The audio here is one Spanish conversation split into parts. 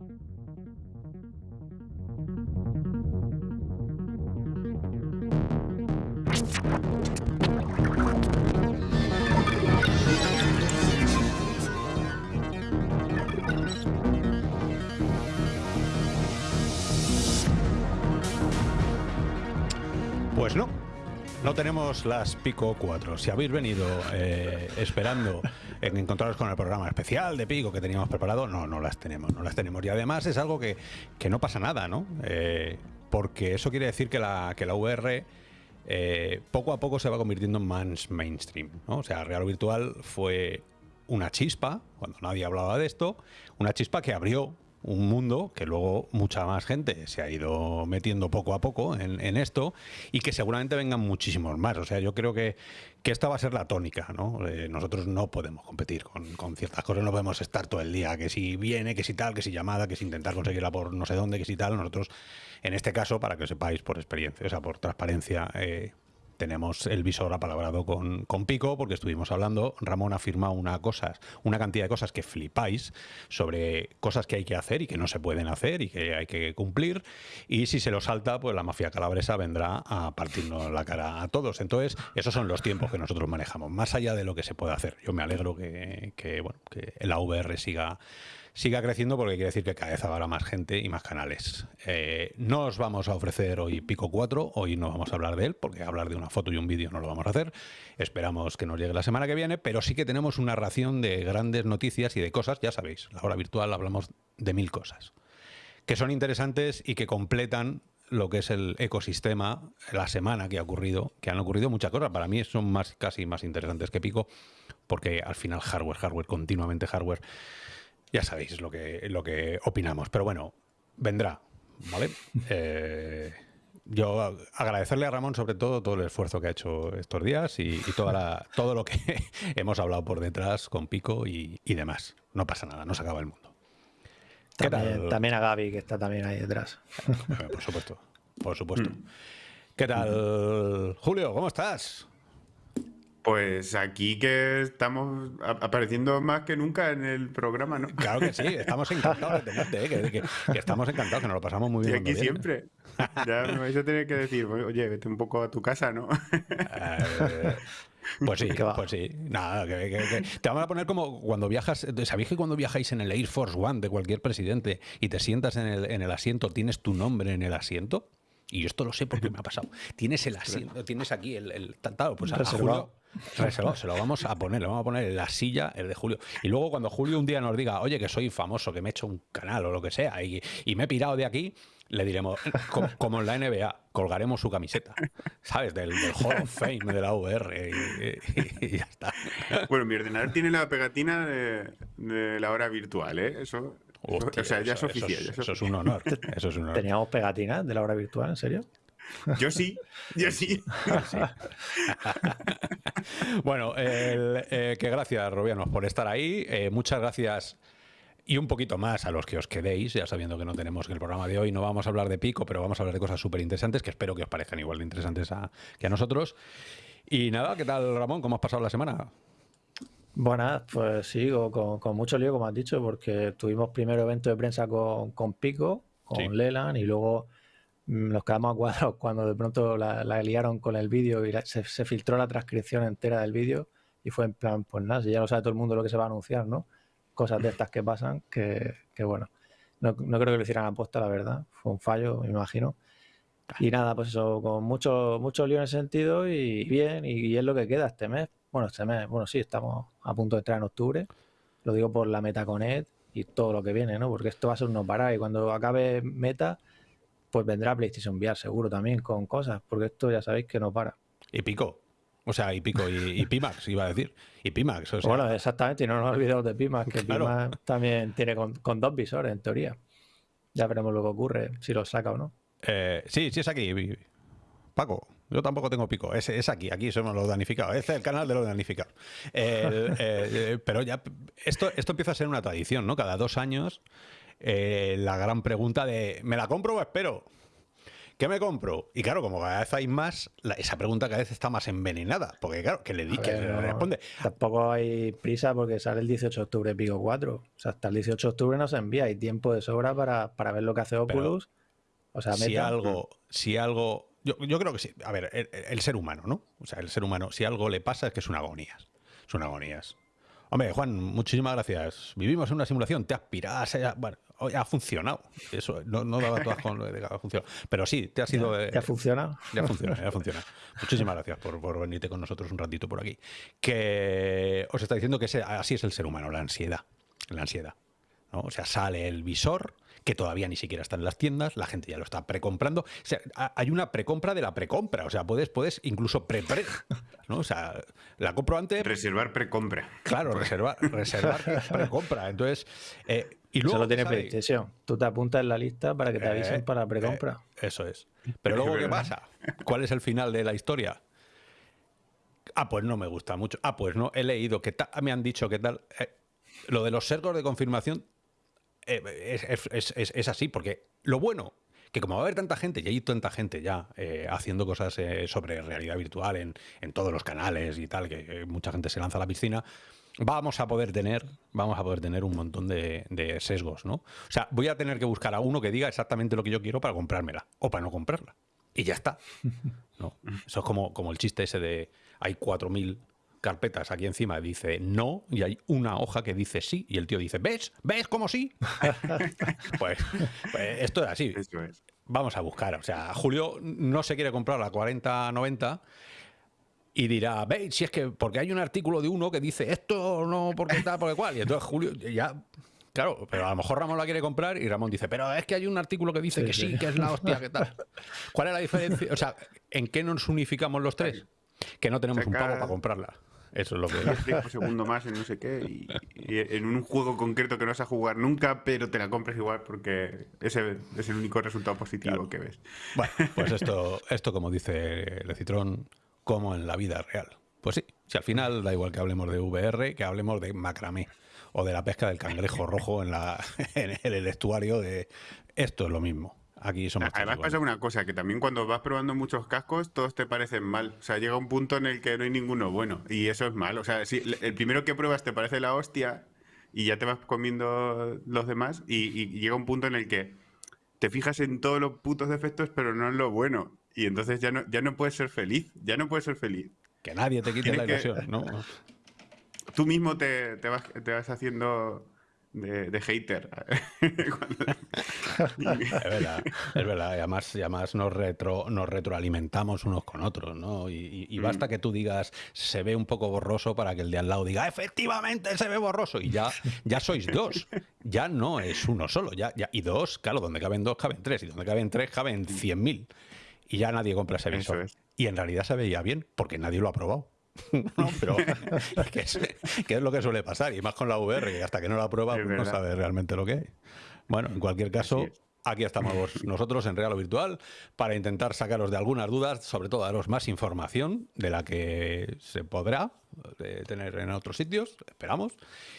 thank you Tenemos las Pico 4. Si habéis venido eh, esperando en encontraros con el programa especial de Pico que teníamos preparado, no, no las tenemos, no las tenemos. Y además es algo que, que no pasa nada, ¿no? Eh, porque eso quiere decir que la, que la VR eh, poco a poco se va convirtiendo en más mainstream. O sea, Real Virtual fue una chispa, cuando nadie hablaba de esto, una chispa que abrió un mundo que luego mucha más gente se ha ido metiendo poco a poco en, esto y que seguramente vengan muchísimos más. O sea, yo creo que, que esta va a ser la tónica, ¿no? Eh, nosotros no podemos competir con, con, ciertas cosas, no podemos estar todo el día, que si viene, que si tal, que si llamada, que si intentar conseguirla por no sé dónde, que si tal. Nosotros, en este caso, para que sepáis por experiencia, o sea, por transparencia, eh, tenemos el visor apalabrado con, con Pico porque estuvimos hablando. Ramón ha firmado una, cosas, una cantidad de cosas que flipáis sobre cosas que hay que hacer y que no se pueden hacer y que hay que cumplir. Y si se lo salta, pues la mafia calabresa vendrá a partirnos la cara a todos. Entonces, esos son los tiempos que nosotros manejamos, más allá de lo que se puede hacer. Yo me alegro que, que bueno, que la VR siga siga creciendo porque quiere decir que cada vez habrá más gente y más canales. Eh, no os vamos a ofrecer hoy Pico 4, hoy no vamos a hablar de él, porque hablar de una foto y un vídeo no lo vamos a hacer. Esperamos que nos llegue la semana que viene, pero sí que tenemos una ración de grandes noticias y de cosas, ya sabéis, la hora virtual hablamos de mil cosas, que son interesantes y que completan lo que es el ecosistema, la semana que ha ocurrido, que han ocurrido muchas cosas. Para mí son más casi más interesantes que Pico, porque al final hardware, hardware, continuamente hardware ya sabéis lo que, lo que opinamos. Pero bueno, vendrá, ¿vale? Eh, yo agradecerle a Ramón sobre todo todo el esfuerzo que ha hecho estos días y, toda la, todo lo que hemos hablado por detrás con Pico y, demás. No pasa nada, no se acaba el mundo. También, también, a Gaby, que está también ahí detrás. Por supuesto, por supuesto. ¿Qué tal, Julio? ¿Cómo estás? Pues aquí que estamos apareciendo más que nunca en el programa, ¿no? Claro que sí, estamos encantados de tenerte, ¿eh? que, estamos encantados, que nos lo pasamos muy bien. Y aquí siempre. Ya me vais a tener que decir, oye, vete un poco a tu casa, ¿no? Eh, pues sí, pues sí. Nada, que, te vamos a poner como cuando viajas. ¿Sabéis que cuando viajáis en el Air Force One de cualquier presidente y te sientas en el, en el asiento, tienes tu nombre en el asiento? Y esto lo sé porque me ha pasado. Tienes el asiento, tienes aquí el, el pues a, Julio, se lo vamos a poner, le vamos a poner en la silla el de Julio. Y luego cuando Julio un día nos diga, oye, que soy famoso, que me he hecho un canal o lo que sea, y, me he pirado de aquí, le diremos, como, en la NBA, colgaremos su camiseta, ¿sabes? Del, Hall of Fame de la VR y, ya está. Bueno, mi ordenador tiene la pegatina de, la hora virtual, ¿eh? Eso, o sea, ya es oficial. Eso, es un honor. Eso es un honor. ¿Teníamos pegatinas de la hora virtual, en serio? Yo sí, yo sí. bueno, eh, que gracias, Robianos, por estar ahí. Eh, muchas gracias y un poquito más a los que os quedéis, ya sabiendo que no tenemos que el programa de hoy no vamos a hablar de pico, pero vamos a hablar de cosas súper interesantes que espero que os parezcan igual de interesantes que a nosotros. Y nada, ¿qué tal, Ramón? ¿Cómo has pasado la semana? Bueno, pues sí, con, mucho lío, como has dicho, porque tuvimos primero evento de prensa con, Pico, con Leland, y luego nos quedamos a cuadros cuando de pronto la, liaron con el vídeo y se, filtró la transcripción entera del vídeo y fue en plan, pues nada, si ya lo sabe todo el mundo lo que se va a anunciar, ¿no? Cosas de estas que pasan, que, bueno, no, creo que lo hicieran a posta, la verdad, fue un fallo, me imagino. Y nada, pues eso, con mucho, mucho lío en ese sentido y bien, y, es lo que queda este mes. Bueno, este mes, bueno, sí, estamos a punto de entrar en octubre, lo digo por la MetaConnect y todo lo que viene, ¿no? Porque esto va a ser unos parar y cuando acabe Meta pues vendrá PlayStation VR seguro también con cosas, porque esto ya sabéis que no para. Y Pico. O sea, y Pico y, Pimax, iba a decir. Y Pimax. O sea. Bueno, exactamente, y no nos olvidemos de Pimax, que Pimax también tiene con, dos visores, en teoría. Ya veremos lo que ocurre, si lo saca o no. Eh, sí, sí es aquí. Paco, yo tampoco tengo pico. Es, es aquí, aquí somos los danificados. Este es el canal de los danificados. Eh, pero ya, esto, esto empieza a ser una tradición, ¿no? Cada dos años eh, la gran pregunta de ¿me la compro o espero? ¿Qué me compro? Y claro, como cada vez hay más, esa pregunta cada vez está más envenenada. Porque claro, que le, di, que le responde. Tampoco hay prisa porque sale el 18 de octubre Pico 4. O sea, hasta el 18 de octubre no se envía. Hay tiempo de sobra para, ver lo que hace Oculus. o sea, si algo, si algo. Yo, creo que sí. A ver, el, el, ser humano, ¿no? O sea, el ser humano, si algo le pasa es que es una agonía. Es una agonías. Hombre, Juan, muchísimas gracias. Vivimos en una simulación, te aspiras, bueno, ha funcionado. Eso, no, no daba todas con lo de que ha funcionado. Pero sí, te ha sido. ¿Ya, ha funcionado? Ya funciona, ya funciona. Muchísimas gracias por, por, venirte con nosotros un ratito por aquí. Que os está diciendo que así es el ser humano, la ansiedad. La ansiedad. ¿no? O sea, sale el visor, que todavía ni siquiera está en las tiendas, la gente ya lo está precomprando. O sea, hay una precompra de la precompra, o sea, puedes, puedes incluso pre-pre, ¿no? O sea, la compro antes... Reservar precompra. Claro, reservar, reservar precompra. Entonces, eh, y luego... Solo tiene PlayStation. Tú te apuntas en la lista para que te avisen eh, para precompra. Eh, eso es. Pero luego, ¿qué pasa? ¿Cuál es el final de la historia? Ah, pues no me gusta mucho. Ah, pues no, he leído que me han dicho que tal... lo de los sergos de confirmación eh, es, así, porque lo bueno, que como va a haber tanta gente, y hay tanta gente ya eh, haciendo cosas eh, sobre realidad virtual en, todos los canales y tal, que mucha gente se lanza a la piscina, vamos a poder tener, vamos a poder tener un montón de, sesgos, ¿no? O sea, voy a tener que buscar a uno que diga exactamente lo que yo quiero para comprármela, o para no comprarla. Y ya está. ¿no? Eso es como, como el chiste ese de hay 4.000 carpetas aquí encima dice no y hay una hoja que dice sí y el tío dice, ¿ves? ¿Ves cómo sí? pues, pues, esto es así. Vamos a buscar. O sea, Julio no se quiere comprar la 4090 y dirá, veis, si es que porque hay un artículo de uno que dice esto no porque tal, porque cual. Y entonces Julio ya Claro, pero a lo mejor Ramón la quiere comprar y Ramón dice, pero es que hay un artículo que dice que sí, que es la hostia, que tal. ¿Cuál es la diferencia? O sea, ¿en qué nos unificamos los tres? Que no tenemos un pavo para comprarla. Eso es lo que es. segundo más en no sé qué y, en un juego concreto que no vas a jugar nunca, pero te la compres igual porque ese es el único resultado positivo que ves. Bueno, pues esto, esto como dice Lecitrón, como en la vida real. Pues sí, si al final da igual que hablemos de VR, que hablemos de macramé o de la pesca del cangrejo rojo en, la, en el estuario de esto es lo mismo. Aquí somos Además pasa una cosa, que también cuando vas probando muchos cascos, todos te parecen mal. O sea, llega un punto en el que no hay ninguno bueno. Y eso es mal. O sea, si el primero que pruebas te parece la hostia y ya te vas comiendo los demás. Y, llega un punto en el que te fijas en todos los putos defectos, pero no en lo bueno. Y entonces ya no, ya no puedes ser feliz. Ya no puedes ser feliz. Que nadie te quite la ilusión, ¿no? Tú mismo te, te, vas, te vas haciendo de, hater. es verdad, es verdad. Y además, además nos, retro, nos retroalimentamos unos con otros, ¿no? Y, basta mm. que tú digas, se ve un poco borroso para que el de al lado diga, efectivamente se ve borroso. Y ya, ya sois dos. Ya no es uno solo. Ya, ya, y dos, claro, donde caben dos, caben tres. Y donde caben tres, caben cien mil. Y ya nadie compra ese visor. Y en realidad se veía bien, porque nadie lo ha probado. No, pero ¿qué es, es, lo que suele pasar, y más con la VR, que hasta que no la prueba pues no sabe realmente lo que es. Bueno, en cualquier caso, aquí estamos nosotros en Real o Virtual para intentar sacaros de algunas dudas, sobre todo daros más información de la que se podrá eh, tener en otros sitios, esperamos,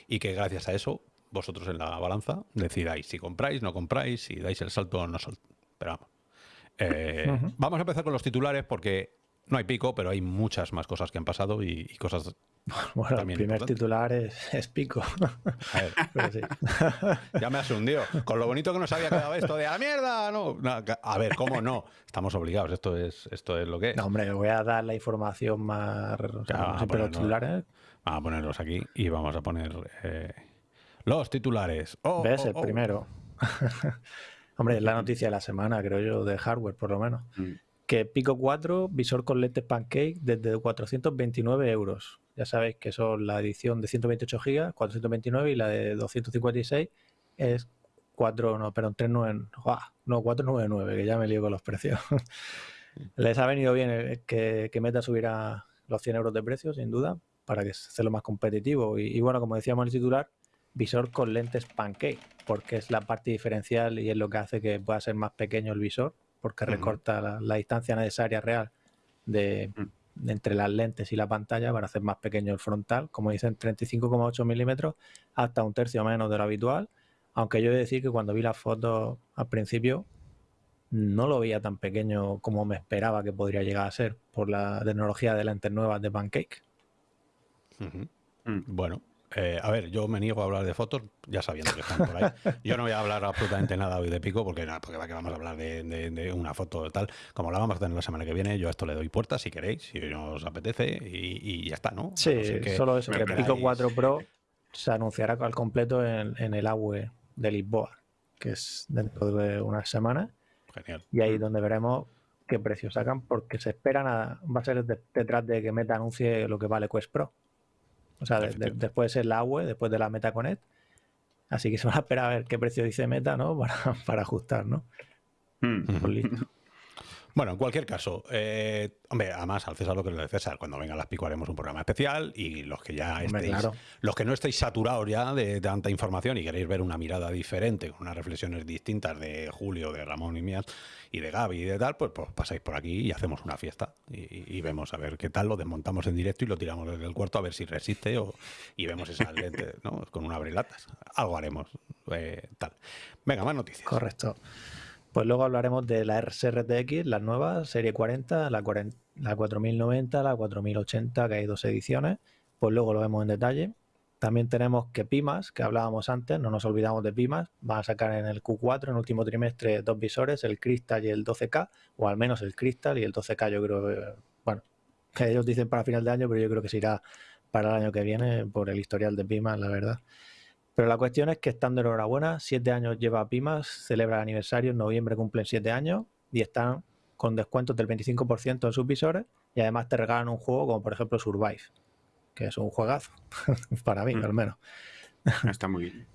y que gracias a eso vosotros en la balanza decidáis si compráis, no compráis, si dais el salto o no Pero vamos. Eh, vamos a empezar con los titulares porque no hay pico, pero hay muchas más cosas que han pasado y, cosas. Bueno, el primer titular es, pico. A ver, ya me has hundido. Con lo bonito que nos había quedado esto de a ¡Ah, mierda, no. A ver, ¿cómo no? Estamos obligados. Esto es, esto es lo que es. No, hombre, voy a dar la información más. vamos a titulares. Vamos a ponerlos aquí y vamos a poner eh, los titulares. Oh, ¿Ves? Oh, el oh. primero. hombre, es la noticia de la semana, creo yo, de hardware, por lo menos. Mm que Pico 4, visor con lentes pancake desde 429 euros. Ya sabéis que son la edición de 128 GB, 429 y la de 256 es 4, no, perdón, 39, no, 499, que ya me lío con los precios. Les ha venido bien que, que Meta subiera los 100 euros de precio, sin duda, para que sea lo más competitivo. Y, y, bueno, como decíamos en el titular, visor con lentes pancake, porque es la parte diferencial y es lo que hace que pueda ser más pequeño el visor porque recorta la, distancia necesaria real de, entre las lentes y la pantalla para hacer más pequeño el frontal, como dicen 35,8 milímetros, hasta un tercio menos de lo habitual. Aunque yo he de decir que cuando vi las fotos al principio no lo veía tan pequeño como me esperaba que podría llegar a ser por la tecnología de lentes nuevas de Pancake. Mm. Bueno, eh, a ver, yo me niego a hablar de fotos, ya sabiendo que están por ahí. Yo no voy a hablar absolutamente nada hoy de pico, porque nada, porque vamos a hablar de, una foto tal. Como la vamos a tener la semana que viene, yo a esto le doy puerta si queréis, si os apetece, y, ya está, ¿no? Sí, solo eso, que Pico 4 Pro se anunciará al completo en, el AWE de Lisboa, que es dentro de unas semanas. Genial. Y ahí donde veremos qué precio sacan, porque se esperan a, va a ser detrás de que Meta anuncie lo que vale Quest Pro. O sea, después es la AWE, después de la Meta Connect. Así que se van a esperar a ver qué precio dice Meta, ¿no? Para, para ajustar, ¿no? Hmm. Pues listo. Bueno, en cualquier caso, eh, hombre, además al César lo que de César, cuando venga las pico haremos un programa especial y los que ya estéis, los que no estéis saturados ya de, tanta información y queréis ver una mirada diferente, con unas reflexiones distintas de Julio, de Ramón y mías y de Gaby y de tal, pues, pues pasáis por aquí y hacemos una fiesta y, vemos a ver qué tal, lo desmontamos en directo y lo tiramos desde el cuarto a ver si resiste o, y vemos esa lente, ¿no? Con una abrelatas. Algo haremos, eh, tal. Venga, más noticias. Correcto. Pues luego hablaremos de la RTX, las nuevas, serie 40, la, 4090, la 4080, que hay dos ediciones. Pues luego lo vemos en detalle. También tenemos que Pimas, que hablábamos antes, no nos olvidamos de Pimas, van a sacar en el Q4, en último trimestre, dos visores, el Crystal y el 12K, o al menos el Crystal y el 12K yo creo, bueno, que ellos dicen para final de año, pero yo creo que se irá para el año que viene por el historial de Pimas, la verdad. Pero la cuestión es que están de enhorabuena, siete años lleva Pimas, celebra el aniversario, en noviembre cumplen siete años y están con descuentos del 25% en sus visores y además te regalan un juego como por ejemplo Survive, que es un juegazo, para mí mm. al menos. Está muy bien.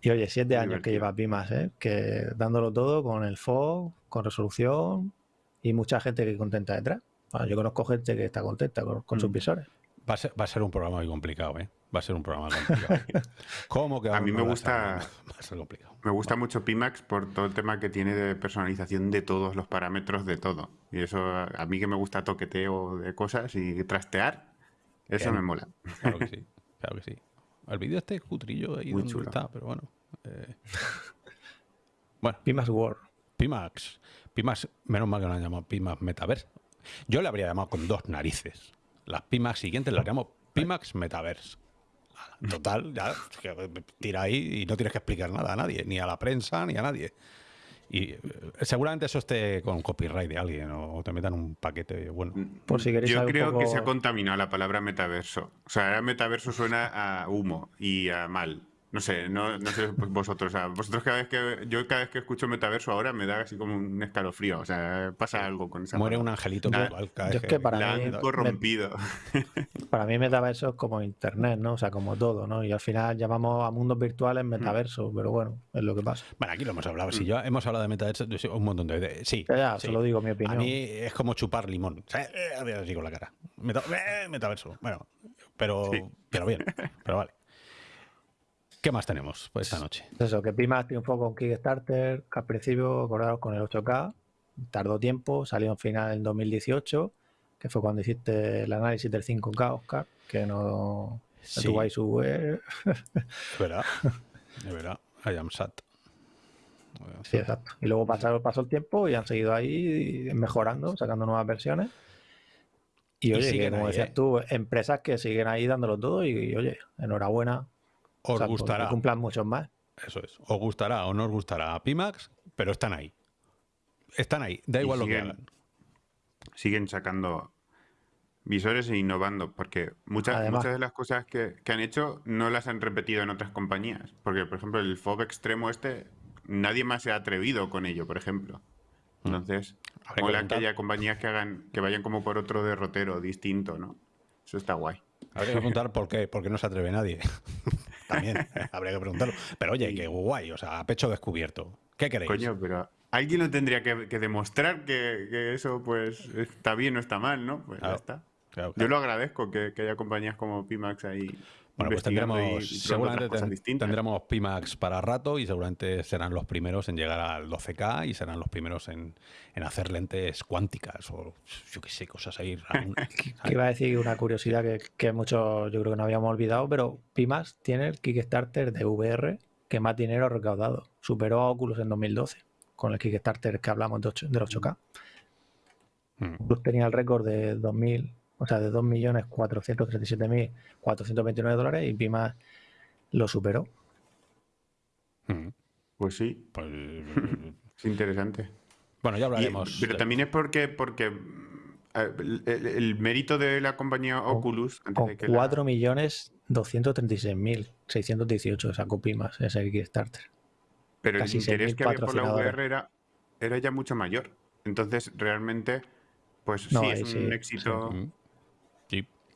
Y oye, siete años que lleva Pimas, ¿eh? que dándolo todo con el FOG, con resolución y mucha gente que contenta detrás. yo conozco gente que está contenta con, sus mm. visores. Va a, ser, va a ser un programa muy complicado, ¿eh? Va a ser un programa complicado. ¿Cómo que a mí me gusta, me gusta mucho Pimax por todo el tema que tiene de personalización de todos los parámetros de todo. Y eso, a mí que me gusta toqueteo de cosas y trastear, eso me mola. Claro que sí, claro que sí. El vídeo este cutrillo ahí Muy chulo. está, pero bueno. Eh. Bueno. Pimax World. Pimax. Pimax, menos mal que lo han llamado Pimax Metaverse. Yo le habría llamado con dos narices. Las Pimax siguientes las llamo Pimax Metaverse. Total, ya tira ahí y no tienes que explicar nada a nadie, ni a la prensa, ni a nadie. Y eh, seguramente eso esté con copyright de alguien o te metan un paquete bueno. Por si Yo creo que se ha contaminado la palabra metaverso. O sea, metaverso suena a humo y a mal. No sé, no, no sé vosotros. O sea, vosotros cada vez que. Yo cada vez que escucho metaverso ahora me da así como un escalofrío. O sea, pasa algo con esa. Muere un angelito cada vez que, para la han corrompido. para mí, metaverso es como internet, ¿no? O sea, como todo, ¿no? Y al final llamamos a mundos virtuales metaverso, pero bueno, es lo que pasa. Bueno, aquí lo hemos hablado. Si yo hemos hablado de metaverso un montón de veces. Sí. Ya, sí. solo digo mi opinión. A mí es como chupar limón. O sea, eh, así con la cara. Eh, metaverso. Bueno, pero, pero bien. Pero vale. ¿Qué más tenemos pues, esta noche? Eso, que Pimax triunfó con Kickstarter, que al principio, acordaros, con el 8K, tardó tiempo, salió en final en 2018, que fue cuando hiciste el análisis del 5K, Oscar, que no, sí. tuvo ahí su web. Es verdad, es verdad, I am sad. Sí, exacto. Y luego pasó, pasó el tiempo y han seguido ahí mejorando, sacando nuevas versiones. Y oye, como decías ¿eh? tú, empresas que siguen ahí dándolo todo y oye, enhorabuena os gustará. cumplan muchos más. Eso es. Os gustará o no os gustará a Pimax, pero están ahí. Están ahí. Da igual lo que hagan. Siguen sacando visores e innovando, porque muchas, muchas de las cosas que, han hecho no las han repetido en otras compañías. Porque, por ejemplo, el FOB extremo este, nadie más se ha atrevido con ello, por ejemplo. Mm. Entonces, mola que haya compañías que hagan, que vayan como por otro derrotero distinto, ¿no? Eso está guay. Habría que preguntar por qué, porque no se atreve nadie. También habría que preguntarlo. Pero oye, qué guay, o sea, a pecho descubierto. ¿Qué queréis? Coño, pero alguien lo tendría que, demostrar que, eso pues está bien o está mal, ¿no? Pues ya está. Yo lo agradezco que, que haya compañías como Pimax ahí bueno, pues tendremos, seguramente tendremos Pimax para rato y seguramente serán los primeros en llegar al 12K y serán los primeros en, hacer lentes cuánticas o yo qué sé, cosas ahí. que iba a decir una curiosidad que, que muchos yo creo que no habíamos olvidado, pero Pimax tiene el Kickstarter de VR que más dinero ha recaudado. Superó a Oculus en 2012 con el Kickstarter que hablamos de 8, del 8K. Hmm. Oculus tenía el récord de 2000 o sea, de 2.437.429 dólares y Pima lo superó. Hmm. Pues sí. Pues, es interesante. Bueno, ya hablaremos. pero también es porque, porque el, mérito de la compañía Oculus. Con, 4 millones 236.618 sacó Pimas ese Kickstarter. Pero el interés que había por la VR era, era ya mucho mayor. Entonces, realmente, pues sí, es un éxito. Sí.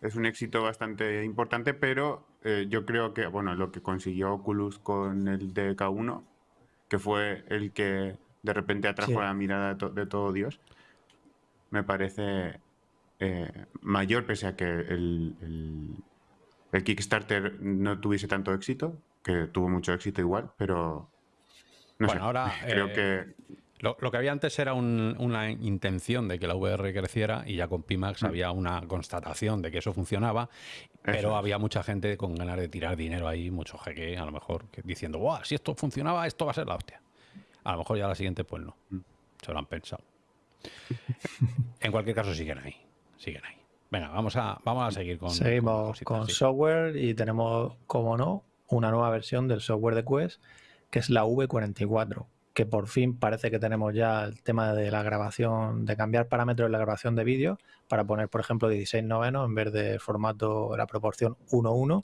Es un éxito bastante importante, pero eh, yo creo que, bueno, lo que consiguió Oculus con el DK1, que fue el que de repente atrajo la mirada de, todo Dios, me parece eh, mayor, pese a que el, el, Kickstarter no tuviese tanto éxito, que tuvo mucho éxito igual, pero no bueno, sé. Ahora, creo eh, que lo, que había antes era una intención de que la VR creciera y ya con Pimax mm. había una constatación de que eso funcionaba, pero había mucha gente con ganas de tirar dinero ahí, mucho jeque, a lo mejor, diciendo, Buah, si esto funcionaba, esto va a ser la hostia. A lo mejor ya la siguiente, pues no. Mm. Se lo han pensado. en cualquier caso, siguen ahí. Siguen ahí. Venga, vamos a, vamos a seguir con. Seguimos con, software y tenemos, como no, una nueva versión del software de Quest, que es la V44 que por fin parece que tenemos ya el tema de la grabación, de cambiar parámetros en la grabación de vídeo para poner, por ejemplo, 16 novenos en vez de formato, la proporción 1-1,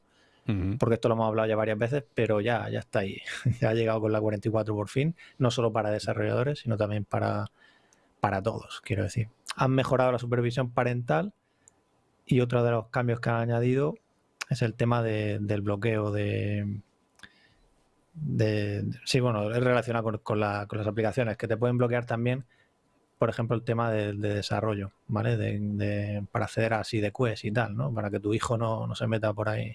porque esto lo hemos hablado ya varias veces, pero ya, ya está ahí. ya ha llegado con la 44 por fin, no solo para desarrolladores, sino también para, para todos, quiero decir. Han mejorado la supervisión parental y otro de los cambios que han añadido es el tema del bloqueo de de, sí, bueno, es relacionado con, las aplicaciones que te pueden bloquear también, por ejemplo, el tema de, desarrollo, ¿vale? De, para acceder a así de Quest y tal, ¿no? Para que tu hijo no, se meta por ahí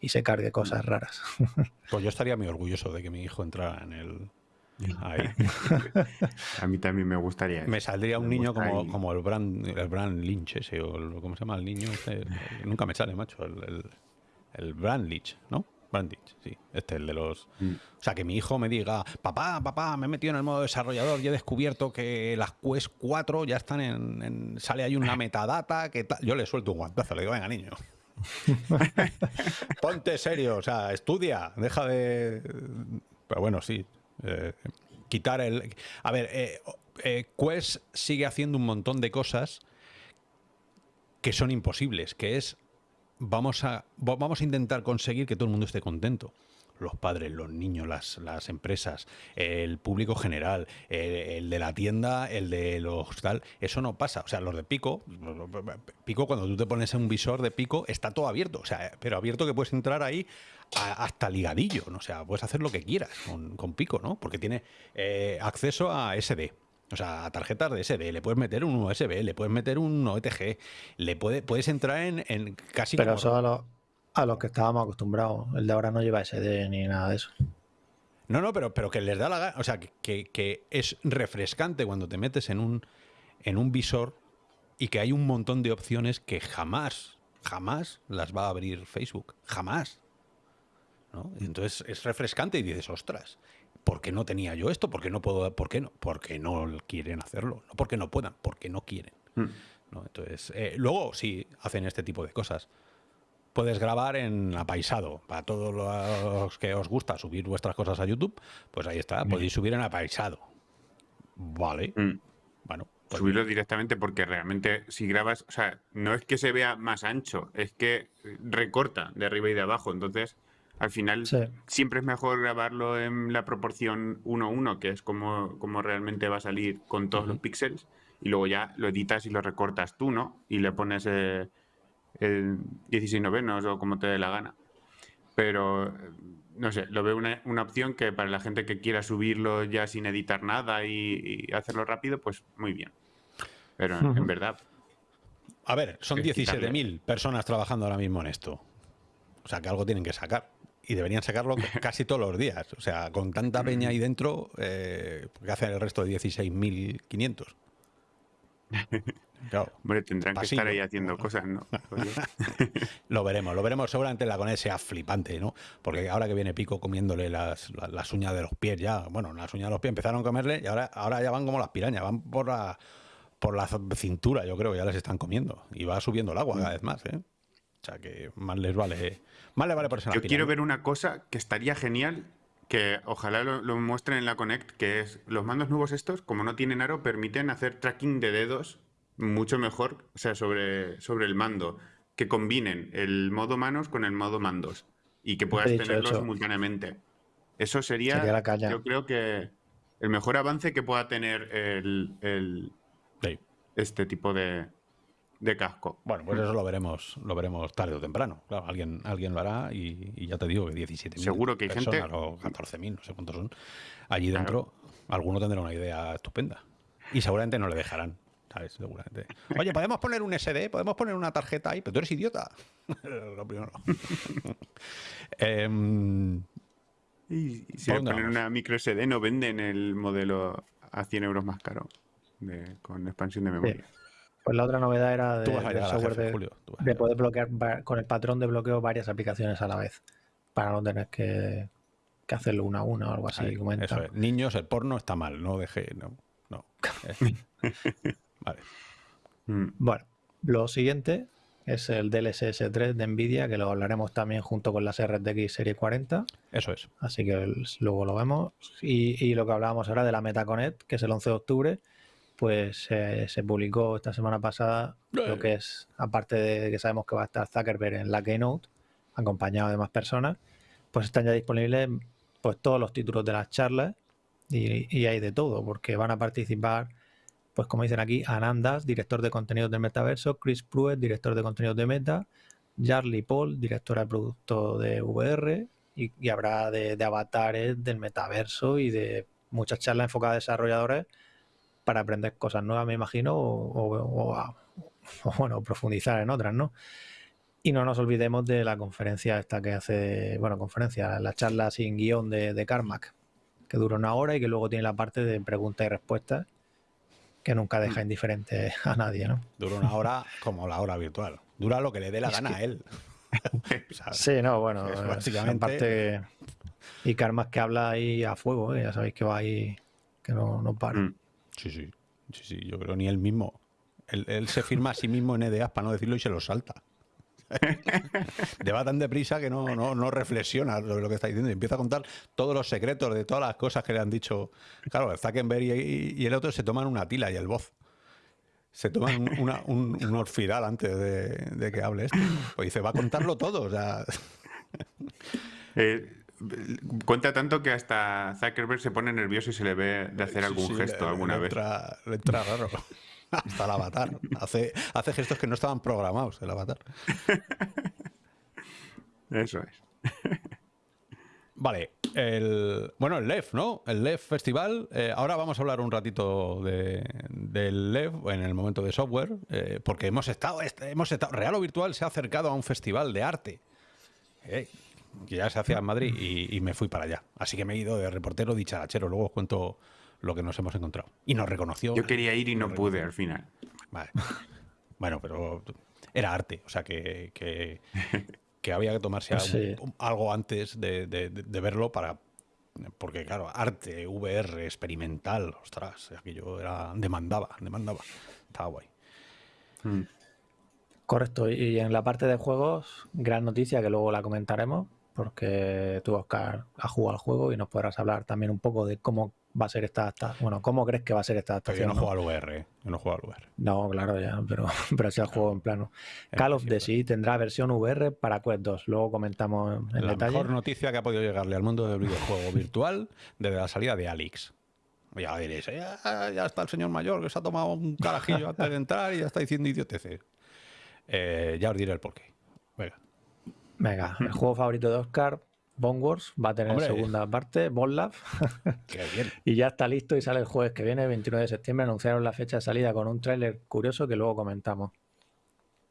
y se cargue cosas raras. Pues yo estaría muy orgulloso de que mi hijo entrara en el... Ahí. a mí también me gustaría. Me saldría un niño como, como, el Brand, el Brand Lynch ese, o ¿cómo se llama el niño? nunca me sale, macho, el, el, el Brand Lynch, ¿no? Bandage, sí. Este es el de los. Mm. O sea, que mi hijo me diga, papá, papá, me he metido en el modo desarrollador y he descubierto que las Quest 4 ya están en. sale ahí una metadata, que tal. Yo le suelto un guantazo, le digo, venga, niño. Ponte serio, o sea, estudia, deja de. Pero bueno, sí. Eh, quitar el. A ver, eh, eh, Quest sigue haciendo un montón de cosas que son imposibles, que es vamos a, vamos a intentar conseguir que todo el mundo esté contento los padres, los niños, las, las empresas, el público general, el, de la tienda, el de los tal, eso no pasa. O sea, los de Pico, Pico cuando tú te pones en un visor de Pico está todo abierto, o sea, pero abierto que puedes entrar ahí hasta ligadillo, ¿no? o sea, puedes hacer lo que quieras con, Pico, ¿no? Porque tiene eh, acceso a SD. O sea, tarjetas de SD, le puedes meter un USB, le puedes meter un OTG, le puede, puedes entrar en, en casi... Pero eso a, lo, a los que estábamos acostumbrados. El de ahora no lleva SD ni nada de eso. No, no, pero, pero que les da la gana. O sea, que, que, es refrescante cuando te metes en un, en un visor y que hay un montón de opciones que jamás, jamás las va a abrir Facebook. Jamás. ¿no? Entonces es refrescante y dices, ostras, ¿por qué no tenía yo esto? ¿Por qué no puedo? ¿Por qué no? Porque no quieren hacerlo. No porque no puedan, porque no quieren. Hmm. Entonces, eh, luego sí hacen este tipo de cosas. Puedes grabar en apaisado. Para todos los que os gusta subir vuestras cosas a YouTube, pues ahí está. Podéis subir en apaisado. Vale. Hmm. Bueno. Pues Subirlo directamente porque realmente si grabas, o sea, no es que se vea más ancho, es que recorta de arriba y de abajo. Entonces, al final siempre es mejor grabarlo en la proporción 1-1, que es como, como realmente va a salir con todos los píxeles, y luego ya lo editas y lo recortas tú, ¿no? Y le pones eh, el 16 novenos o como te dé la gana. Pero, no sé, lo veo una, una, opción que para la gente que quiera subirlo ya sin editar nada y, hacerlo rápido, pues muy bien. Pero en, verdad... A ver, son 17.000 personas trabajando ahora mismo en esto. O sea, que algo tienen que sacar y deberían sacarlo casi todos los días. O sea, con tanta peña ahí dentro, eh, ¿qué hacen el resto de 16.500? Claro, Hombre, tendrán que estar ahí haciendo cosas, ¿no? lo veremos, lo veremos seguramente la con sea flipante, ¿no? Porque ahora que viene Pico comiéndole las, las, uñas de los pies ya, bueno, las uñas de los pies empezaron a comerle y ahora, ahora ya van como las pirañas, van por la, por la cintura, yo creo, ya les están comiendo. Y va subiendo el agua cada vez más, ¿eh? O sea que más les vale, más les vale por Yo quiero ver una cosa que estaría genial, que ojalá lo, muestren en la Connect, que es los mandos nuevos estos, como no tienen aro, permiten hacer tracking de dedos mucho mejor, o sea, sobre, sobre el mando. que combinen el modo manos con el modo mandos y que puedas tenerlo simultáneamente. Eso sería, yo creo que el mejor avance que pueda tener el, este tipo de, casco. Bueno, pues eso lo veremos, lo veremos tarde o temprano. Claro, alguien, alguien lo hará y, ya te digo que 17.000 Seguro que hay gente o 14.000, no sé cuántos son. Allí dentro, alguno tendrá una idea estupenda. Y seguramente no le dejarán. ¿Sabes? Seguramente. Oye, ¿podemos poner un SD? ¿Podemos poner una tarjeta ahí? Pero tú eres idiota. lo primero. eh, y, si le ponen una micro SD, no venden el modelo a 100 euros más caro con expansión de memoria. Pues la otra novedad era de, software de, poder bloquear con el patrón de bloqueo varias aplicaciones a la vez para no tener que, hacerlo una a una o algo así. Niños, el porno está mal, no deje. No, no. vale. Mm. Bueno, lo siguiente es el DLSS 3 de NVIDIA, que lo hablaremos también junto con las RTX Serie 40. Eso es. Así que luego lo vemos. Y, lo que hablábamos ahora de la MetaConnect, que es el 11 de octubre, pues se publicó esta semana pasada lo que es, aparte de que sabemos que va a estar Zuckerberg en la Keynote, acompañado de más personas, pues están ya disponibles pues todos los títulos de las charlas y, y hay de todo, porque van a participar pues como dicen aquí, Anandas, director de contenidos del metaverso, Chris Pruitt, director de contenidos de Meta, Charlie Paul, directora de producto de VR, y, habrá de, avatares del metaverso y de muchas charlas enfocadas a desarrolladores para aprender cosas nuevas, me imagino, o, bueno, profundizar en otras, ¿no? Y no nos olvidemos de la conferencia esta que hace, bueno, conferencia, la charla sin guion de, de Carmack, que dura una hora y que luego tiene la parte de preguntas y respuestas que nunca deja mm. indiferente a nadie, ¿no? Dura una hora como la hora virtual. Dura lo que le dé la gana a él. sí, no, bueno, básicamente... Parte... Y Karma que habla ahí a fuego, ¿eh? ya sabéis que va ahí, que no, no para. Mm. Sí, sí, sí, sí, yo creo ni él mismo. Él, se firma a sí mismo en EDAs para no decirlo y se lo salta. va tan deprisa que no, no, reflexiona sobre lo que está diciendo y empieza a contar todos los secretos de todas las cosas que le han dicho. Claro, Zuckerberg y, el otro se toman una tila y el voz. Se toman un, orfidal antes de, que hable esto. Pues dice, va a contarlo todo. Eh, cuenta tanto que hasta Zuckerberg se pone nervioso y se le ve de hacer algún gesto alguna vez. le entra raro. Hasta el avatar. Hace, hace gestos que no estaban programados el avatar. Eso es. Vale, el, bueno, el LEF, ¿no? El LEF Festival. Eh, ahora vamos a hablar un ratito de, del LEF en el momento de software, eh, porque hemos estado, hemos estado, Real o Virtual se ha acercado a un festival de arte, eh, que ya se hacía en Madrid, y, y, me fui para allá. Así que me he ido de reportero dicharachero. Luego os cuento lo que nos hemos encontrado. Y nos reconoció. Yo quería ir y no pude al final. Vale. bueno, pero era arte, o sea que, que, había que tomarse algo, antes de, verlo para. Porque, claro, arte, VR, experimental, ostras, aquello era. demandaba, demandaba. Estaba guay. Mm. Correcto, y en la parte de juegos, gran noticia que luego la comentaremos, porque tú, Oscar, has jugado al juego y nos podrás hablar también un poco de cómo va a ser esta adaptación? Bueno, ¿cómo crees que va a ser esta adaptación? yo no, juego al VR, yo no juego al VR. No, claro, ya, pero, pero sí al juego en plano. Call of Duty tendrá versión VR para Quest 2, luego comentamos en la detalle. La mejor noticia que ha podido llegarle al mundo del videojuego virtual desde la salida de Alix. Ya diréis, ya, está el señor mayor que se ha tomado un carajillo antes de entrar y ya está diciendo idioteces. Eh, ya os diré el porqué. Venga. El juego favorito de Oscar, Bone Wars va a tener segunda parte, Bone Lab. y ya está listo y sale el jueves que viene, 29 de septiembre. Anunciaron la fecha de salida con un tráiler curioso que luego comentamos.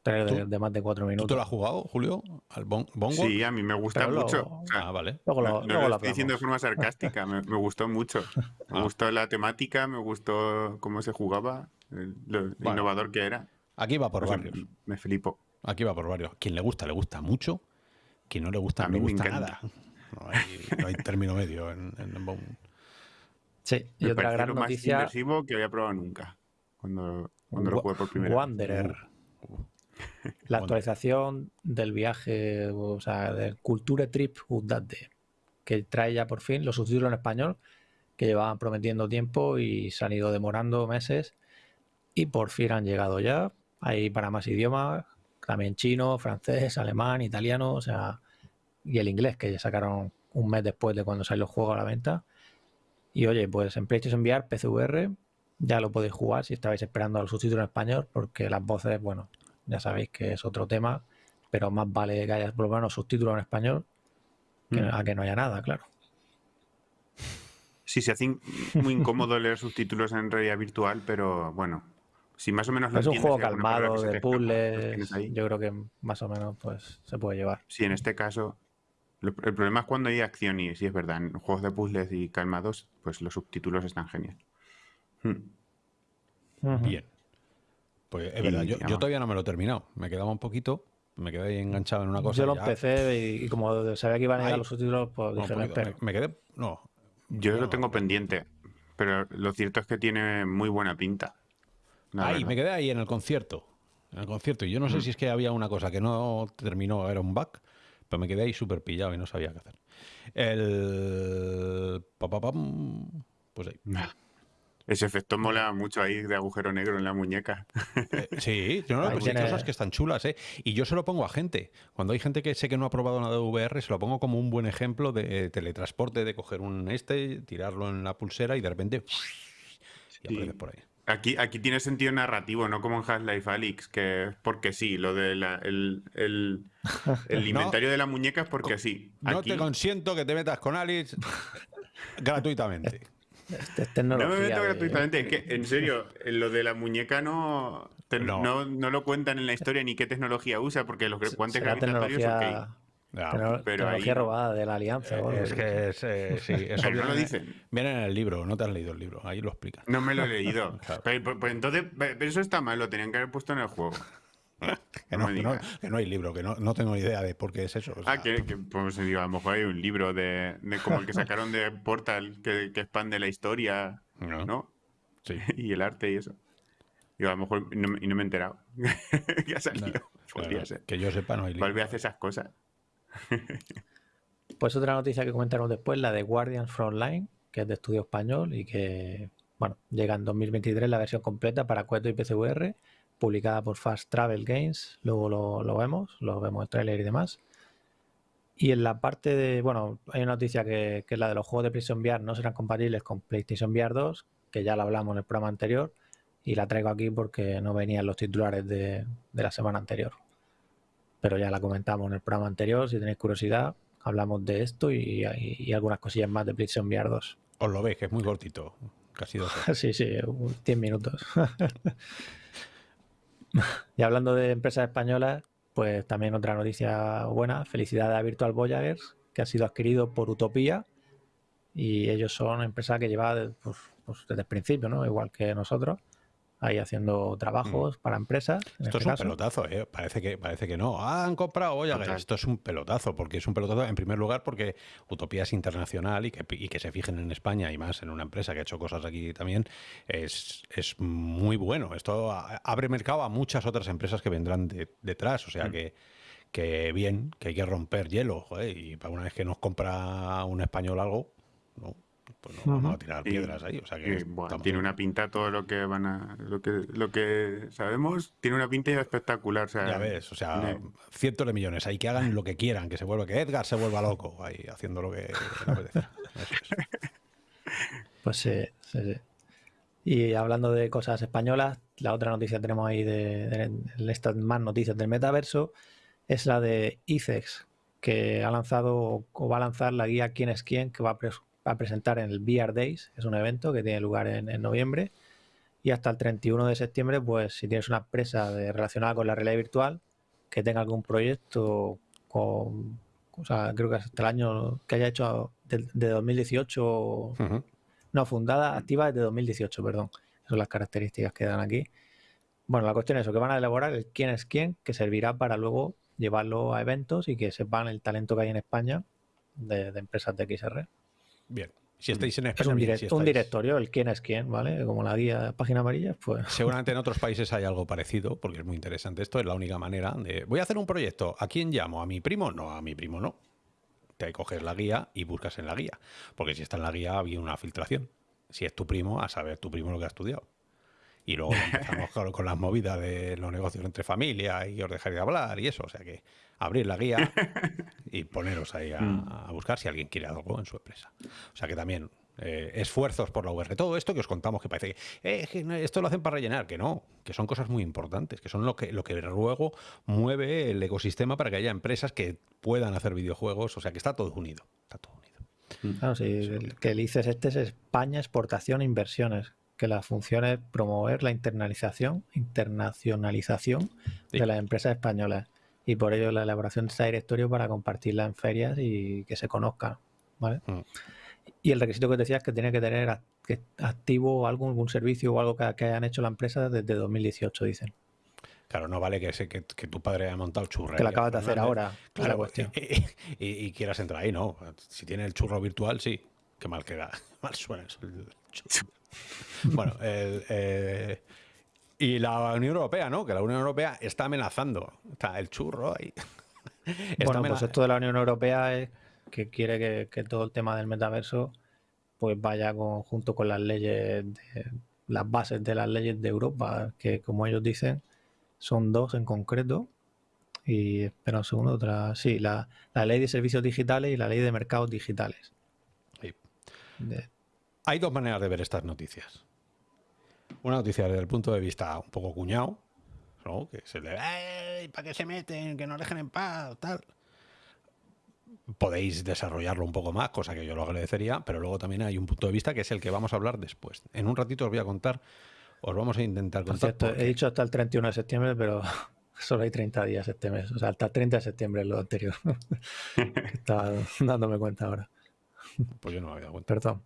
Tráiler de, más de cuatro minutos. ¿Tú lo has jugado, Julio? ¿Al Bone, Wars? Sí, a mí me gusta mucho. ah, vale. Luego lo, no, lo, estoy diciendo de forma sarcástica. me, gustó mucho. Me ah. gustó la temática, me gustó cómo se jugaba, lo innovador que era. Aquí va por varios. Me flipo. Aquí va por varios. Quien le gusta, le gusta mucho que no le gusta, a mí no me gusta nada. No hay, término medio en, en Sí, y otra gran noticia. más inmersivo que había probado nunca cuando, cuando lo jugué por primera vez. Wanderer. Uh, uh. La actualización del viaje, o sea, del Culture Trip Udate, que trae ya por fin los subtítulos en español que llevaban prometiendo tiempo y se han ido demorando meses y por fin han llegado ya. Ahí para más idiomas, también chino, francés, alemán, italiano, o sea, y el inglés, que ya sacaron un mes después de cuando salió el juego a la venta. Y oye, pues en PlayStation VR, PCVR, ya lo podéis jugar si estabais esperando a los subtítulos en español, porque las voces, bueno, ya sabéis que es otro tema, pero más vale que haya por lo menos subtítulos en español que, mm. a que no haya nada, claro. Sí, se hace muy incómodo leer subtítulos en realidad virtual, pero bueno, si más o menos lo Es un juego calmado, de puzzles, yo creo que más o menos pues se puede llevar. Sí, en este caso, el problema es cuando hay acción y sí es verdad, en juegos de puzzles y calmados, pues los subtítulos están genial. Hmm. Bien. Pues es verdad, yo, todavía no me lo he terminado. Me quedaba un poquito, me quedé ahí enganchado en una cosa. Yo lo empecé y, como sabía que iban a llegar los subtítulos, pues dije, me, me, quedé, no, yo lo tengo pendiente, pero lo cierto es que tiene muy buena pinta. Ahí, me quedé ahí en el concierto. En el concierto. Y yo no sé mm. si es que había una cosa que no terminó, era un bug, pero me quedé ahí súper pillado y no sabía qué hacer. El. Pues ahí. Ese efecto mola mucho ahí de agujero negro en la muñeca. Eh, sí, yo no, pues hay cosas que están chulas, ¿eh? Y yo se lo pongo a gente. Cuando hay gente que sé que no ha probado nada de VR, se lo pongo como un buen ejemplo de teletransporte, de coger un este, tirarlo en la pulsera y de repente y por ahí. Aquí, aquí tiene sentido narrativo, no como en Half-Life Alyx, que es porque sí, lo del el, el, inventario de la muñeca es porque sí. No te consiento que te metas con Alice gratuitamente. no me meto gratuitamente, es que en serio, lo de la muñeca no, no. no, lo cuentan en la historia ni qué tecnología usa, porque los guantes gravitatorios tecnología... pero tecnología robada de la alianza. Eh, es que es, eh, sí, eso no lo dicen. Viene en el libro, no te has leído el libro, ahí lo explica. No me lo he leído. pero, pues entonces, pero eso está mal, lo tenían que haber puesto en el juego. que, no, hay libro, que no, tengo idea de por qué es eso. ah, que, pues, a lo mejor hay un libro de, como el que sacaron de Portal que, que expande la historia, ¿no? Sí. y el arte y eso. Y a lo mejor no, y no me he enterado que ha salido. Podría ser. Que yo sepa, no hay libro. Valve hace esas cosas. Pues otra noticia que comentaron después, la de Guardians Frontline, que es de estudio español y que, bueno, llega en 2023 la versión completa para Cueto y PCVR publicada por Fast Travel Games, luego lo, vemos, lo vemos en trailer y demás. Y en la parte de, bueno, hay una noticia que, es la de los juegos de PlayStation VR no serán compatibles con PlayStation VR 2, que ya la hablamos en el programa anterior, y la traigo aquí porque no venían los titulares de, la semana anterior. Pero ya la comentamos en el programa anterior, si tenéis curiosidad, hablamos de esto y, y, algunas cosillas más de PlayStation VR 2. Os lo veis, que es muy cortito, casi dos sí, sí, 10 minutos. y hablando de empresas españolas, pues también otra noticia buena, felicidades a Virtual Voyagers, que ha sido adquirido por Utopía y ellos son empresas que llevan pues, pues, desde el principio, ¿no? Igual que nosotros ahí haciendo trabajos mm. para empresas. Esto es este un pelotazo, ¿eh? parece, que, parece que no. Ah, han comprado, oye, esto es un pelotazo, porque es un pelotazo en primer lugar porque Utopía es internacional y que, y que se fijen en España y más en una empresa que ha hecho cosas aquí también, es, es muy bueno. Esto abre mercado a muchas otras empresas que vendrán detrás, o sea mm. que que bien, que hay que romper hielo, joder, y para una vez que nos compra un español algo, ¿no? Pues no vamos a tirar piedras ahí. O sea que tiene una pinta todo lo que van a, lo que, lo que sabemos, tiene una pinta espectacular. O sea, ya ves, o sea, cientos de millones, hay que hagan lo que quieran, que se vuelva, que Edgar se vuelva loco ahí haciendo lo que le apetece. Pues sí, sí, sí. Y hablando de cosas españolas, la otra noticia que tenemos ahí de, estas más noticias del metaverso es la de ICEX, que ha lanzado o va a lanzar la guía Quién es quién, que va a a presentar en el VR Days, es un evento que tiene lugar en, noviembre. Y hasta el 31 de septiembre, pues si tienes una empresa de, relacionada con la realidad virtual que tenga algún proyecto con, o sea, creo que hasta el año que haya hecho de, 2018, no, fundada, activa desde 2018, perdón. Esas son las características que dan aquí. Bueno, la cuestión es eso, que van a elaborar el quién es quién, que servirá para luego llevarlo a eventos y que sepan el talento que hay en España de, de empresas de XR. Bien. Si estáis en España. Es un, directorio, el quién es quién, ¿vale? Como la guía página amarilla, pues. Seguramente en otros países hay algo parecido, porque es muy interesante. Esto es la única manera de. Voy a hacer un proyecto. ¿A quién llamo? ¿A mi primo? No, a mi primo no. Te coges la guía y buscas en la guía. Porque si está en la guía, había una filtración. Si es tu primo, a saber tu primo lo que ha estudiado. Y luego empezamos con, las movidas de los negocios entre familia y os dejaré de hablar y eso. O sea que abrir la guía y poneros ahí a, mm. a buscar si alguien quiere algo en su empresa. O sea que también eh, esfuerzos por la VR. Todo esto que os contamos que parece que, eh, esto lo hacen para rellenar, que no, que son cosas muy importantes, que son lo que, lo que luego mueve el ecosistema para que haya empresas que puedan hacer videojuegos, o sea que está todo unido, está todo unido. Claro, sí, que el ICES este es España Exportación e Inversiones, que la función es promover la internalización, internacionalización de las empresas españolas y por ello la elaboración de esta directorio para compartirla en ferias y que se conozca. ¿vale? Mm. Y el requisito que te decía es que tiene que tener activo algo, algún servicio o algo que, hayan hecho la empresa desde 2018, dicen. Claro, no vale que, que, que tu padre haya montado el churro. Que lo acabas de hacer ahora, claro, cuestión. Y, quieras entrar ahí, ¿no? Si tiene el churro virtual, sí. Qué mal queda. Mal suena eso. bueno, eh, y la Unión Europea, ¿no? Que la Unión Europea está amenazando. Está el churro ahí. bueno, pues esto de la Unión Europea es que quiere que, todo el tema del metaverso pues vaya junto con las leyes, las bases de las leyes de Europa, que como ellos dicen, son dos en concreto. Y espera un segundo, otra. Sí, la, ley de servicios digitales y la ley de mercados digitales. Hay dos maneras de ver estas noticias. Una noticia desde el punto de vista un poco cuñado, que se le ¿para qué se meten? Que no dejen en paz, tal podéis desarrollarlo un poco más, cosa que yo lo agradecería, pero luego también hay un punto de vista que es el que vamos a hablar después. En un ratito os voy a contar, os vamos a intentar contar. he dicho hasta el 31 de septiembre, pero solo hay 30 días este mes, o sea, hasta el 30 de septiembre es lo anterior. Estaba dándome cuenta ahora. Pues yo no me había dado cuenta. Perdón.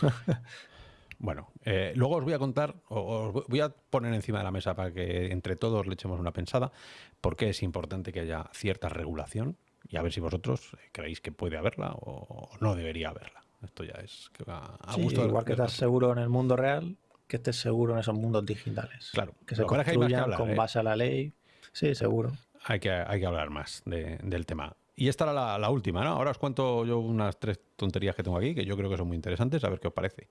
Bueno, eh, luego os voy a contar, os voy a poner encima de la mesa para que entre todos le echemos una pensada, porque es importante que haya cierta regulación y a ver si vosotros creéis que puede haberla o no debería haberla. Esto ya es a, gusto Igual que estás seguro en el mundo real, que estés seguro en esos mundos digitales. Claro. Que se construyan con ¿eh? base a la ley. Sí, seguro. Hay que, hay que hablar más del tema. Y esta era la, última, ¿no? Ahora os cuento yo unas tres tonterías que tengo aquí, que yo creo que son muy interesantes, a ver qué os parece.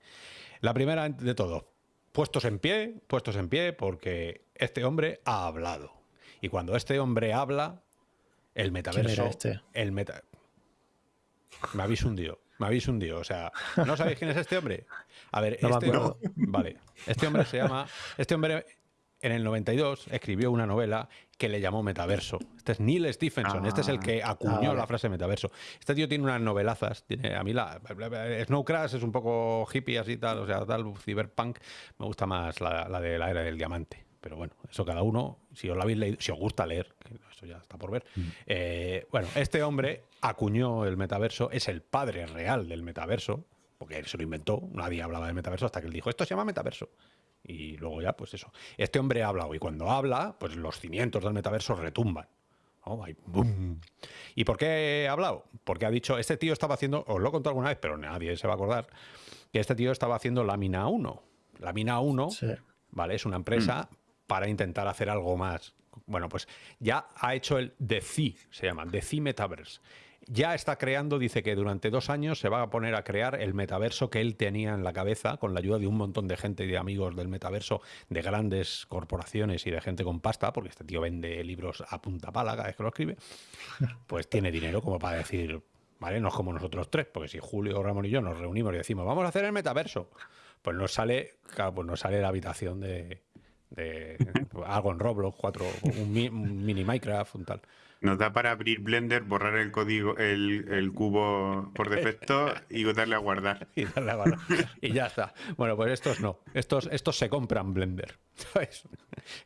La primera de todo, puestos en pie, puestos en pie, porque este hombre ha hablado. Y cuando este hombre habla, el metaverso. Este? El meta. Me habéis hundido. Me habéis hundido. O sea, ¿no sabéis quién es este hombre? A ver, este. Vale. Este hombre se llama. Este hombre en el 92 escribió una novela que le llamó Metaverso. Este es Neil Stephenson, este es el que ah, acuñó la frase Metaverso. Este tío tiene unas novelazas, tiene, a mí la Snow Crash es un poco hippie así tal, o sea, tal, cyberpunk, me gusta más la, la de la era del diamante. Pero bueno, eso cada uno, si os lo habéis leído, si os gusta leer, eso ya está por ver. Mm. Eh, bueno, este hombre acuñó el metaverso, es el padre real del metaverso, porque él se lo inventó, nadie hablaba del metaverso hasta que él dijo, esto se llama metaverso. Y luego ya, pues eso. Este hombre ha hablado y cuando habla, pues los cimientos del metaverso retumban. ¿Y por qué ha hablado? Porque ha dicho, este tío estaba haciendo, os lo he contado alguna vez, pero nadie se va a acordar, que este tío estaba haciendo Lámina 1. Lámina 1, ¿vale? Es una empresa mm para intentar hacer algo más. Bueno, pues ya ha hecho el DeFi, se llama, DeFi Metaverse. Ya está creando, dice que durante dos años se va a poner a crear el metaverso que él tenía en la cabeza, con la ayuda de un montón de gente y de amigos del metaverso, de grandes corporaciones y de gente con pasta, porque este tío vende libros a punta pala cada vez que lo escribe, pues tiene dinero como para decir, ¿vale? No es como nosotros tres, porque si Julio, Ramón y yo nos reunimos y decimos, vamos a hacer el metaverso, pues nos sale, pues nos sale la habitación de, algo en Roblox, cuatro, un, mini Minecraft, un tal. Nos da para abrir Blender, borrar el código, el, cubo por defecto y darle a guardar. Y darle a guardar. y ya está. Bueno, pues estos no. Estos, estos se compran Blender.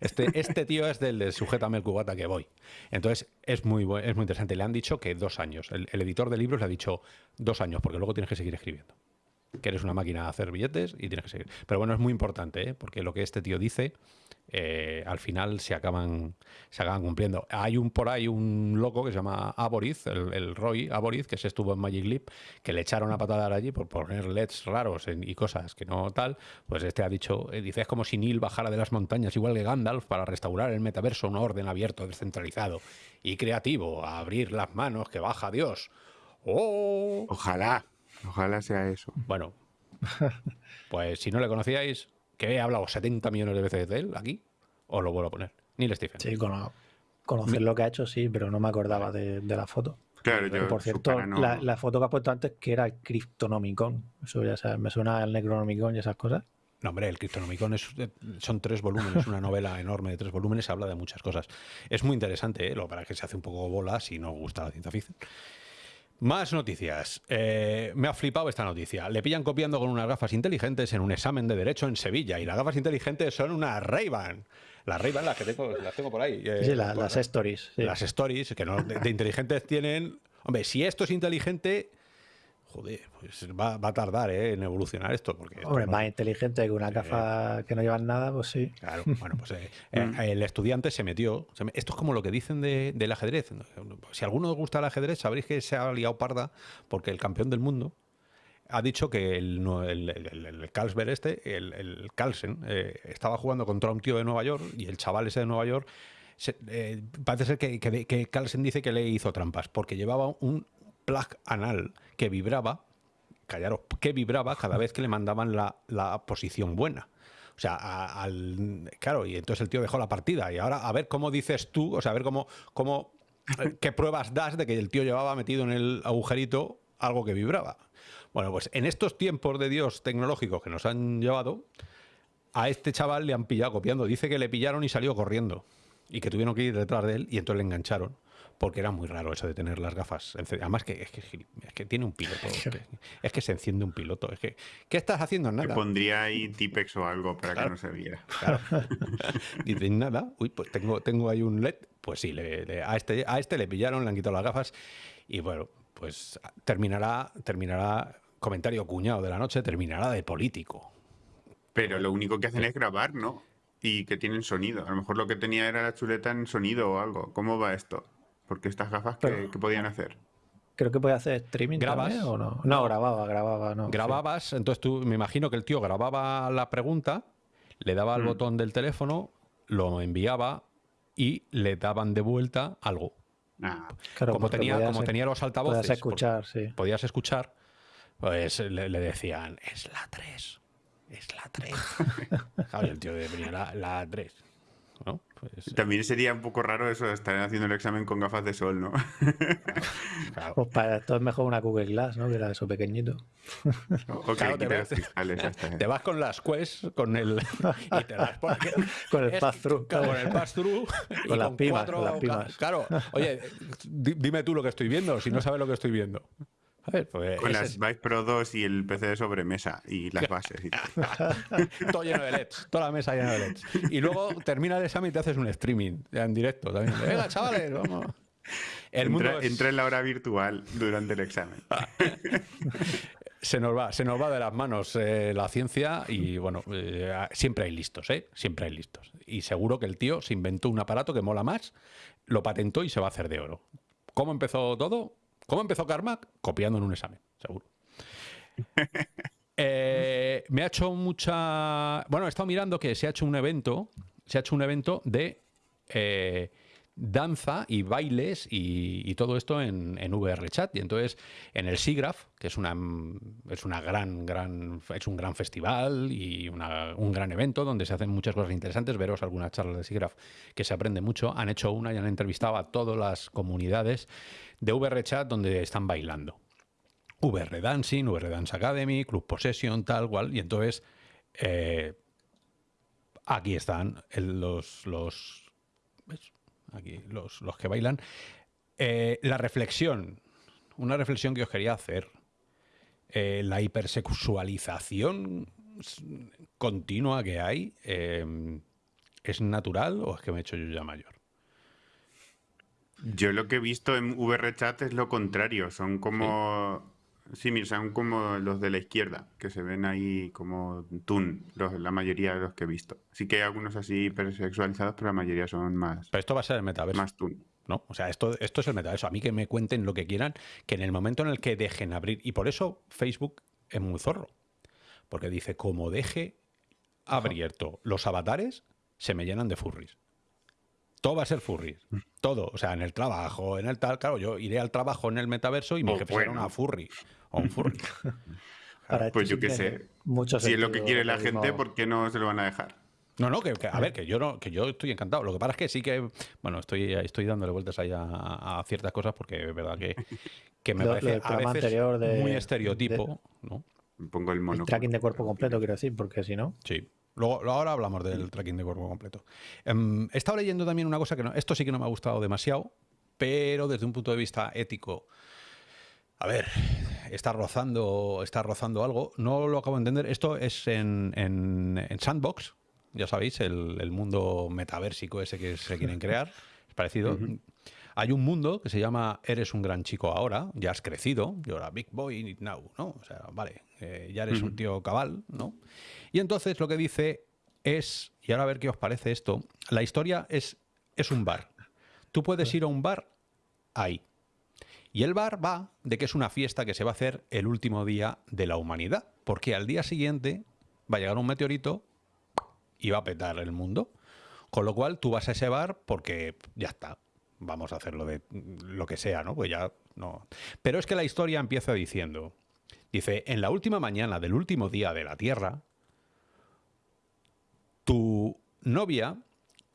Este, este tío es del de Sujétame el cubata que voy. Entonces, es muy, es muy interesante. Le han dicho que dos años. El, el editor de libros le ha dicho dos años, porque luego tienes que seguir escribiendo que eres una máquina de hacer billetes y tienes que seguir. Pero bueno, es muy importante, ¿eh? porque lo que este tío dice, eh, al final se acaban, se acaban cumpliendo. Hay un por ahí un loco que se llama Aboriz, el, Roy Aboriz, que se estuvo en Magic Leap, que le echaron a patada allí por poner LEDs raros y cosas que no tal. Pues este ha dicho, eh, dice, es como si Neil bajara de las montañas, igual que Gandalf, para restaurar el metaverso, un orden abierto, descentralizado y creativo, a abrir las manos que baja Dios. ¡Oh! Ojalá. Ojalá sea eso. Bueno, pues si no le conocíais, que he hablado 70 millones de veces de él aquí, os lo vuelvo a poner. Neil Stephen. Sí, conocer lo que ha hecho, sí, pero no me acordaba de, la foto. Claro, yo, por cierto, la, foto que has puesto antes, que era el Cryptonomicon. Eso ya sabes, me suena al Necronomicon y esas cosas. No, hombre, el Cryptonomicon es, eh, son tres volúmenes, una novela enorme de tres volúmenes, habla de muchas cosas. Es muy interesante, ¿eh? lo para que se hace un poco bola si no gusta la ciencia ficción. Más noticias. Eh, me ha flipado esta noticia. Le pillan copiando con unas gafas inteligentes en un examen de derecho en Sevilla y las gafas inteligentes son una Ray-Ban. Las Ray-Ban las que tengo, las tengo por ahí. sí, las stories. Las stories, que no, de inteligentes tienen... Hombre, si esto es inteligente joder, pues va, a tardar ¿eh? en evolucionar esto. Porque Hombre, más inteligente que una gafa que no llevan nada, pues sí. Claro, bueno, pues eh, eh, mm. el estudiante se metió. esto es como lo que dicen del ajedrez. Si a alguno os gusta el ajedrez, sabréis que se ha liado parda porque el campeón del mundo ha dicho que el, el, el, Carlsberg este, el, Carlsen, estaba jugando contra un tío de Nueva York y el chaval ese de Nueva York parece ser que, que, que, Carlsen dice que le hizo trampas porque llevaba un plug anal que vibraba, callaros, que vibraba cada vez que le mandaban la, posición buena. O sea, al, claro, y entonces el tío dejó la partida. Y ahora a ver cómo dices tú, o sea, a ver cómo, cómo eh, qué pruebas das de que el tío llevaba metido en el agujerito algo que vibraba. Bueno, pues en estos tiempos de Dios tecnológicos que nos han llevado, a este chaval le han pillado copiando. Dice que le pillaron y salió corriendo. Y que tuvieron que ir detrás de él y entonces le engancharon porque era muy raro eso de tener las gafas. Además que es que, tiene un piloto. Es que, se enciende un piloto. Es que, ¿qué estás haciendo? Nada. pondría ahí Tipex o algo para que no se viera. Dices, nada, uy, pues tengo, tengo ahí un LED. Pues sí, a, este, a este le pillaron, le han quitado las gafas y bueno, pues terminará, terminará, comentario cuñado de la noche, terminará de político. Pero lo único que hacen es grabar, ¿no? Y que tienen sonido. A lo mejor lo que tenía era la chuleta en sonido o algo. ¿Cómo va esto? Porque estas gafas, ¿qué, podían hacer? Creo que podía hacer streaming ¿Grabas? o no. No, grababa, grababa, no. Grababas, entonces tú, me imagino que el tío grababa la pregunta, le daba al mm. botón del teléfono, lo enviaba y le daban de vuelta algo. Ah. como tenía, como tenía los altavoces, podías escuchar, sí. podías escuchar, pues le, decían, es la 3, es la 3. el tío venía la, la 3. Pues, También sería un poco raro eso de estar haciendo el examen con gafas de sol, ¿no? Pues para esto es mejor una Google Glass, ¿no? Que era eso pequeñito. te, vas, con las Quest, con el. Y te las con el pass-through. Con el pass-through. Con, las pimas, con las pimas. Claro, oye, dime tú lo que estoy viendo, si no sabes lo que estoy viendo. Pues Con las Vive Pro 2 y el PC de sobremesa y las bases. Y todo. lleno de LEDs, toda la mesa llena de LEDs. Y luego termina el examen y te haces un streaming en directo también. Venga, chavales, vamos. entra, en la hora virtual durante el examen. se nos va, se nos va de las manos eh, la ciencia y bueno, eh, siempre hay listos, ¿eh? Siempre hay listos. Y seguro que el tío se inventó un aparato que mola más, lo patentó y se va a hacer de oro. ¿Cómo empezó todo? ¿Cómo empezó Carmack? Copiando en un examen, seguro. Eh, me ha hecho mucha. Bueno, he estado mirando que se ha hecho un evento. Se ha hecho un evento de eh, danza y bailes y, todo esto en, en VRChat. Y entonces, en el SIGGRAPH, que es una, es una gran, gran, es un gran festival y un gran evento donde se hacen muchas cosas interesantes. Veros algunas charlas de SIGGRAPH que se aprende mucho. Han hecho una y han entrevistado a todas las comunidades de VRChat donde están bailando. VR Dancing, VR Dance Academy, Club Possession, tal cual. Y entonces, eh, aquí están los, los, Aquí, los, los, que bailan. Eh, la reflexión, una reflexión que os quería hacer. Eh, la hipersexualización continua que hay, ¿es natural o es que me he hecho yo ya mayor? Yo lo que he visto en VRChat es lo contrario, son como... Sí. son como los de la izquierda, que se ven ahí como tun, la mayoría de los que he visto. Sí que hay algunos así hipersexualizados, pero la mayoría son más... Pero esto va a ser el metaverso. Más tun. ¿no? O sea, esto, esto es el metaverso. A mí que me cuenten lo que quieran, que en el momento en el que dejen abrir... Y por eso Facebook es muy zorro. Porque dice, como deje abierto los avatares, se me llenan de furries todo va a ser furry. Todo. O sea, en el trabajo, en el tal. Claro, yo iré al trabajo en el metaverso y mi oh, jefe será una furry. O un furry. pues yo qué sé. Si es lo que quiere la gente, ¿por qué no se lo van a dejar? No, no, que, a ver, que yo no, que yo estoy encantado. Lo que pasa es que sí que, bueno, estoy, estoy dándole vueltas ahí a, ciertas cosas porque es verdad que, que me parece a veces muy estereotipo, ¿no? Pongo el mono. tracking de cuerpo completo, quiero decir, porque si no. Sí. Luego, ahora hablamos del tracking de cuerpo completo. Em, he estado leyendo también una cosa que no, esto sí que no me ha gustado demasiado, pero desde un punto de vista ético, a ver, está rozando, está rozando algo. No lo acabo de entender. Esto es en, en, Sandbox, ya sabéis, el, mundo metaversico ese que se quieren crear. Es parecido. Hay un mundo que se llama Eres un gran chico ahora, ya has crecido, y ahora Big Boy Now, ¿no? O sea, vale, eh, ya eres un tío cabal, ¿no? Y entonces lo que dice es, y ahora a ver qué os parece esto, la historia es, es un bar. Tú puedes ir a un bar ahí. Y el bar va de que es una fiesta que se va a hacer el último día de la humanidad, porque al día siguiente va a llegar un meteorito y va a petar el mundo. Con lo cual tú vas a ese bar porque ya está, vamos a hacerlo de lo que sea, ¿no? Pues ya no. Pero es que la historia empieza diciendo, dice, en la última mañana del último día de la Tierra, tu novia,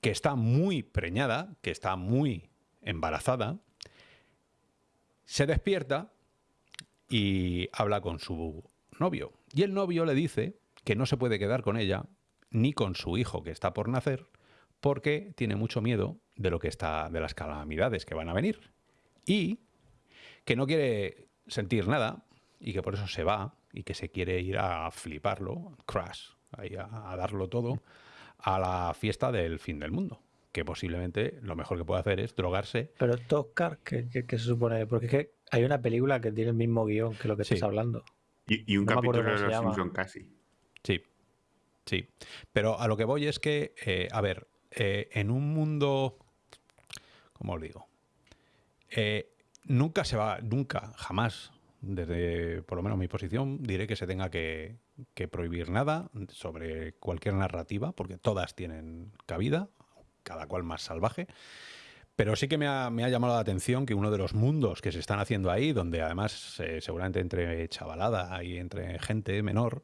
que está muy preñada, que está muy embarazada, se despierta y habla con su novio. Y el novio le dice que no se puede quedar con ella ni con su hijo que está por nacer porque tiene mucho miedo de lo que está de las calamidades que van a venir y que no quiere sentir nada y que por eso se va y que se quiere ir a fliparlo, crash, a darlo todo a la fiesta del fin del mundo que posiblemente lo mejor que puede hacer es drogarse. Pero Toscar, ¿qué, se supone? Porque es que hay una película que tiene el mismo guion que lo que estás hablando. Y, un capítulo de los Simpsons casi. Sí, sí. Pero a lo que voy es que, eh, a ver, eh, en un mundo, ¿cómo os digo? Eh, nunca se va, nunca, jamás, desde por lo menos mi posición, diré que se tenga que, que prohibir nada sobre cualquier narrativa, porque todas tienen cabida, cada cual más salvaje. Pero sí que me ha, llamado la atención que uno de los mundos que se están haciendo ahí, donde además eh, seguramente entre chavalada y entre gente menor,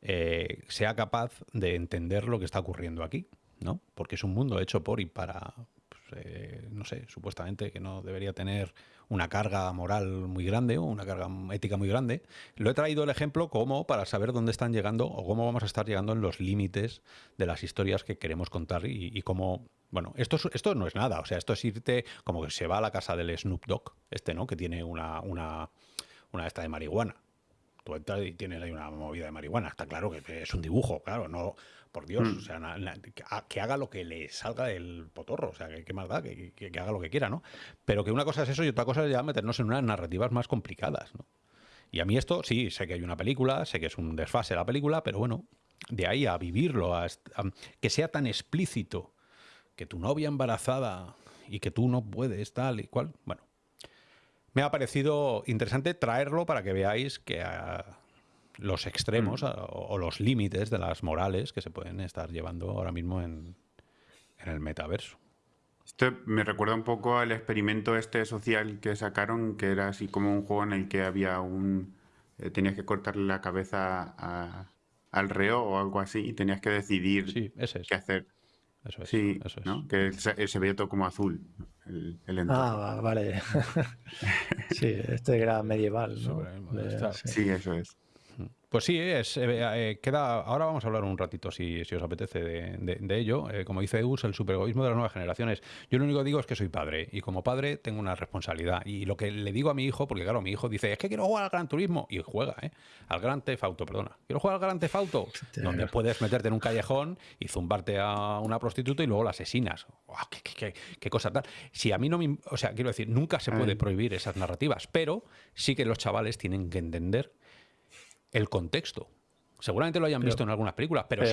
eh, sea capaz de entender lo que está ocurriendo aquí, ¿no? Porque es un mundo hecho por y para, pues, eh, no sé, supuestamente que no debería tener una carga moral muy grande o una carga ética muy grande. Lo he traído el ejemplo como para saber dónde están llegando o cómo vamos a estar llegando en los límites de las historias que queremos contar y, cómo bueno, esto, esto no es nada, o sea, esto es irte como que se va a la casa del Snoop Dogg, este, ¿no? Que tiene una, una, una esta de marihuana. Tú entras y tienes ahí una movida de marihuana. Está claro que es un dibujo, claro, no, por Dios, mm. o sea, que haga lo que le salga del potorro, o sea, que, más da, que, haga lo que quiera, ¿no? Pero que una cosa es eso y otra cosa es ya meternos en unas narrativas más complicadas, ¿no? Y a mí esto, sí, sé que hay una película, sé que es un desfase la película, pero bueno, de ahí a vivirlo, a, que sea tan explícito, que tu novia embarazada y que tú no puedes, tal y cual, bueno. Me ha parecido interesante traerlo para que veáis que los extremos mm. o, los límites de las morales que se pueden estar llevando ahora mismo en, el metaverso. Esto me recuerda un poco al experimento este social que sacaron, que era así como un juego en el que había un... Eh, tenías que cortarle la cabeza al reo o algo así y tenías que decidir qué hacer. Eso es. Sí, que se, veía todo como azul el, entorno. Ah, vale. sí, este era medieval. sí, eso es. Pues sí, es, eh, eh, queda, ahora vamos a hablar un ratito, si, os apetece, de, ello. Eh, como dice Eus, el superegoísmo de las nuevas generaciones. Yo lo único que digo es que soy padre y como padre tengo una responsabilidad. Y lo que le digo a mi hijo, porque claro, mi hijo dice, es que quiero jugar al Gran Turismo. Y juega, ¿eh? Al Gran Tefauto, perdona. Quiero jugar al Gran Tefauto, donde puedes meterte en un callejón y zumbarte a una prostituta y luego la asesinas. qué, cosa tal! Si a mí no me... O sea, quiero decir, nunca se puede prohibir esas narrativas, pero sí que los chavales tienen que entender el contexto. Seguramente lo hayan visto en algunas películas, pero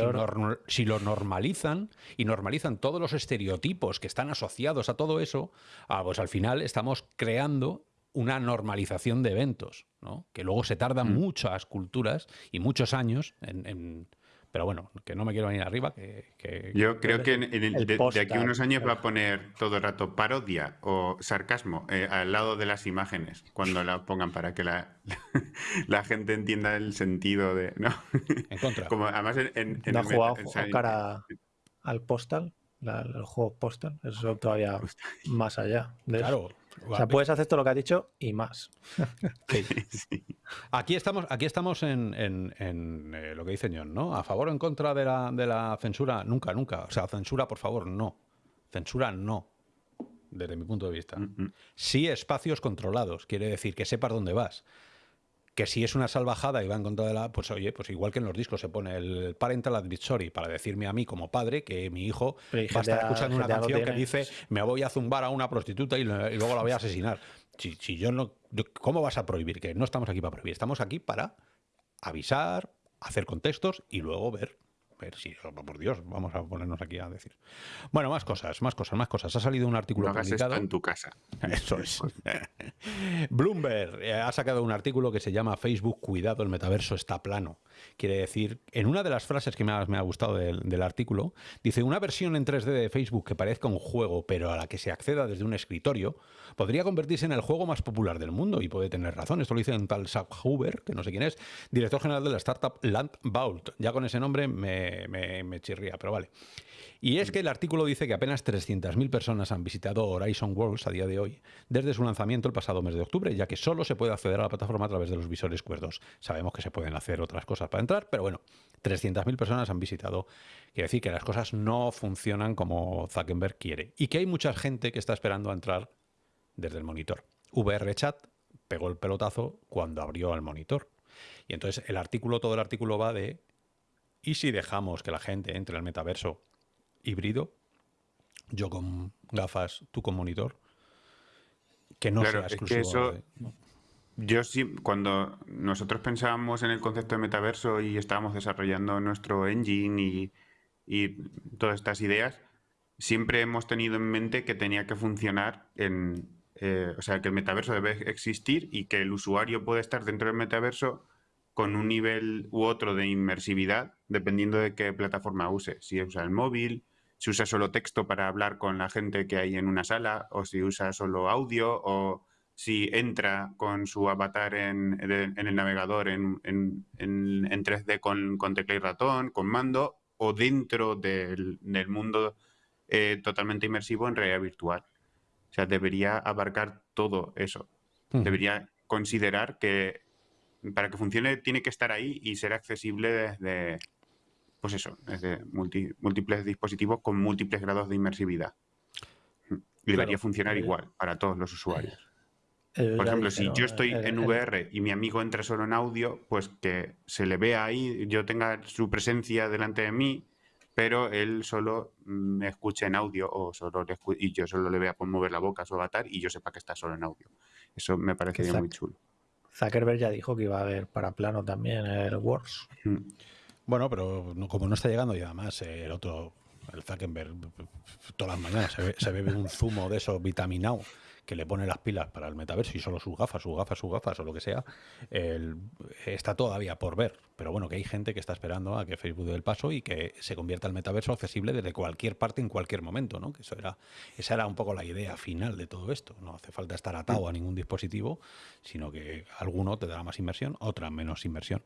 si, lo normalizan y normalizan todos los estereotipos que están asociados a todo eso, ah, pues al final estamos creando una normalización de eventos, ¿no? que luego se tardan mm. muchas culturas y muchos años en, Pero bueno, que no me quiero venir arriba. Que, Yo creo que de, aquí a unos años va a poner todo el rato parodia o sarcasmo eh, al lado de las imágenes cuando la pongan para que la, la gente entienda el sentido de. ¿no? En contra. Como además en, ¿No ha jugado cara al postal? el juego postal, eso todavía más allá. De claro. O sea, puedes hacer todo lo que has dicho y más. Aquí estamos, aquí estamos en, eh, lo que dice John, ¿no? A favor o en contra de la, de la censura, nunca, nunca. O sea, censura, por favor, no. Censura, no. Desde mi punto de vista. Mm, mm. Sí espacios controlados, quiere decir que sepas dónde vas que si es una salvajada y va en contra de la, pues oye, pues igual que en los discos se pone el parental advisory para decirme a mí como padre que mi hijo va a estar escuchando una canción que dice me voy a zumbar a una prostituta y, luego la voy a asesinar. Si, si yo no, ¿cómo vas a prohibir? Que no estamos aquí para prohibir, estamos aquí para avisar, hacer contextos y luego ver ver si, oh, por Dios, vamos a ponernos aquí a decir. Bueno, más cosas, más cosas, más cosas. Ha salido un artículo no publicado. en tu casa. Eso es. Bloomberg eh, ha sacado un artículo que se llama Facebook, cuidado, el metaverso está plano. Quiere decir, en una de las frases que más me ha gustado del, artículo, dice, una versión en 3D de Facebook que parezca un juego, pero a la que se acceda desde un escritorio, podría convertirse en el juego más popular del mundo y puede tener razón. Esto lo dice un tal Zach Huber, que no sé quién es, director general de la startup Land Vault. Ya con ese nombre me, me chirría, pero vale. Y es que el artículo dice que apenas 300.000 personas han visitado Horizon Worlds a día de hoy, desde su lanzamiento el pasado mes de octubre, ya que solo se puede acceder a la plataforma a través de los visores cuerdos. Sabemos que se pueden hacer otras cosas para entrar, pero bueno, 300.000 personas han visitado. Quiere decir que las cosas no funcionan como Zuckerberg quiere y que hay mucha gente que está esperando a entrar desde el monitor. VRChat pegó el pelotazo cuando abrió el monitor. Y entonces el artículo, todo el artículo va de ¿y si dejamos que la gente entre al metaverso híbrido, yo con gafas, tú con monitor, que no sea exclusivo. Yo sí, cuando nosotros pensábamos en el concepto de metaverso y estábamos desarrollando nuestro engine y, y todas estas ideas, siempre hemos tenido en mente que tenía que funcionar en, eh, o sea, que el metaverso debe existir y que el usuario puede estar dentro del metaverso con un nivel u otro de inmersividad, dependiendo de qué plataforma use. Si usa el móvil, si usa solo texto para hablar con la gente que hay en una sala, o si usa solo audio, o si entra con su avatar en, el navegador en, 3D con, tecla y ratón, con mando, o dentro del, mundo eh, totalmente inmersivo en realidad virtual. O sea, debería abarcar todo eso. Debería considerar que para que funcione tiene que estar ahí y ser accesible desde, pues eso, desde múltiples dispositivos con múltiples grados de inmersividad. debería funcionar eh, igual para todos los usuarios. Eh, Por ejemplo, si yo estoy en VR y mi amigo entra solo en audio, pues que se le vea ahí, yo tenga su presencia delante de mí, pero él solo me escuche en audio o solo y yo solo le vea por mover la boca a su avatar y yo sepa que está solo en audio. Eso me parecería muy chulo. Zuckerberg ya dijo que iba a haber para plano también el Wars. Bueno, pero como no está llegando y además el otro, el Zuckerberg, todas las mañanas se, bebe un zumo de esos vitaminado que le pone las pilas para el metaverso y solo sus gafas, sus gafas, sus gafas o lo que sea, está todavía por ver. Pero bueno, que hay gente que está esperando a que Facebook dé el paso y que se convierta el metaverso accesible desde cualquier parte en cualquier momento, ¿no? Que eso era, esa era un poco la idea final de todo esto. No hace falta estar atado a ningún dispositivo, sino que alguno te dará más inversión, otra menos inversión.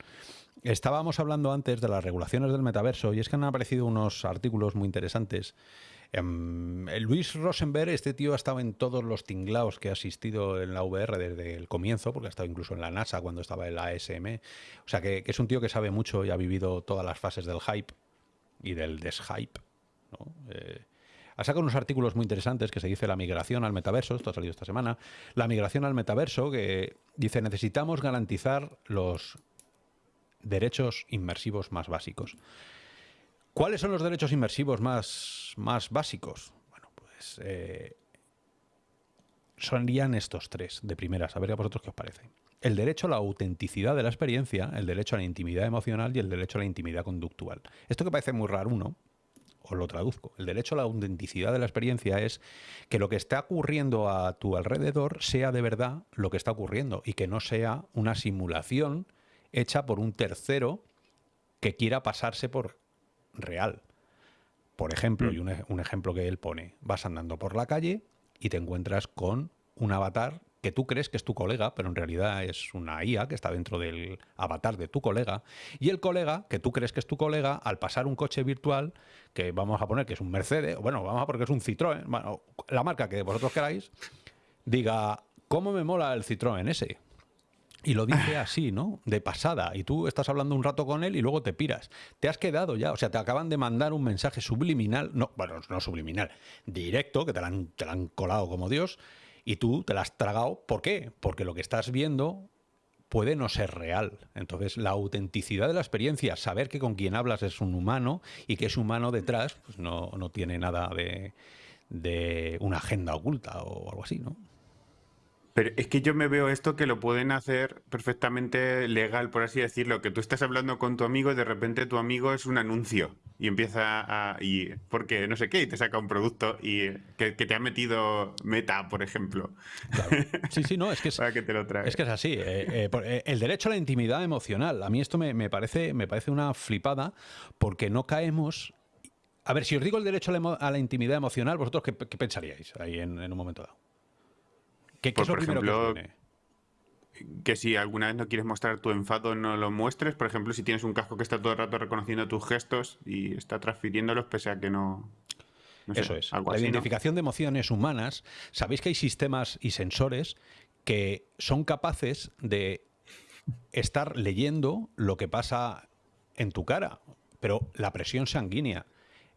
Estábamos hablando antes de las regulaciones del metaverso y es que han aparecido unos artículos muy interesantes Em, Luis Rosenberg, este tío ha estado en todos los tinglaos que ha asistido en la VR desde el comienzo, porque ha estado incluso en la NASA cuando estaba en la ASM. O sea, que, es un tío que sabe mucho y ha vivido todas las fases del hype y del deshype. Eh, ha sacado unos artículos muy interesantes que se dice la migración al metaverso, esto ha salido esta semana, la migración al metaverso, que dice necesitamos garantizar los derechos inmersivos más básicos. ¿Cuáles son los derechos inmersivos más, más básicos? Bueno, pues eh, estos tres de primeras. A ver a vosotros qué os parece. El derecho a la autenticidad de la experiencia, el derecho a la intimidad emocional y el derecho a la intimidad conductual. Esto que parece muy raro uno, os lo traduzco. El derecho a la autenticidad de la experiencia es que lo que está ocurriendo a tu alrededor sea de verdad lo que está ocurriendo y que no sea una simulación hecha por un tercero que quiera pasarse por real. Por ejemplo, y un, un ejemplo que él pone, vas andando por la calle y te encuentras con un avatar que tú crees que es tu colega, pero en realidad es una IA que está dentro del avatar de tu colega, y el colega, que tú crees que es tu colega, al pasar un coche virtual, que vamos a poner que es un Mercedes, bueno, vamos a poner que es un Citroën, bueno, la marca que vosotros queráis, diga, ¿cómo me mola el Citroën ese? Y lo dice así, ¿no? De pasada. Y tú estás hablando un rato con él y luego te piras. Te has quedado ya. O sea, te acaban de mandar un mensaje subliminal. No, bueno, no subliminal. Directo, que te lo han, colado como Dios y tú te la has tragado. ¿Por qué? Porque lo que estás viendo puede no ser real. Entonces, la autenticidad de la experiencia, saber que con quien hablas es un humano y que ese humano detrás pues no, no tiene nada de, de una agenda oculta o algo así, ¿no? Pero es que yo me veo esto que lo pueden hacer perfectamente legal, por así decirlo, que tú estás hablando con tu amigo y de repente tu amigo es un anuncio y empieza a... Y, porque no sé qué, y te saca un producto y que, te ha metido meta, por ejemplo. Sí, sí, no, es que es, Para que te lo es, que es así. Eh, eh, eh, el derecho a la intimidad emocional, a mí esto me, parece, me parece una flipada porque no caemos... A ver, si os digo el derecho a la, intimidad emocional, ¿vosotros qué, pensaríais ahí en un momento dado? ¿Qué, pues, por ejemplo, que, si alguna vez no quieres mostrar tu enfado, no lo muestres. Por ejemplo, si tienes un casco que está todo el rato reconociendo tus gestos y está transfiriéndolos pese a que no... Eso es. la identificación de emociones humanas. Sabéis que hay sistemas y sensores que son capaces de estar leyendo lo que pasa en tu cara, pero la presión sanguínea,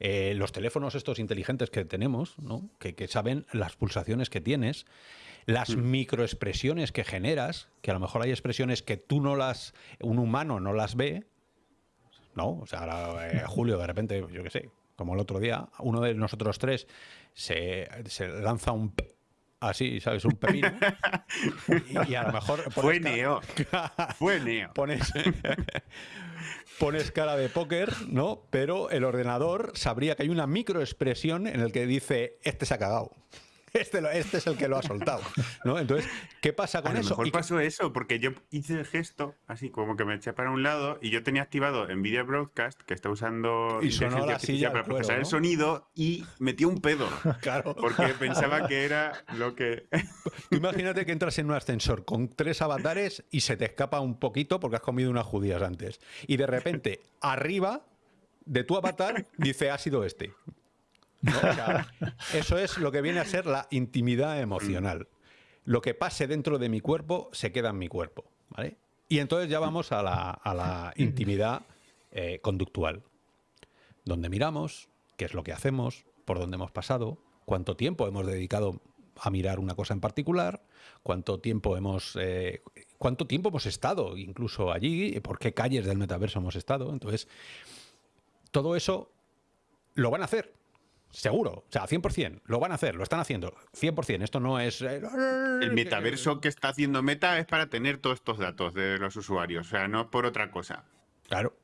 eh, los teléfonos estos inteligentes que tenemos, ¿no? que, que, saben las pulsaciones que tienes, las mm. microexpresiones que generas, que a lo mejor hay expresiones que tú no las, un humano no las ve, ¿no? O sea, ahora, eh, Julio, de repente, yo qué sé, como el otro día, uno de nosotros tres se, lanza un así, ¿sabes? Un pepino. Y, a lo mejor. Fue Neo. Fue Neo. Pones, pones cara de póker, ¿no? Pero el ordenador sabría que hay una microexpresión en el que dice: Este se ha cagado. Este, este, es el que lo ha soltado. ¿no? Entonces, ¿qué pasa con a eso? Lo mejor pasó eso, porque yo hice el gesto, así como que me eché para un lado, y yo tenía activado Nvidia Broadcast, que está usando y inteligencia artificial para procesar el sonido, y metí un pedo. claro. Porque pensaba que era lo que. imagínate que entras en un ascensor con tres avatares y se te escapa un poquito porque has comido unas judías antes. Y de repente, arriba de tu avatar dice ha sido este eso es lo que viene a ser la intimidad emocional. Lo que pase dentro de mi cuerpo se queda en mi cuerpo. ¿vale? Y entonces ya vamos a la, intimidad eh, conductual, donde miramos, qué es lo que hacemos, por dónde hemos pasado, cuánto tiempo hemos dedicado a mirar una cosa en particular, cuánto tiempo hemos, eh, cuánto tiempo hemos estado incluso allí, por qué calles del metaverso hemos estado. Entonces, todo eso lo van a hacer. Seguro, o sea, 100%, lo van a hacer, lo están haciendo, 100%, esto no es... Eh, el metaverso que está haciendo Meta es para tener todos estos datos de los usuarios, o sea, no por otra cosa. Claro,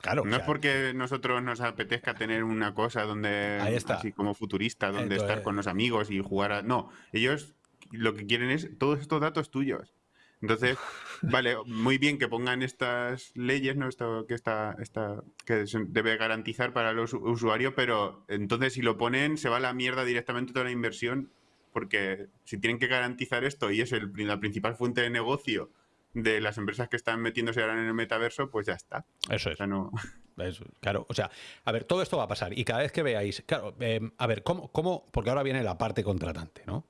claro. No es porque nosotros nos apetezca tener una cosa donde, así como futurista, donde estar con los amigos y jugar a... No, ellos lo que quieren es todos estos datos tuyos. Entonces, vale, muy bien que pongan estas leyes, ¿no? Esto que está, esta, que debe garantizar para los usuarios, pero entonces si lo ponen, se va a la mierda directamente toda la inversión, porque si tienen que garantizar esto y es el, la principal fuente de negocio de las empresas que están metiéndose ahora en el metaverso, pues ya está. Eso es. claro, o sea, a ver, todo esto va a pasar y cada vez que veáis, claro, eh, a ver, ¿cómo, ¿cómo? Porque ahora viene la parte contratante, ¿no?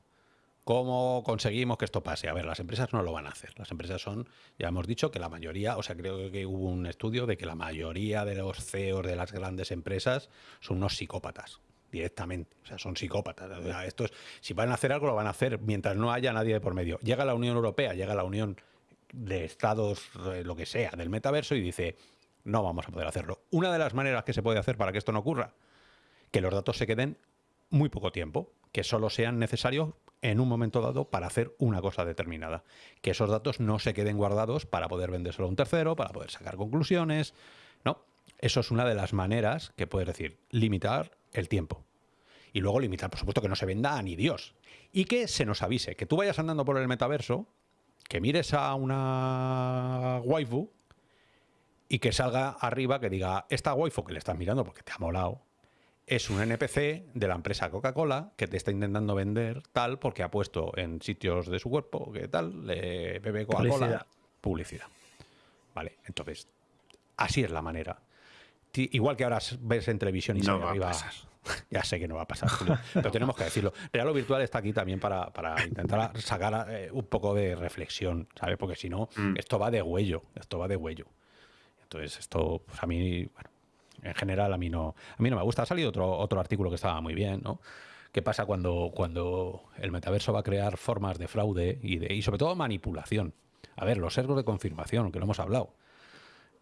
¿Cómo conseguimos que esto pase? A ver, las empresas no lo van a hacer. Las empresas son, ya hemos dicho que la mayoría, o sea, creo que hubo un estudio de que la mayoría de los CEOs de las grandes empresas son unos psicópatas directamente. O sea, son psicópatas. esto es, si van a hacer algo, lo van a hacer mientras no haya nadie de por medio. Llega la Unión Europea, llega la Unión de Estados, eh, lo que sea, del metaverso y dice, no vamos a poder hacerlo. Una de las maneras que se puede hacer para que esto no ocurra, que los datos se queden muy poco tiempo, que solo sean necesarios en un momento dado para hacer una cosa determinada. Que esos datos no se queden guardados para poder vendérselo a un tercero, para poder sacar conclusiones. No, eso es una de las maneras que puedes decir, limitar el tiempo. Y luego limitar, por supuesto, que no se venda a ni Dios. Y que se nos avise, que tú vayas andando por el metaverso, que mires a una waifu y que salga arriba que diga, esta waifu que le estás mirando porque te ha molado, es un NPC de la empresa Coca-Cola que te está intentando vender tal porque ha puesto en sitios de su cuerpo que tal, le bebe Coca-Cola. Publicidad. Publicidad. Vale, entonces, así es la manera. Igual que ahora ves en televisión y No sale va a arriba. pasar. Ya sé que no va a pasar, Julio, pero tenemos que decirlo. Real o Virtual está aquí también para, para intentar sacar eh, un poco de reflexión, ¿sabes? Porque si no, Mm. esto va de huello, esto va de huello. Entonces, esto, pues a mí, bueno, en general a mí no, a mí no me gusta. Ha salido otro, otro artículo que estaba muy bien, ¿no? ¿Qué pasa cuando, cuando el metaverso va a crear formas de fraude y, de, y sobre todo manipulación? A ver, los sesgos de confirmación, que lo hemos hablado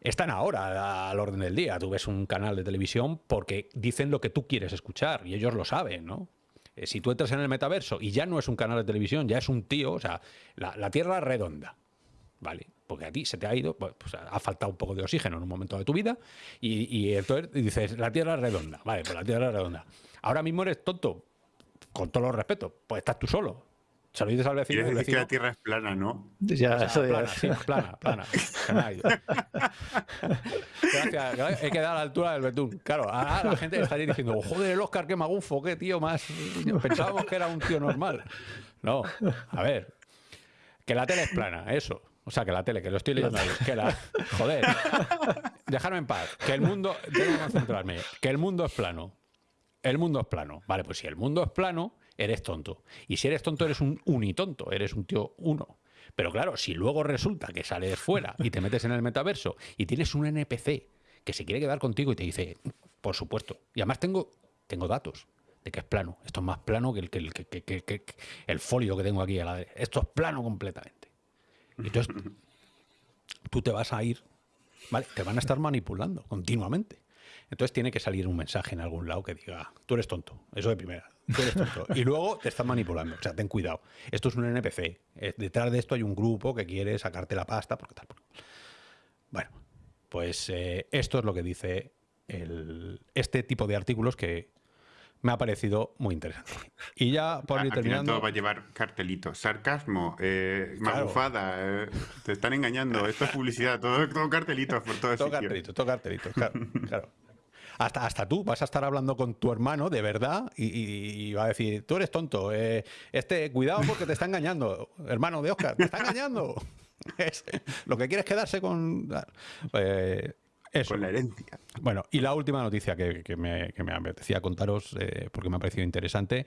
están ahora al orden del día. Tú ves un canal de televisión porque dicen lo que tú quieres escuchar y ellos lo saben, ¿no? Eh, Si tú entras en el metaverso y ya no es un canal de televisión, ya es un tío, o sea, la, la Tierra redonda, ¿vale? Porque a ti se te ha ido, pues ha faltado un poco de oxígeno en un momento de tu vida y, y entonces dices, la Tierra es redonda, vale, pues la Tierra es redonda. Ahora mismo eres tonto, con todo los respetos, pues estás tú solo. Se lo dices al vecino, Quieres decir que la Tierra es plana, ¿no? Ya, o sea, eso ya- plana, sí, plana, plana. Gracias, gra- he quedado a la altura del betún. Claro, ahora la gente estaría diciendo, joder, el Oscar, qué magufo, qué tío más. Pensábamos que era un tío normal. No, a ver, que la tele es plana, eso. O sea, que la tele, que lo estoy leyendo ahí, que la... Joder, dejarme en paz, que el mundo, tengo que concentrarme, que el mundo es plano. El mundo es plano. Vale, pues si el mundo es plano, eres tonto. Y si eres tonto, eres un unitonto, eres un tío uno. Pero claro, si luego resulta que sales fuera y te metes en el metaverso y tienes un NPC que se quiere quedar contigo y te dice, por supuesto, y además tengo, tengo datos de que es plano. Esto es más plano que el, que el, que- que- el folio que tengo aquí a la derecha. Esto es plano completamente. Entonces tú te vas a ir, ¿vale? Te van a estar manipulando continuamente. Entonces tiene que salir un mensaje en algún lado que diga, tú eres tonto, eso de primera, tú eres tonto. Y luego te están manipulando, o sea, ten cuidado. Esto es un NPC, eh, detrás de esto hay un grupo que quiere sacarte la pasta, porque tal. Bueno, pues eh, esto es lo que dice este tipo de artículos que me ha parecido muy interesante. Y ya por ir terminando... todo va a llevar cartelitos. Sarcasmo, eh, Claro. magufada, eh, te están engañando. Esto es publicidad, todo, todo cartelitos por todo Todo cartelitos, todo cartelitos, claro. claro. Hasta, hasta tú vas a estar hablando con tu hermano de verdad y, y- y va a decir, tú eres tonto, eh, este, cuidado porque te está engañando, hermano de Oscar, te está engañando. Es- lo que quieres es quedarse con... eh, eso. Con la herencia. Bueno, y la última noticia que, que me, que me apetecía contaros, eh, porque me ha parecido interesante,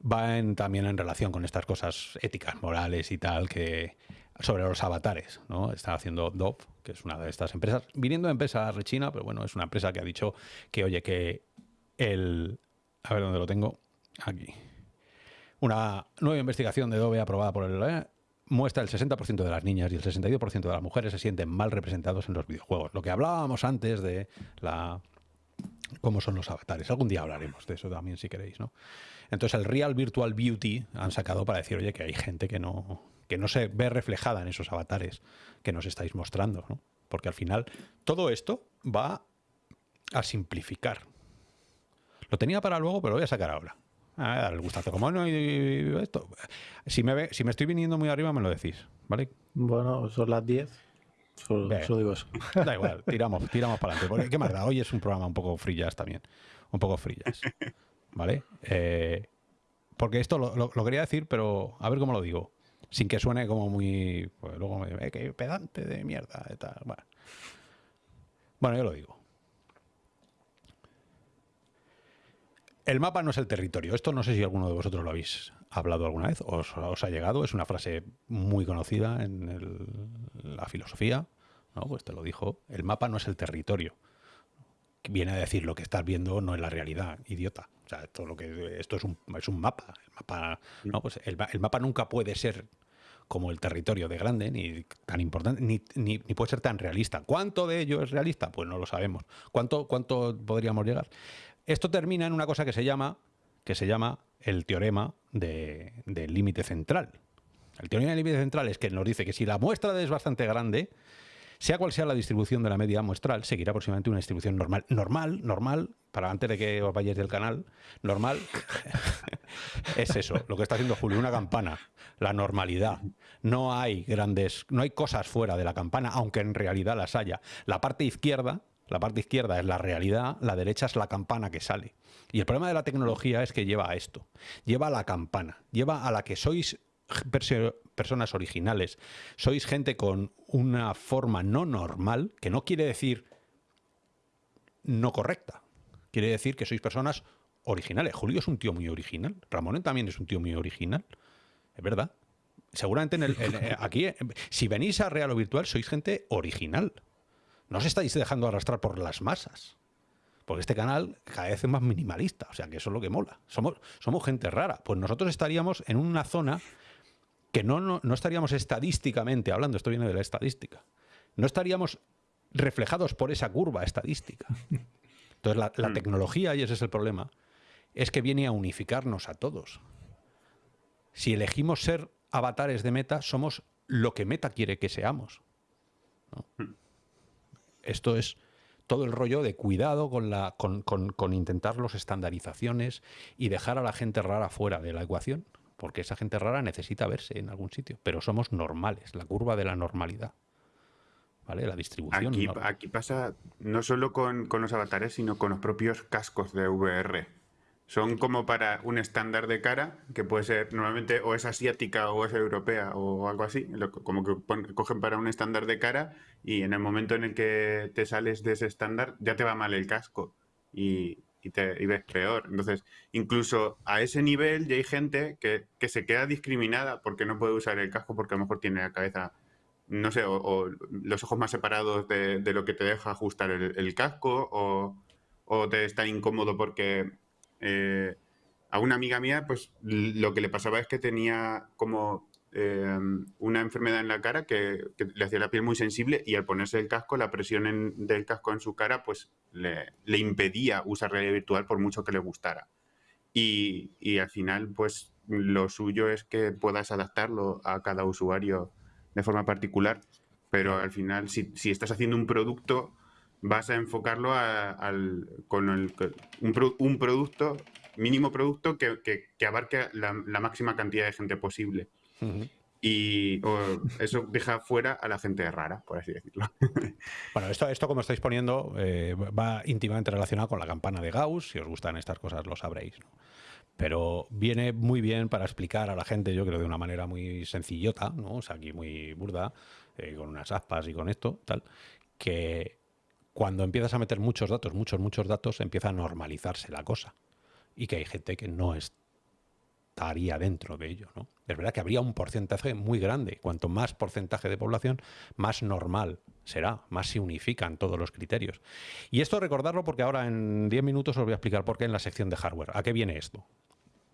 va en- también en relación con estas cosas éticas, morales y tal, que sobre los avatares, ¿no? Está haciendo Dove, que es una de estas empresas, viniendo de empresa rechina, pero bueno, es una empresa que ha dicho que, oye, que el... A ver dónde lo tengo. Aquí. Una nueva investigación de Dove aprobada por el... muestra el 60% de las niñas y el 62% de las mujeres se sienten mal representados en los videojuegos. Lo que hablábamos antes de la cómo son los avatares. Algún día hablaremos de eso también si queréis, ¿no? Entonces el Real Virtual Beauty han sacado para decir, oye, que hay gente que no, que no se ve reflejada en esos avatares que nos estáis mostrando, ¿no? Porque al final todo esto va a simplificar. Lo tenía para luego, pero lo voy a sacar ahora. A dar el gustazo. Como no y esto. Si me, ve- si me estoy viniendo muy arriba, me lo decís, ¿vale? Bueno, son las 10. Solo, digo eso. Da igual, tiramos, tiramos para adelante. Porque, ¿Qué más da? Hoy es un programa un poco jazz también. Un poco jazz. ¿Vale? Eh, porque esto lo, lo- lo quería decir, pero a ver cómo lo digo. Sin que suene como muy. Pues luego me eh, que pedante de mierda y tal. Bueno. Bueno, yo lo digo. El mapa no es el territorio. Esto no sé si alguno de vosotros lo habéis hablado alguna vez, os, os ha llegado. Es una frase muy conocida en la filosofía. ¿no? Pues te lo dijo. El mapa no es el territorio. Viene a decir lo que estás viendo no es la realidad, idiota. O sea, esto, lo que, esto es, un, es un mapa. El mapa, ¿no? pues el mapa nunca puede ser como el territorio de grande, ni tan importante, ni, ni- ni puede ser tan realista. ¿Cuánto de ello es realista? Pues no lo sabemos. ¿Cuánto, cuánto podríamos llegar? Esto termina en una cosa que se llama, que se llama el teorema de- del límite central. El teorema del límite central es que nos dice que si la muestra es bastante grande, sea cual sea la distribución de la media muestral, seguirá aproximadamente una distribución normal. Normal, normal, para antes de que os vayáis del canal, normal es eso, lo que está haciendo Julio, una campana, la normalidad. No hay grandes, no hay cosas fuera de la campana, aunque en realidad las haya. La parte izquierda, la parte izquierda es la realidad, la derecha es la campana que sale. Y el problema de la tecnología es que lleva a esto, lleva a la campana, lleva a la que sois personas originales, sois gente con una forma no normal, que no quiere decir no correcta, quiere decir que sois personas originales. Julio es un tío muy original, Ramón también es un tío muy original, es verdad. Seguramente en el, eh, aquí, eh, si venís a real o virtual, sois gente original. No os estáis dejando arrastrar por las masas. Porque este canal cada vez es más minimalista, o sea que eso es lo que mola. Somos, somos gente rara. Pues nosotros estaríamos en una zona que no, no, estaríamos estadísticamente hablando, esto viene de la estadística, no estaríamos reflejados por esa curva estadística. Entonces la, la, mm. tecnología, y ese es el problema, es que viene a unificarnos a todos. Si elegimos ser avatares de Meta, somos lo que Meta quiere que seamos. Mm. Esto es todo el rollo de cuidado con, la, con, con intentar las estandarizaciones y dejar a la gente rara fuera de la ecuación porque esa gente rara necesita verse en algún sitio, pero somos normales, la curva de la normalidad. ¿Vale? La distribución. Aquí, aquí pasa no solo con, los avatares, sino con los propios cascos de VR. Son como para un estándar de cara, que puede ser normalmente o es asiática o es europea o algo así, como que cogen para un estándar de cara y en el momento en el que te sales de ese estándar ya te va mal el casco. Y, y, ves peor. Entonces, incluso a ese nivel ya hay gente que, se queda discriminada porque no puede usar el casco porque a lo mejor tiene la cabeza, no sé, o, los ojos más separados de, lo que te deja ajustar el, casco o, te está incómodo porque eh, a una amiga mía, pues lo que le pasaba es que tenía como Em, una enfermedad en la cara que, le hacía la piel muy sensible y al ponerse el casco, la presión del casco en su cara pues le, impedía usar realidad virtual por mucho que le gustara. Y, al final pues lo suyo es que puedas adaptarlo a cada usuario de forma particular, pero al final si, estás haciendo un producto vas a enfocarlo al, con un, producto, mínimo producto que, abarque la máxima cantidad de gente posible. Y eso deja fuera a la gente rara, por así decirlo. Bueno, esto, esto como estáis poniendo, eh, va íntimamente relacionado con la campana de Gauss. Si os gustan estas cosas, lo sabréis. Pero viene muy bien para explicar a la gente, yo creo, de una manera muy sencillota, ¿no? O sea, aquí muy burda, eh, con unas aspas y con esto, tal, que cuando empiezas a meter muchos datos, muchos, muchos datos, empieza a normalizarse la cosa. Y que hay gente que no es estaría dentro de ello. ¿no? Es verdad que habría un porcentaje muy grande. Cuanto más porcentaje de población, más normal será, más se unifican todos los criterios. Y esto recordarlo porque ahora en 10 minutos os voy a explicar por qué en la sección de hardware. ¿A qué viene esto?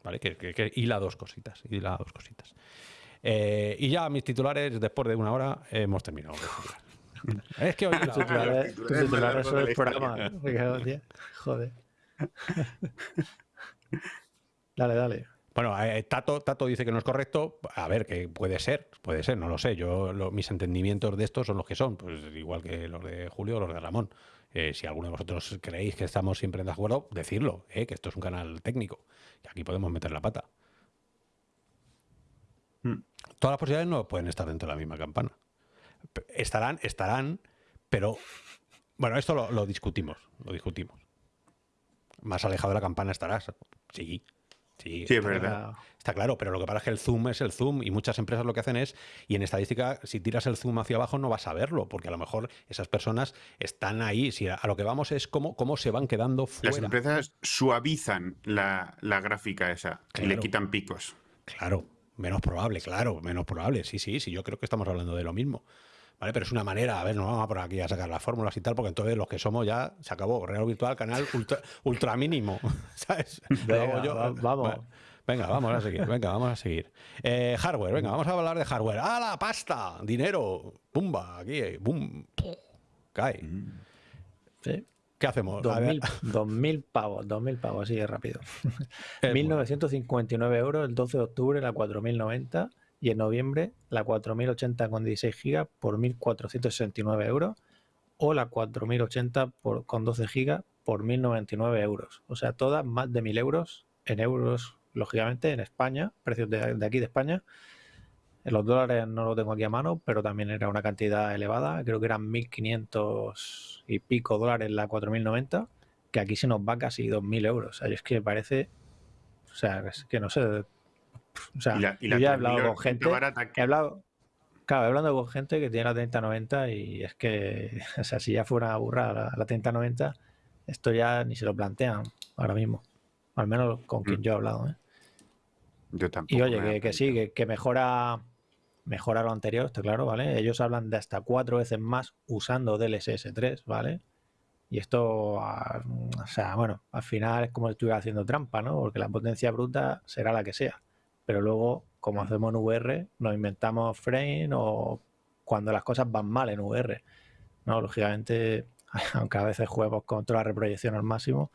¿Vale? Que, que, hila dos cositas. Dos cositas. Eh, y ya mis titulares, después de una hora, hemos terminado. Es que hoy la... titulares, titulares son el programa. Joder. dale, dale. Bueno, eh, Tato, Tato dice que no es correcto. A ver, que puede ser, puede ser, no lo sé. Yo mis entendimientos de esto son los que son, pues igual que los de Julio o los de Ramón. Eh, si alguno de vosotros creéis que estamos siempre en acuerdo, decirlo, eh, que esto es un canal técnico y aquí podemos meter la pata. Hmm. Todas las posibilidades no pueden estar dentro de la misma campana. Estarán, estarán, pero bueno, esto lo, lo discutimos, lo discutimos. Más alejado de la campana estarás. Sí, Sí, es verdad. Está claro, pero lo que pasa es que el zoom es el zoom y muchas empresas lo que hacen es, y en estadística, si tiras el zoom hacia abajo no vas a verlo, porque a lo mejor esas personas están ahí. Si a, lo que vamos es cómo, cómo se van quedando fuera. Las empresas suavizan la, gráfica esa y le quitan picos. Claro, menos probable, claro, menos probable. Sí, sí, sí, yo creo que estamos hablando de lo mismo. ¿Vale? Pero es una manera, a ver, no vamos a por aquí a sacar las fórmulas y tal, porque entonces los que somos ya se acabó. Real Virtual, canal ultra, mínimo, ¿sabes? vamos. venga, vamos a seguir, venga, vamos a seguir. Eh, hardware, venga, vamos a hablar de hardware. ¡Ah, la pasta! Dinero, pumba, aquí, bum, cae. Sí. ¿Qué hacemos? 2.000 pavos, 2.000 pavos, así de rápido. 1.959 euros el 12 de octubre, la 4.090 y en noviembre la 4080 con 16 GB por 1.469 euros o la 4080 por, con 12 GB por 1.099 euros. O sea, todas más de 1.000 euros en euros lógicamente, en España, precios de, de aquí de España. En los dólares no lo tengo aquí a mano, pero también era una cantidad elevada. Creo que eran 1.500 y pico dólares la 4.090, que aquí se nos va casi 2.000 euros. O sea, es que me parece... O sea, es que no sé... O sea, Y la- y yo ya he 3000 hablado con gente... barata He hablado... Claro, he hablado con gente que tiene la 3090 y es que, o sea, si ya fuera una burrada la, la 3090, esto ya ni se lo plantean ahora mismo. Al menos con quien Mm. yo he hablado. ¿eh? Yo tampoco. Y oye, que, que sí, que, que mejora, mejora lo anterior, está claro, ¿vale? Ellos hablan de hasta cuatro veces más usando DLSS 3, ¿vale? Y esto, o sea, bueno, al final es como si estuviera haciendo trampa, ¿no? Porque la potencia bruta será la que sea. Pero luego, como hacemos en VR, nos inventamos frame o cuando las cosas van mal en VR. ¿no? Lógicamente, aunque a veces juguemos con toda la reproyección al máximo,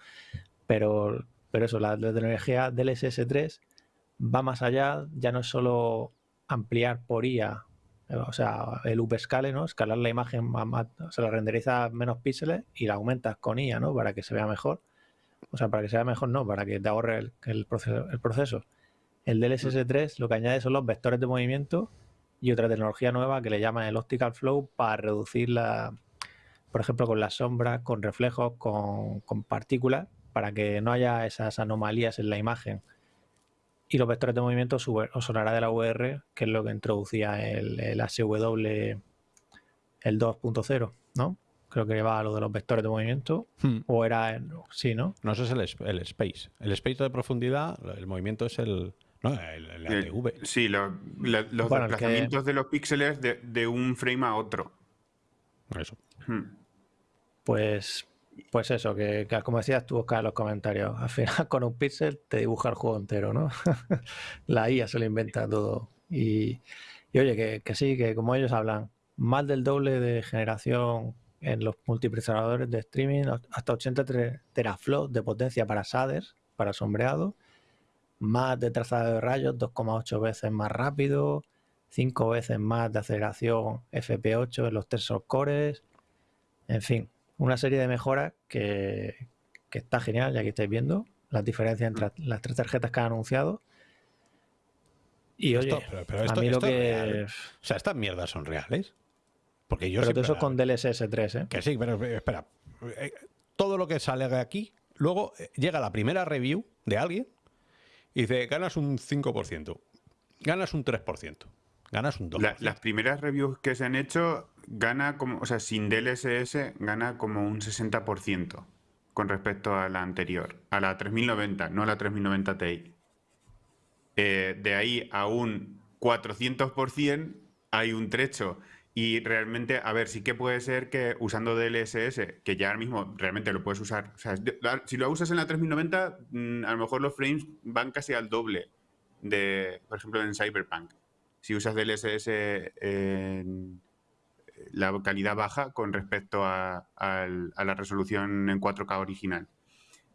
pero, pero eso, la, la tecnología DLSS 3 va más allá, ya no es solo ampliar por IA, eh, o sea, el upscale, ¿no? Escalar la imagen, más, más- o sea, la renderiza menos píxeles y la aumentas con IA, ¿no? Para que se vea mejor. O sea, para que se vea mejor, no, para que te ahorre el, el proceso, el proceso. El DLSS 3 lo que añade son los vectores de movimiento y otra tecnología nueva que le llaman el Optical Flow para reducir la, por ejemplo, con las sombras, con reflejos, con, con partículas, para que no haya esas anomalías en la imagen. Y los vectores de movimiento os sonará de la VR, que es lo que introducía el, el HW, el 2.0, ¿no? Creo que va a lo de los vectores de movimiento, Hmm. o era, sí, ¿no? No, eso es el, es- el space. El space de profundidad, el movimiento es el. No, el, el El- ATV. sí, lo- la- los Bueno, el que- desplazamientos de los píxeles de, de un frame a otro. Eso. Hmm. Pues, pues eso, que, que como decías tú, Oscar, en los comentarios, al final con un píxel te dibuja el juego entero, ¿no? La IA se lo inventa todo. Y, y oye, que, que sí, que como ellos hablan, más del doble de generación en los multiprocesadores de streaming, hasta 80 tre- teraflops de potencia para shaders, para sombreado, más de trazado de rayos, 2,8 veces más rápido, 5 veces más de aceleración FP8 en los tensor cores, en fin, una serie de mejoras que, que está genial, ya que estáis viendo las diferencias entre las tres tarjetas que han anunciado. Y oye, Esto- pero- pero a mí lo esto que... O sea, estas mierdas son reales. Porque yo Pero todo eso la- con DLSS 3, ¿eh? Que sí, pero eh, espera. Eh, Todo lo que sale de aquí, luego eh, llega la primera review de alguien y dice, ganas un 5%, ganas un 3%, ganas un 2%. La- las primeras reviews que se han hecho gana como, o sea, sin DLSS gana como un 60% con respecto a la anterior, a la 3090, no a la 3090 Ti. Eh, de ahí a un 400% hay un trecho. Y realmente, a ver, sí que puede ser que usando DLSS, que ya ahora mismo realmente lo puedes usar, o sea, si lo usas en la 3090, mm, a lo mejor los frames van casi al doble de, por ejemplo, en Cyberpunk. Si usas DLSS en la calidad baja con respecto a, a la resolución en 4K original.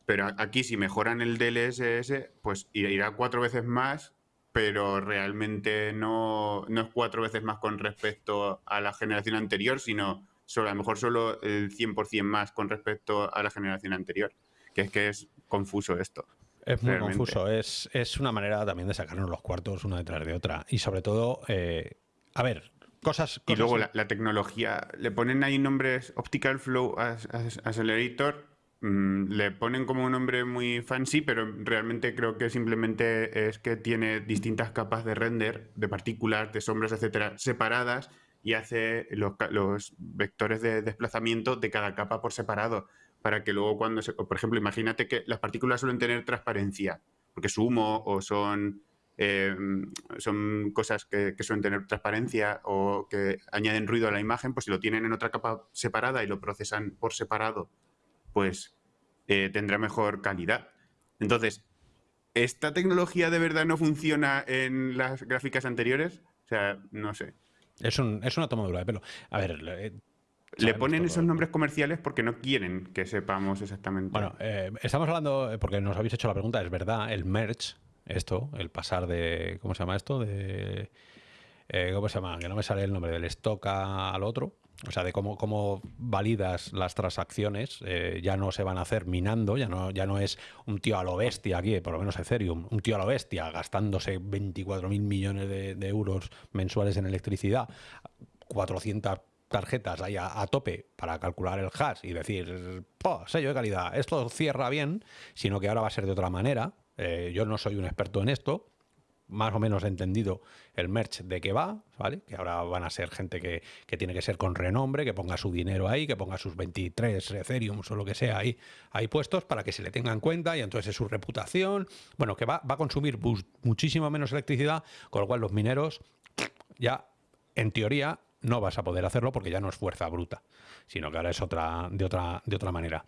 Pero aquí si mejoran el DLSS, pues ir- irá cuatro veces más, pero realmente no, no es cuatro veces más con respecto a la generación anterior, sino solo, a lo mejor solo el 100% más con respecto a la generación anterior. Que es que es confuso esto. Es muy realmente. confuso, es, es una manera también de sacarnos los cuartos una detrás de otra. Y sobre todo, eh, a ver, cosas... Y cosas- luego la, la tecnología, le ponen ahí nombres Optical Flow Accelerator, le ponen como un nombre muy fancy, pero realmente creo que simplemente es que tiene distintas capas de render, de partículas, de sombras, etcétera, separadas y hace los, vectores de desplazamiento de cada capa por separado. Para que luego cuando se. Por ejemplo, imagínate que las partículas suelen tener transparencia, porque es humo o son eh, son cosas que suelen tener transparencia o que añaden ruido a la imagen, pues si lo tienen en otra capa separada y lo procesan por separado, pues eh, tendrá mejor calidad. Entonces, ¿esta tecnología de verdad no funciona en las gráficas anteriores? O sea, no sé. Es, un- es una tomadura de pelo. A ver, eh, Le sabemos ponen esos nombres comerciales porque no quieren que sepamos exactamente. Bueno, eh, estamos hablando, eh, porque nos habéis hecho la pregunta, es verdad, el merge, esto, el pasar de, ¿cómo se llama esto? De, eh, ¿Cómo se llama? Que no me sale el nombre, del stock al otro. O sea, de cómo, cómo validas las transacciones, eh, ya no se van a hacer minando, ya no, ya no es un tío a lo bestia aquí, por lo menos Ethereum, un tío a lo bestia gastándose 24 mil millones de, euros mensuales en electricidad, 400 tarjetas ahí a, tope para calcular el hash y decir, sello de calidad, esto cierra bien, sino que ahora va a ser de otra manera. Eh, yo no soy un experto en esto, más o menos entendido el merch de qué va, ¿vale? Que ahora van a ser gente que, tiene que ser con renombre, que ponga su dinero ahí, que ponga sus 23 Ethereum o lo que sea ahí, ahí puestos para que se le tenga en cuenta y entonces es su reputación. Bueno, que va, va a consumir muchísimo menos electricidad, con lo cual los mineros ya, en teoría, no vas a poder hacerlo porque ya no es fuerza bruta, sino que ahora es otra, de, otra, de otra manera.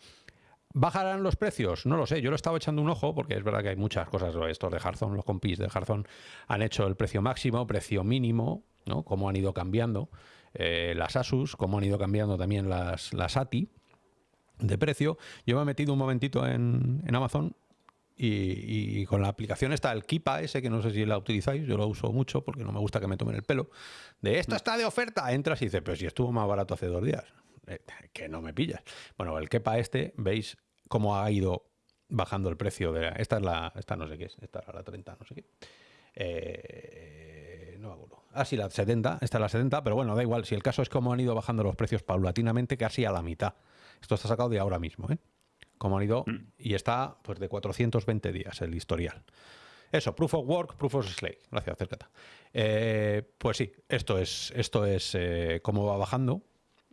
¿Bajarán los precios? No lo sé. Yo lo estaba echando un ojo porque es verdad que hay muchas cosas. Estos de Hearthstone, los compis de Hearthstone han hecho el precio máximo, precio mínimo, ¿no? Cómo han ido cambiando eh, las Asus, cómo han ido cambiando también las, las ATI de precio. Yo me he metido un momentito en, Amazon y, con la aplicación está el Kipa ese, que no sé si la utilizáis, yo lo uso mucho porque no me gusta que me tomen el pelo. De esto está de oferta, entras y dices, pero si estuvo más barato hace dos días. Eh, que no me pillas. Bueno, el Kepa este, veis cómo ha ido bajando el precio de... esta es la... Esta no sé qué es, esta era la 30, no sé qué. Eh, no me acuerdo. Ah, sí, la 70, esta es la 70, pero bueno, da igual. Si el caso es cómo han ido bajando los precios paulatinamente, casi a la mitad. Esto está sacado de ahora mismo, ¿eh? Cómo han ido... Mm. Y está, pues, de 420 días el historial. Eso, proof of work, proof of slave. Gracias, Cercata. Eh, pues sí, esto es, esto es cómo va bajando.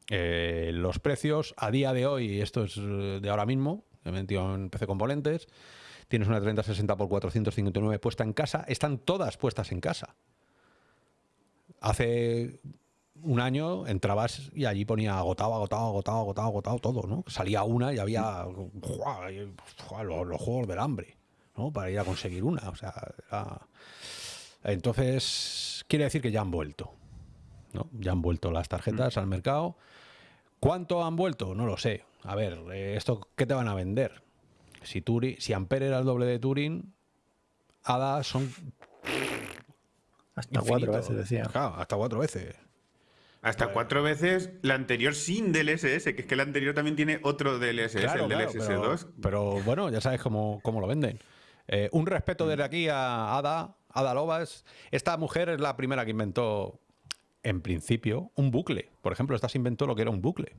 Eh, los precios a día de hoy, esto es eh, de ahora mismo, he metido en PC Componentes, tienes una 3060 por 459 puesta en casa, están todas puestas en casa. Hace un año entrabas y allí ponía agotado, agotado, agotado, agotado, agotado todo, ¿no? Salía una y había los, juegos del hambre, ¿no? Para ir a conseguir una, o sea, entonces quiere decir que ya han vuelto, ¿no? Ya han vuelto las tarjetas mm. al mercado ¿Cuánto han vuelto? No lo sé. A ver, eh, ¿esto qué te van a vender? Si, Turing, si Ampere era el doble de Turing, ADA son... Hasta cuatro veces, decía. Claro, hasta cuatro veces. Hasta cuatro veces la anterior sin DLSS, que es que el anterior también tiene otro DLSS, el DLSS 2. Pero, bueno, ya sabes cómo, cómo lo venden. Eh, un respeto desde aquí a Ada, Ada Lobas. Esta mujer es la primera que inventó en principio, un bucle. Por ejemplo, esta se inventó lo que era un bucle.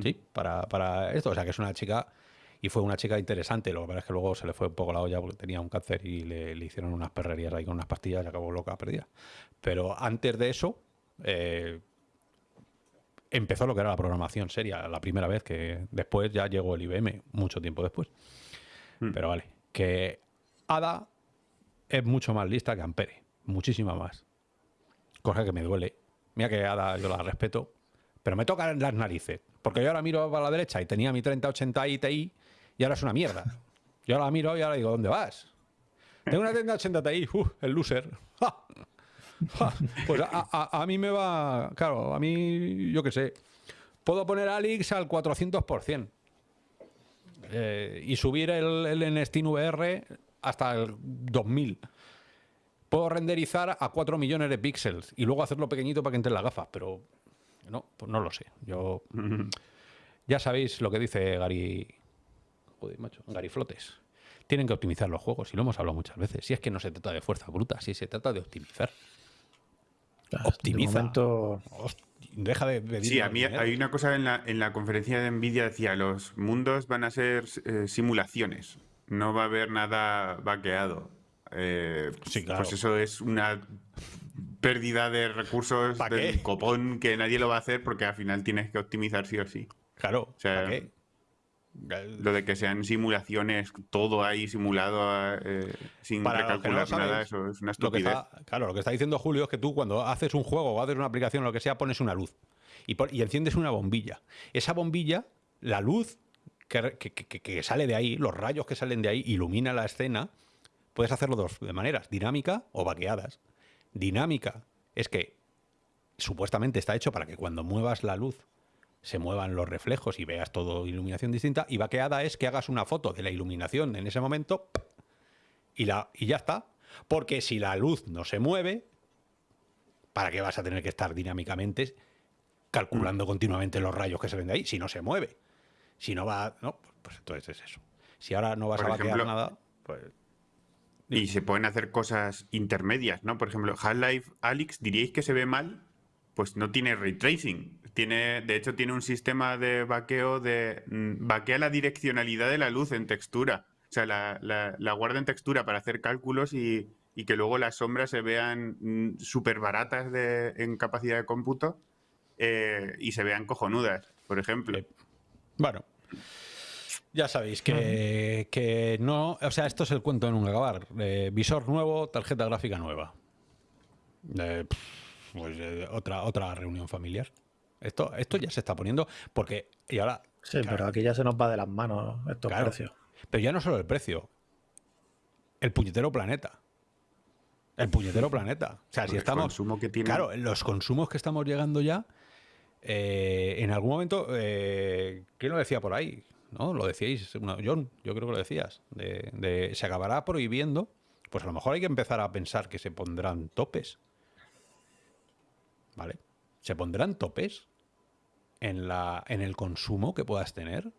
Sí, para, esto. O sea, que es una chica y fue una chica interesante. Lo que pasa es que luego se le fue un poco la olla porque tenía un cáncer y le, hicieron unas perrerías ahí con unas pastillas y acabó loca, perdida. Pero antes de eso, eh, empezó lo que era la programación seria, la primera vez que después ya llegó el IBM, mucho tiempo después. Hmm. Pero vale, que Ada es mucho más lista que Ampere, muchísima más cosa que me duele. Mira que Ada yo la respeto, pero me tocan las narices. Porque yo ahora miro a la derecha y tenía mi 3080 Ti y ahora es una mierda. Yo ahora miro y ahora digo, ¿dónde vas? Tengo una 3080 Ti, uh, el loser. Pues a, mí me va, claro, a mí, yo qué sé, puedo poner Alix al 400% eh, y subir el, el Steam VR hasta el 2000 puedo renderizar a 4 millones de píxeles y luego hacerlo pequeñito para que entre las gafas, pero no, pues no lo sé. Yo ya sabéis lo que dice Gary, joder, macho, Gary Flotes. Tienen que optimizar los juegos y lo hemos hablado muchas veces. Si es que no se trata de fuerza bruta, si se trata de optimizar. Optimiza. Deja de, Sí, a mí hay una cosa en la, en la conferencia de Nvidia decía, los mundos van a ser eh, simulaciones, no va a haber nada vaqueado. Eh, pues eso es una pérdida de recursos del copón que nadie lo va a hacer porque al final tienes que optimizar sí o sí. Claro. Lo de que sean simulaciones, todo ahí simulado eh, sin recalcular nada, eso es una estupidez. claro, lo que está diciendo Julio es que tú cuando haces un juego o haces una aplicación o lo que sea, pones una luz y, y enciendes una bombilla. Esa bombilla, la luz que, que, sale de ahí, los rayos que salen de ahí, ilumina la escena Puedes hacerlo dos de maneras, dinámica o vaqueadas. Dinámica es que supuestamente está hecho para que cuando muevas la luz se muevan los reflejos y veas todo iluminación distinta. Y vaqueada es que hagas una foto de la iluminación en ese momento y, la, y ya está. Porque si la luz no se mueve, ¿para qué vas a tener que estar dinámicamente calculando continuamente los rayos que se ven de ahí, si no se mueve. Si no va, no, pues entonces es eso. Si ahora no vas a vaquear nada, pues... Y se pueden hacer cosas intermedias, ¿no? Por ejemplo, Half-Life Alyx, diríais que se ve mal, pues no tiene ray tracing. Tiene, de hecho, tiene un sistema de vaqueo de... Mm, vaquea la direccionalidad de la luz en textura. O sea, la, la, guarda en textura para hacer cálculos y, y que luego las sombras se vean mm, súper baratas de, en capacidad de cómputo eh, y se vean cojonudas, por ejemplo. Bueno, ya sabéis que, no, o sea, esto es el cuento de nunca acabar. Eh, visor nuevo, tarjeta gráfica nueva. Eh, pues otra, otra reunión familiar. Esto, esto ya se está poniendo porque, y ahora... Sí, pero aquí ya se nos va de las manos estos precios. Pero ya no solo el precio, el puñetero planeta. El puñetero planeta. O sea, si estamos. Que tiene... Claro, los consumos que estamos llegando ya. Eh, en algún momento, eh, ¿quién lo decía por ahí? ¿No? Lo decíais, John, yo creo que lo decías. De, se acabará prohibiendo. Pues a lo mejor hay que empezar a pensar que se pondrán topes. ¿Vale? Se pondrán topes en, la, en el consumo que puedas tener.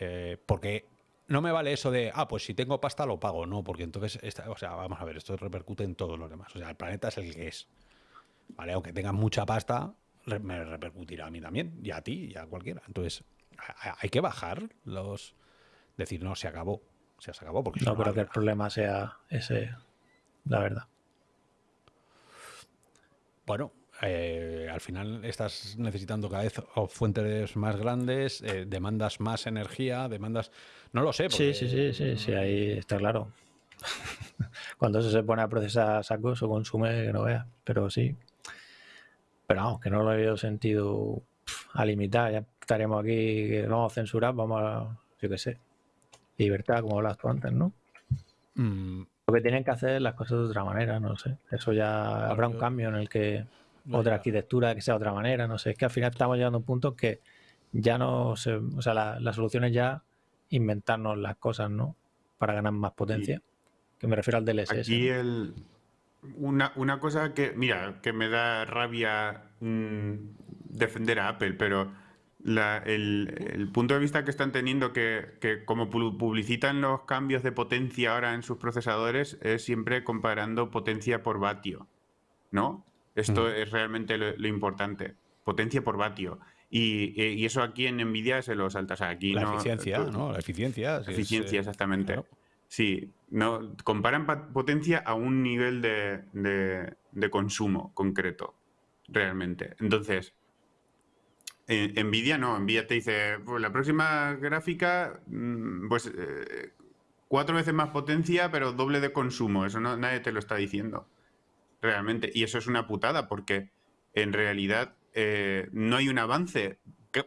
Eh, porque no me vale eso de, ah, pues si tengo pasta lo pago. No, porque entonces, o sea, vamos a ver, esto repercute en todos los demás. O sea, el planeta es el que es. ¿Vale? Aunque tengas mucha pasta, me repercutirá a mí también, y a ti, y a cualquiera. Entonces, hay que bajar los... Decir, no, se acabó. Se acabó porque... No creo que el problema sea ese, la verdad. Bueno, eh, al final estás necesitando cada vez fuentes más grandes, eh, demandas más energía, demandas... No lo sé. Sí, sí, sí, sí, sí, ahí está claro. Cuando eso se pone a procesar sacos o consume, que no vea, pero sí. Pero vamos, que no lo he sentido a limitar, ya estaremos aquí, vamos a censurar, vamos a, yo qué sé, libertad, como hablas tú antes, ¿no? Mm. Lo que tienen que hacer las cosas de otra manera, no sé. Eso ya habrá un cambio en el que otra arquitectura que sea de otra manera, no sé. Es que al final estamos llegando a un punto que ya no se, o sea, la, solución es ya inventarnos las cosas, ¿no? Para ganar más potencia. Que me refiero al DLSS. Aquí el, una, una, cosa que, mira, que me da rabia mm, defender a Apple, pero el, punto de vista que están teniendo, que, que, como publicitan los cambios de potencia ahora en sus procesadores, es siempre comparando potencia por vatio, ¿no? Esto es realmente lo, importante. Potencia por vatio. Y, eso aquí en NVIDIA se lo salta. aquí la eficiencia, ¿no? La eficiencia. eficiencia, exactamente. Sí, no, comparan potencia a un nivel de, consumo concreto, realmente. Entonces, en Nvidia no, Nvidia te dice, pues la próxima gráfica, mm, pues eh, cuatro veces más potencia, pero doble de consumo. Eso no, nadie te lo está diciendo realmente. Y eso es una putada porque en realidad eh, no hay un avance.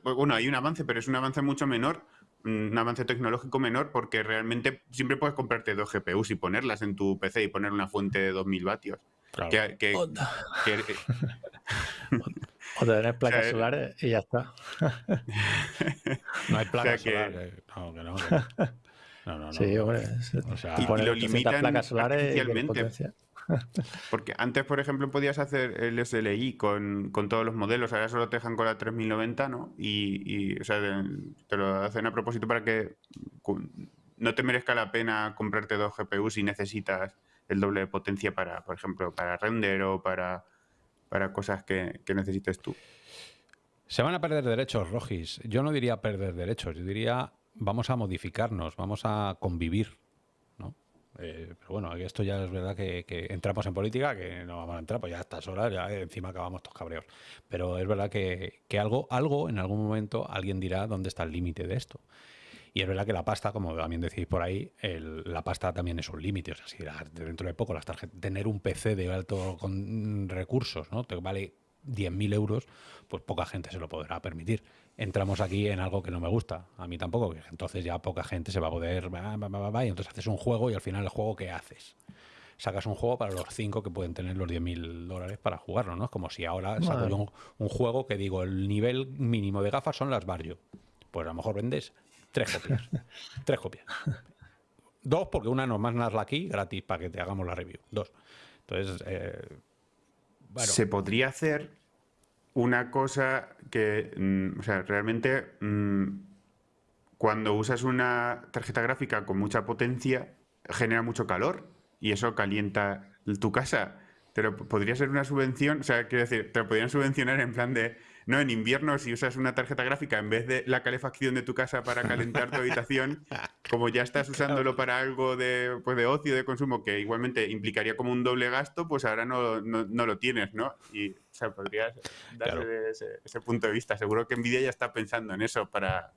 bueno, hay un avance, pero es un avance mucho menor, un avance tecnológico menor porque realmente siempre puedes comprarte dos GPUs y ponerlas en tu PC y poner una fuente de 2000 vatios. o, tener placas solares y ya está. no hay placas solares. No, que no. No, no, Sí, hombre. O sea, y, lo limitan placas solares porque antes, por ejemplo, podías hacer el SLI con, todos los modelos, ahora solo te dejan con la 3090, ¿no? Y, o sea, te lo hacen a propósito para que no te merezca la pena comprarte dos GPUs si necesitas el doble de potencia para, por ejemplo, para render o para, para cosas que, que necesites tú. Se van a perder derechos, Rogis. Yo no diría perder derechos, yo diría vamos a modificarnos, vamos a convivir eh, pero bueno, esto ya es verdad que, entramos en política, que no vamos a entrar, pues ya a estas horas, ya encima acabamos todos cabreos. Pero es verdad que, algo, algo, en algún momento, alguien dirá dónde está el límite de esto. Y es verdad que la pasta, como también decís por ahí, la pasta también es un límite. O sea, si dentro de poco las tarjetas, tener un PC de alto con recursos, ¿no? Te vale 10.000 euros, pues poca gente se lo podrá permitir. Entramos aquí en algo que no me gusta, a mí tampoco, entonces ya poca gente se va a poder, y entonces haces un juego y al final el juego ¿qué haces? Sacas un juego para los 5 que pueden tener los 10.000 dólares para jugarlo, ¿no? Es como si ahora saco yo un, juego que digo, el nivel mínimo de gafas son las Barrio. Pues a lo mejor vendes tres copias. tres copias. Dos, porque una nos mandas aquí gratis para que te hagamos la review. Dos. Entonces, eh, se podría hacer una cosa que, mm, o sea, realmente mm, cuando usas una tarjeta gráfica con mucha potencia, genera mucho calor y eso calienta tu casa. Pero podría ser una subvención, o sea, quiero decir, te lo podrían subvencionar en plan de, no, en invierno si usas una tarjeta gráfica en vez de la calefacción de tu casa para calentar tu habitación, como ya estás usándolo para algo de, pues de ocio, de consumo, que igualmente implicaría como un doble gasto, pues ahora no, no, lo tienes, ¿no? Y, o sea, podrías darle ese, punto de vista. Seguro que Nvidia ya está pensando en eso para,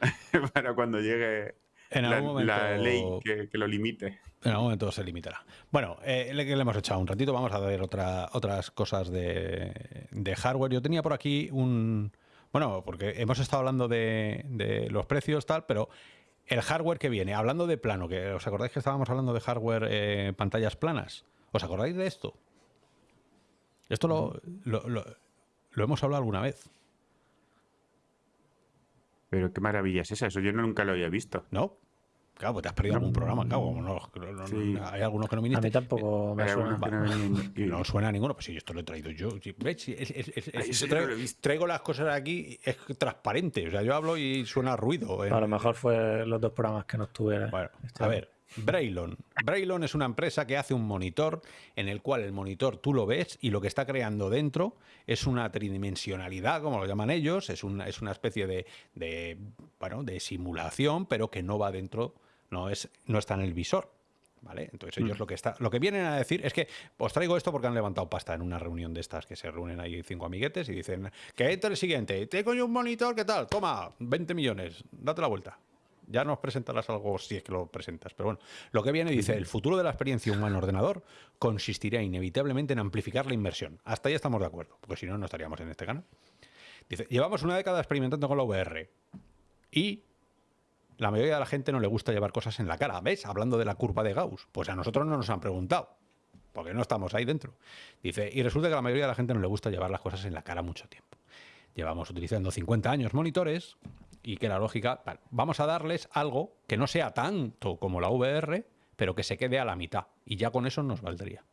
para cuando llegue la, ley que, lo limite. En algún momento se limitará. Bueno, eh, le, le, hemos echado un ratito, vamos a ver otra, otras cosas de, hardware. Yo tenía por aquí un... Bueno, porque hemos estado hablando de, los precios, tal, pero el hardware que viene, hablando de plano, que ¿os acordáis que estábamos hablando de hardware eh, pantallas planas? ¿Os acordáis de esto? Esto lo, lo, lo hemos hablado alguna vez. Pero qué maravilla es esa, eso yo nunca lo había visto. ¿No? Claro, pues te has perdido algún programa, claro. Hay algunos que no viniste. A mí tampoco me suena. No, suena a ninguno, pues sí, esto lo he traído yo. ¿Ves? traigo, las cosas aquí, es transparente. O sea, yo hablo y suena ruido. A lo mejor fue los dos programas que no estuve. Bueno, este a ver, Braylon. Braylon es una empresa que hace un monitor en el cual el monitor tú lo ves y lo que está creando dentro es una tridimensionalidad, como lo llaman ellos, es una, es una especie de, de, bueno, de simulación, pero que no va dentro, no, es, no está en el visor. ¿Vale? Entonces ellos mm. lo que está, lo que vienen a decir es que os traigo esto porque han levantado pasta en una reunión de estas que se reúnen ahí cinco amiguetes y dicen que entre el siguiente, tengo yo un monitor, ¿qué tal? Toma, 20 millones, date la vuelta. Ya nos presentarás algo si es que lo presentas. Pero bueno, lo que viene dice, el futuro de la experiencia humano-ordenador consistirá inevitablemente en amplificar la inversión. Hasta ahí estamos de acuerdo, porque si no, no estaríamos en este canal. Dice, llevamos una década experimentando con la VR y la mayoría de la gente no le gusta llevar cosas en la cara. ¿Ves? Hablando de la curva de Gauss. Pues a nosotros no nos han preguntado, porque no estamos ahí dentro. Dice, y resulta que la mayoría de la gente no le gusta llevar las cosas en la cara mucho tiempo. Llevamos utilizando 50 años monitores y que la lógica, vamos a darles algo que no sea tanto como la VR, pero que se quede a la mitad. Y ya con eso nos valdría.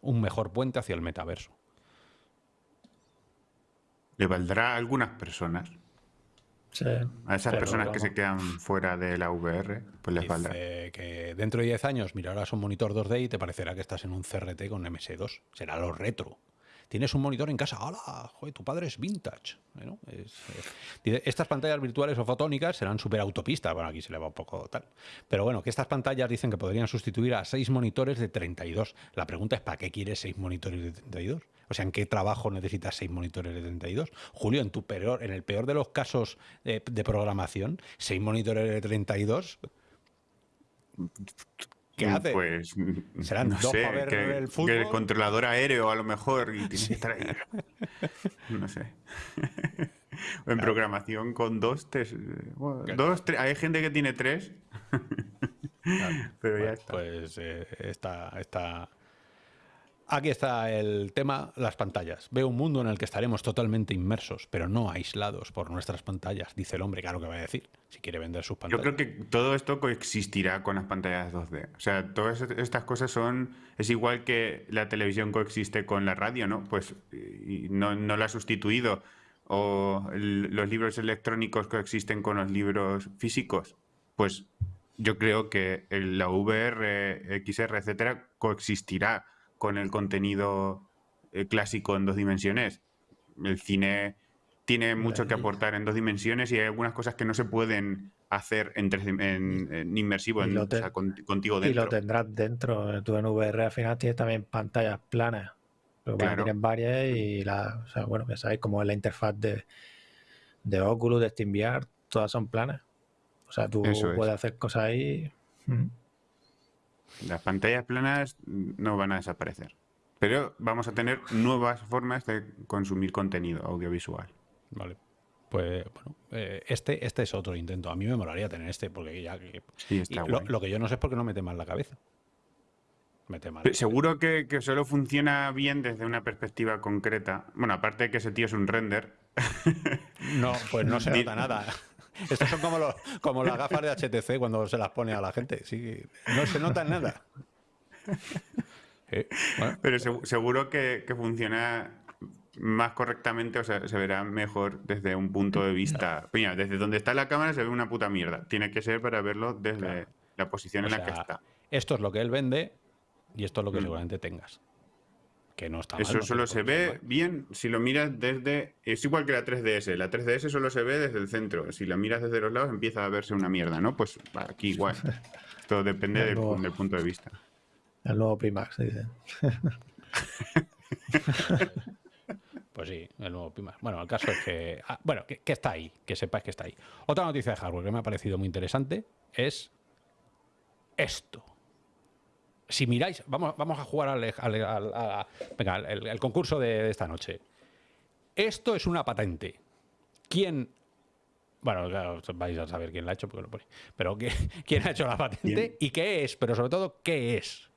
Un mejor puente hacia el metaverso. ¿Le valdrá a algunas personas? Sí, a esas personas que se quedan fuera de la VR, pues les valdrá. que dentro de 10 años mirarás un monitor 2D y te parecerá que estás en un CRT con MS2. Será lo retro tienes un monitor en casa, ¡hala! Joder, tu padre es vintage. estas pantallas virtuales o fotónicas serán súper autopistas, bueno, aquí se le va un poco tal. Pero bueno, que estas pantallas dicen que podrían sustituir a seis monitores de 32. La pregunta es, ¿para qué quieres seis monitores de 32? O sea, ¿en qué trabajo necesitas seis monitores de 32? Julio, en tu peor, en el peor de los casos de programación, seis monitores de 32 ¿Qué mm, hace? Pues serán no dos para ver el fútbol. el controlador aéreo a lo mejor y tiene que estar ahí. No sé. en programación con dos, tres, dos, tres, hay gente que tiene tres. Pero ya está. Pues eh, está, está Aquí está el tema, las pantallas. Veo un mundo en el que estaremos totalmente inmersos, pero no aislados por nuestras pantallas, dice el hombre, claro que va a decir, si quiere vender sus pantallas. Yo creo que todo esto coexistirá con las pantallas 2D. O sea, todas estas cosas son... Es igual que la televisión coexiste con la radio, ¿no? Pues no, no la ha sustituido. O los libros electrónicos coexisten con los libros físicos. Pues yo creo que la VR, XR, etcétera, coexistirá con el contenido eh, clásico en dos dimensiones. El cine tiene mucho que aportar en dos dimensiones y hay algunas cosas que no se pueden hacer en, en, inmersivo, en, contigo dentro. Y lo tendrás dentro. Tú en VR al final tienes también pantallas planas. Pero tienes varias y la, bueno, ya sabéis cómo es la interfaz de, de Oculus, de SteamVR, todas son planas. O sea, tú puedes hacer cosas ahí. Las pantallas planas no van a desaparecer. Pero vamos a tener nuevas formas de consumir contenido audiovisual. Vale. Pues bueno, eh, este, este es otro intento. A mí me molaría tener este, porque ya lo, que yo no sé es por qué no mete mal la cabeza. Mete mal. Seguro que, que, solo funciona bien desde una perspectiva concreta. Bueno, aparte de que ese tío es un render. No, pues no se nota nada. Estos son como, los, como las gafas de HTC cuando se las pone a la gente. Sí, no se nota nada. Pero seguro que, funciona más correctamente, o sea, se verá mejor desde un punto de vista. Mira, desde donde está la cámara se ve una puta mierda. Tiene que ser para verlo desde la posición en la que está. Esto es lo que él vende y esto es lo que mm. seguramente tengas. Que no está Eso solo se ve bien si lo miras desde. Es igual que la 3DS. La 3DS solo se ve desde el centro. Si la miras desde los lados empieza a verse una mierda, ¿no? Pues aquí igual. Esto depende del, punto de vista. El nuevo Pimax, dice. Pues sí, el nuevo Pimax. Bueno, el caso es que. Ah, bueno, que, está ahí, que sepáis que está ahí. Otra noticia de hardware que me ha parecido muy interesante es esto. Si miráis, vamos, vamos a jugar al, venga, el, concurso de, esta noche. Esto es una patente. ¿Quién bueno, vais a saber quién la ha hecho porque lo pone. Pero ¿quién ha hecho la patente y qué es? Pero sobre todo, ¿qué es?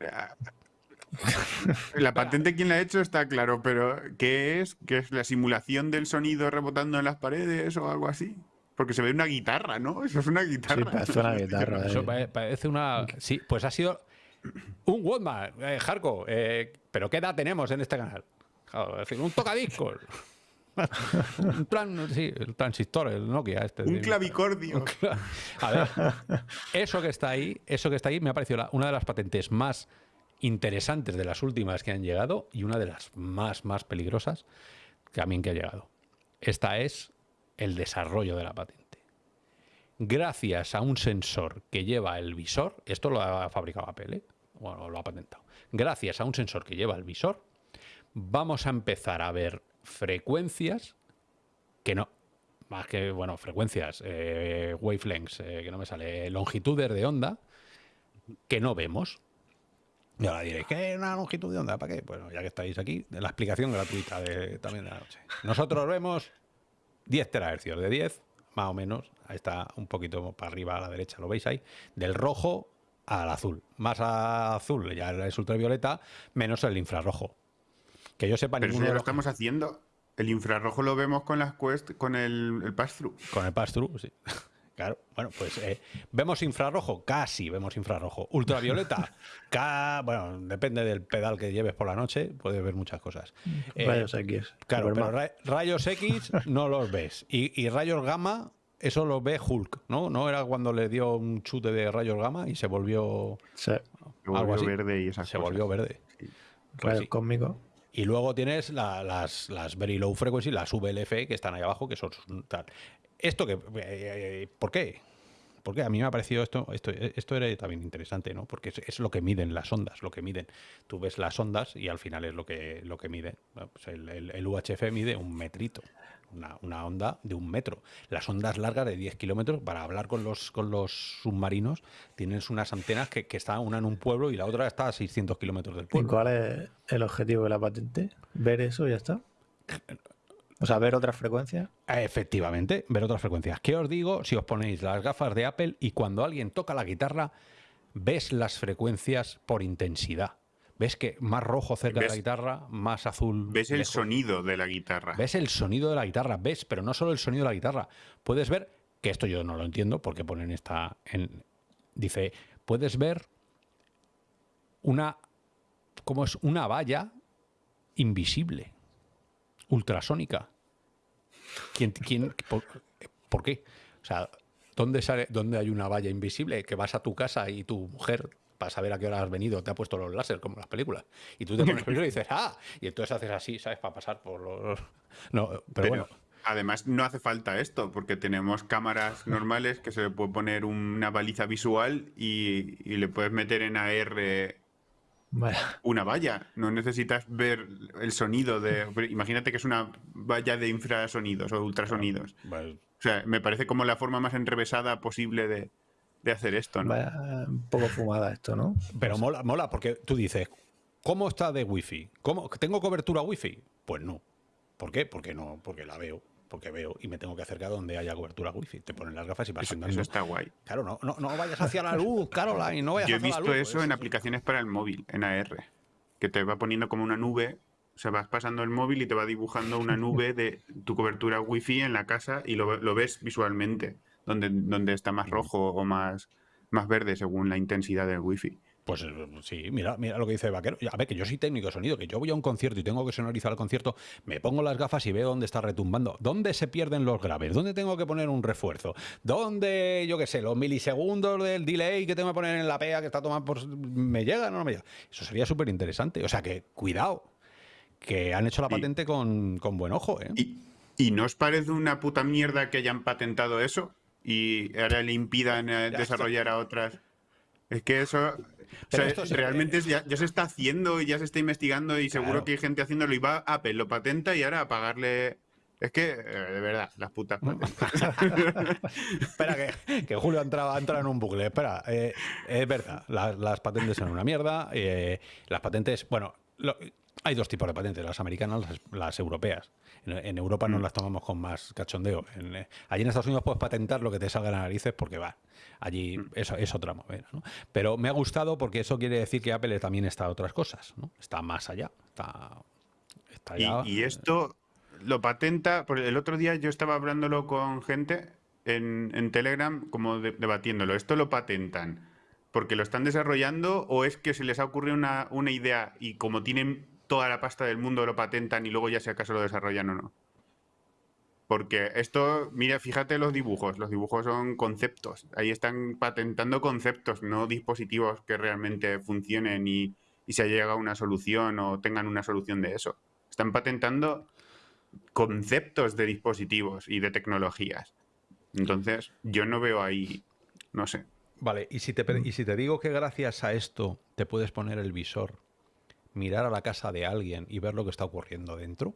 La patente quién la ha hecho está claro, pero ¿qué es? ¿Qué es la simulación del sonido rebotando en las paredes o algo así? Porque se ve una guitarra, ¿no? Eso es una guitarra. Sí, parece una guitarra. Eso eh. parece una... Sí, pues ha sido un Walkman, eh, eh, pero ¿qué edad tenemos en este canal? es decir, un tocadiscos. un plan, sí, el transistor, el Nokia este. Un clavicordio. A ver, eso que está ahí, eso que está ahí me ha parecido una de las patentes más interesantes de las últimas que han llegado y una de las más, más peligrosas también que ha llegado. Esta es el desarrollo de la patente. Gracias a un sensor que lleva el visor, esto lo ha fabricado Apple, ¿eh? bueno, lo ha patentado. Gracias a un sensor que lleva el visor, vamos a empezar a ver frecuencias que no, más que, bueno, frecuencias, eh, wavelengths, eh, que no me sale, longitudes de onda, que no vemos. Y ahora diréis, ¿qué es una longitud de onda? ¿Para qué? Bueno, ya que estáis aquí, la explicación gratuita de, también de la noche. Nosotros vemos 10 terahercios, de 10, más o menos, ahí está un poquito para arriba a la derecha, lo veis ahí, del rojo al azul. Más azul ya es ultravioleta, menos el infrarrojo. Que yo sepa, Pero ninguno lo estamos haciendo. El infrarrojo lo vemos con las Quest, con el, el pass-through. Con el pass-through, sí. Claro, bueno, pues eh, vemos infrarrojo, casi vemos infrarrojo. Ultravioleta, bueno, depende del pedal que lleves por la noche, puedes ver muchas cosas. Eh, rayos X. Claro, pero rayos X no los ves. Y, rayos gamma, eso lo ve Hulk, ¿no? ¿No era cuando le dio un chute de rayos gamma y se volvió, se volvió verde y esas Se volvió verde. Pues conmigo. Y luego tienes las, las Very Low Frequency, las VLF, que están ahí abajo, que son tal. Esto que... Eh, eh, ¿Por qué? Porque a mí me ha parecido esto, esto, esto era también interesante, ¿no? Porque es, lo que miden las ondas, lo que miden. Tú ves las ondas y al final es lo que, lo que mide. Pues el, UHF mide un metrito, una, onda de un metro. Las ondas largas de 10 kilómetros, para hablar con los, con los submarinos, tienes unas antenas que, que está una en un pueblo y la otra está a 600 kilómetros del pueblo. ¿Y cuál es el objetivo de la patente? ¿Ver eso y ya está? O sea, ver otras frecuencias. Efectivamente, ver otras frecuencias. ¿Qué os digo si os ponéis las gafas de Apple y cuando alguien toca la guitarra, ves las frecuencias por intensidad? ¿Ves que más rojo cerca de la guitarra, más azul? ¿Ves el sonido de la guitarra? ¿Ves el sonido de la guitarra? ¿Ves? Pero no solo el sonido de la guitarra. Puedes ver, que esto yo no lo entiendo porque ponen esta... En, dice, puedes ver una... ¿Cómo es? Una valla invisible ultrasónica. ¿Quién, quién, por, qué? O sea, ¿dónde, sale, ¿dónde hay una valla invisible que vas a tu casa y tu mujer para saber a qué hora has venido, te ha puesto los láser como en las películas. Y tú te pones primero y dices, ah, y entonces haces así, ¿sabes? Para pasar por los... No, pero, bueno. Además, no hace falta esto, porque tenemos cámaras normales que se le puede poner una baliza visual y, y le puedes meter en AR una valla. No necesitas ver el sonido de. Imagínate que es una valla de infrasonidos o ultrasonidos. O sea, me parece como la forma más enrevesada posible de, hacer esto, ¿no? un poco fumada esto, ¿no? Pero mola, mola, porque tú dices, ¿cómo está de wifi? ¿Cómo, ¿Tengo cobertura wifi? Pues no. ¿Por qué? Porque no, porque la veo porque veo y me tengo que acercar donde haya cobertura wifi. Te ponen las gafas y vas eso, Eso está guay. Claro, no, no, no, vayas hacia la luz, Caroline, no vayas Yo he visto eso en aplicaciones para el móvil, en AR, que te va poniendo como una nube, o sea, vas pasando el móvil y te va dibujando una nube de tu cobertura wifi en la casa y lo, lo ves visualmente, donde, donde está más rojo o más, más verde según la intensidad del wifi. Pues eh, sí, mira, mira lo que dice Vaquero. A ver, que yo soy técnico de sonido, que yo voy a un concierto y tengo que sonorizar el concierto, me pongo las gafas y veo dónde está retumbando, dónde se pierden los graves, dónde tengo que poner un refuerzo, dónde, yo qué sé, los milisegundos del delay que tengo que poner en la PEA que está tomando por... ¿Me llega o no me llega? Eso sería súper interesante. O sea que, cuidado, que han hecho la patente con, buen ojo. ¿eh? ¿Y, ¿Y no os parece una puta mierda que hayan patentado eso y ahora le impidan eh, desarrollar a otras? Es que eso, realmente ya, se está haciendo y ya se está investigando y seguro que hay gente haciéndolo y va Apple, lo patenta y ahora a pagarle... Es que, eh, de verdad, las putas Espera, que, Julio ha entrado, en un bucle. Espera, eh, es verdad, las, patentes son una mierda. Eh, las patentes, bueno, hay dos tipos de patentes, las americanas, las, las europeas. En, Europa no mm. las tomamos con más cachondeo. En, allí en Estados Unidos puedes patentar lo que te salga de narices porque va. Allí mm. eso es otra movida. ¿no? Pero me ha gustado porque eso quiere decir que Apple también está a otras cosas. ¿no? Está más allá. Está, Y, esto lo patenta. El otro día yo estaba hablándolo con gente en, Telegram, como debatiéndolo. ¿Esto lo patentan? porque lo están desarrollando o es que se les ha ocurrido una, una, idea y como tienen toda la pasta del mundo lo patentan y luego ya si acaso lo desarrollan o no. Porque esto, mira, fíjate los dibujos. Los dibujos son conceptos. Ahí están patentando conceptos, no dispositivos que realmente funcionen y, se haya llegado a una solución o tengan una solución de eso. Están patentando conceptos de dispositivos y de tecnologías. Entonces, yo no veo ahí, no sé. Vale, y si te, y si te digo que gracias a esto te puedes poner el visor mirar a la casa de alguien y ver lo que está ocurriendo dentro.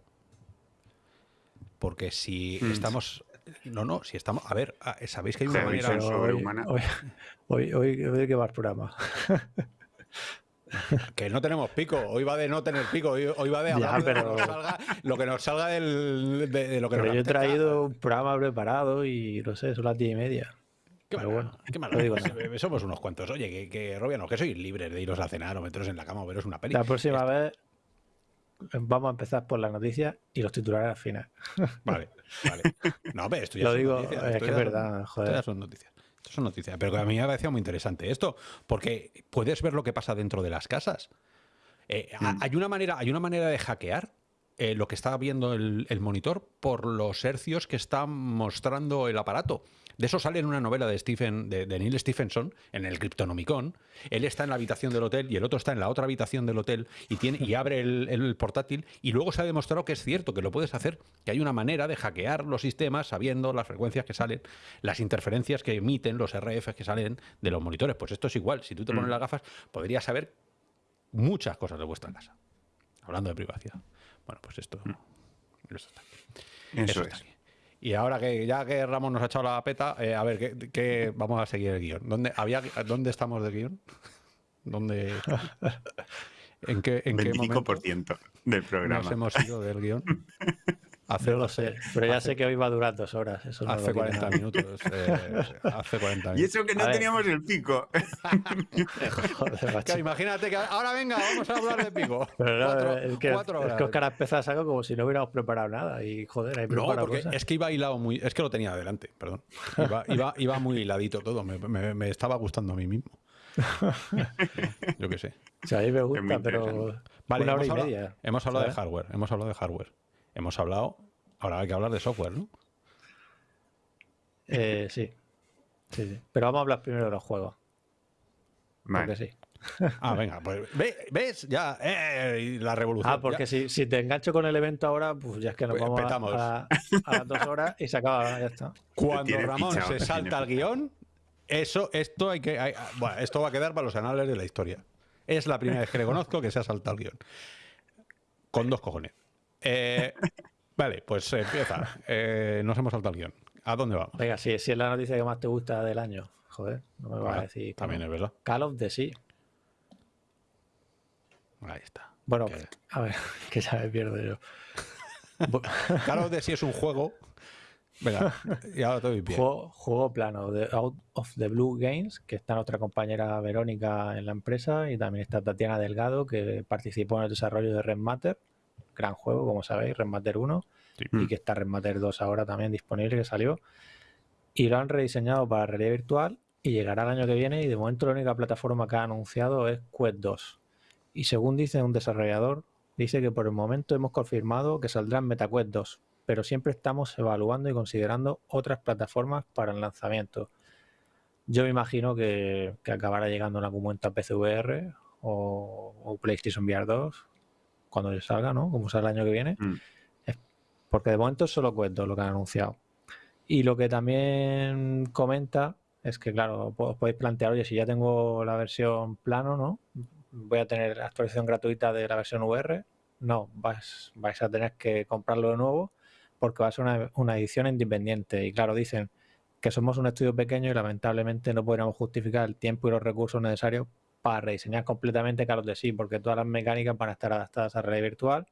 Porque si hmm. estamos... No, no, si estamos... A ver, ah, sabéis que hay una manera sobrehumana. Hoy, hoy, hoy, que va el programa. Que no tenemos pico, hoy va de no tener pico, hoy, va de hablar de lo que nos salga, del, de, lo que pero yo he traído un programa preparado y no sé, son las diez y media. Qué bueno, qué malo. Digo Somos unos cuantos. Oye, que, que Robiano, que sois libres de iros a cenar o meteros en la cama o veros una peli. La próxima vez vamos a empezar por las noticias y los titulares al final. Vale, vale. No, pero esto ya Lo digo, es que es verdad, joder. Esto son noticias. Esto son noticias. Pero a mí me ha parecido muy interesante esto, porque puedes ver lo que pasa dentro de las casas. Eh, mm. hay, una manera, hay una manera de hackear eh, lo que está viendo el, el, monitor por los hercios que está mostrando el aparato. De eso sale en una novela de, Stephen, de, Neil Stephenson, en el Cryptonomicon. Él está en la habitación del hotel y el otro está en la otra habitación del hotel y, tiene, y abre el, portátil y luego se ha demostrado que es cierto, que lo puedes hacer, que hay una manera de hackear los sistemas sabiendo las frecuencias que salen, las interferencias que emiten, los RF que salen de los monitores. Pues esto es igual. Si tú te pones mm. las gafas, podrías saber muchas cosas de vuestra casa. Hablando de privacidad. Bueno, pues esto, mm. está. Eso, es. Y ahora que ya que Ramón nos ha echado la peta, eh, a ver, ¿qué, vamos a seguir el guion? ¿Dónde, había, ¿dónde estamos del guion? ¿Dónde, ¿En qué, en 25% del programa. Nos hemos ido del guion. Hace, no lo sé, pero ya sé que hoy va a durar dos horas. Eso hace 40 minutos. Eh, hace 40 minutos. Y eso que no teníamos el pico. Joder, imagínate que ahora venga, vamos a hablar de pico. Pero no, es que, cuatro horas. Es que Oscar ha empezado algo como si no hubiéramos preparado nada. Y joder, hay No, porque es que iba hilado muy. Es que lo tenía adelante, perdón. Iba, iba, iba muy hiladito todo. Me, me, me, estaba gustando a mí mismo. Yo qué sé. O sea, a mí me gusta, pero. Vale, una hora y media. Hemos hablado de hardware. Hemos hablado de hardware. Hemos hablado, ahora hay que hablar de software, ¿no? Eh, sí. sí. Pero vamos a hablar primero de los juegos. Porque sí. Ah, venga, pues ves, ya, eh, la revolución. Ah, porque si, si, te engancho con el evento ahora, pues ya es que nos pues vamos a, las dos horas y se acaba, ya está. Cuando Ramón se salta al guion, eso, esto hay que, bueno, esto va a quedar para los anales de la historia. Es la primera vez que le conozco que se ha saltado el guion. Con dos cojones. Eh, vale, pues empieza. Eh, nos hemos saltado el guion. ¿A dónde vamos? Venga, si, si, es la noticia que más te gusta del año. Joder, no me vas a decir. También es verdad. Call of the Sea. Ahí está. Bueno, a ver, que ya me pierdo yo. Call of the Sea es un juego. Venga, y ahora estoy bien. Juego, juego, plano de Out of the Blue Games, que está nuestra compañera Verónica en la empresa y también está Tatiana Delgado, que participó en el desarrollo de Red Matter gran juego, como sabéis, Remater 1, y que está Remater 2 ahora también disponible, que salió. Y lo han rediseñado para realidad virtual y llegará el año que viene y de momento la única plataforma que ha anunciado es Quest 2. Y según dice un desarrollador, dice que por el momento hemos confirmado que saldrá en MetaQuest 2, pero siempre estamos evaluando y considerando otras plataformas para el lanzamiento. Yo me imagino que, acabará llegando en algún momento a PCVR o, PlayStation VR 2 cuando salga, ¿no? Como sale el año que viene. Mm. Porque de momento solo Quest 2 lo que han anunciado. Y lo que también comenta es que, claro, os podéis plantear, oye, si ya tengo la versión plano, ¿no? Voy a tener actualización gratuita de la versión VR. No, vais, vais a tener que comprarlo de nuevo porque va a ser una, una edición independiente. Y claro, dicen que somos un estudio pequeño y lamentablemente no podríamos justificar el tiempo y los recursos necesarios para rediseñar completamente Carlos de sí, porque todas las mecánicas van a estar adaptadas a realidad virtual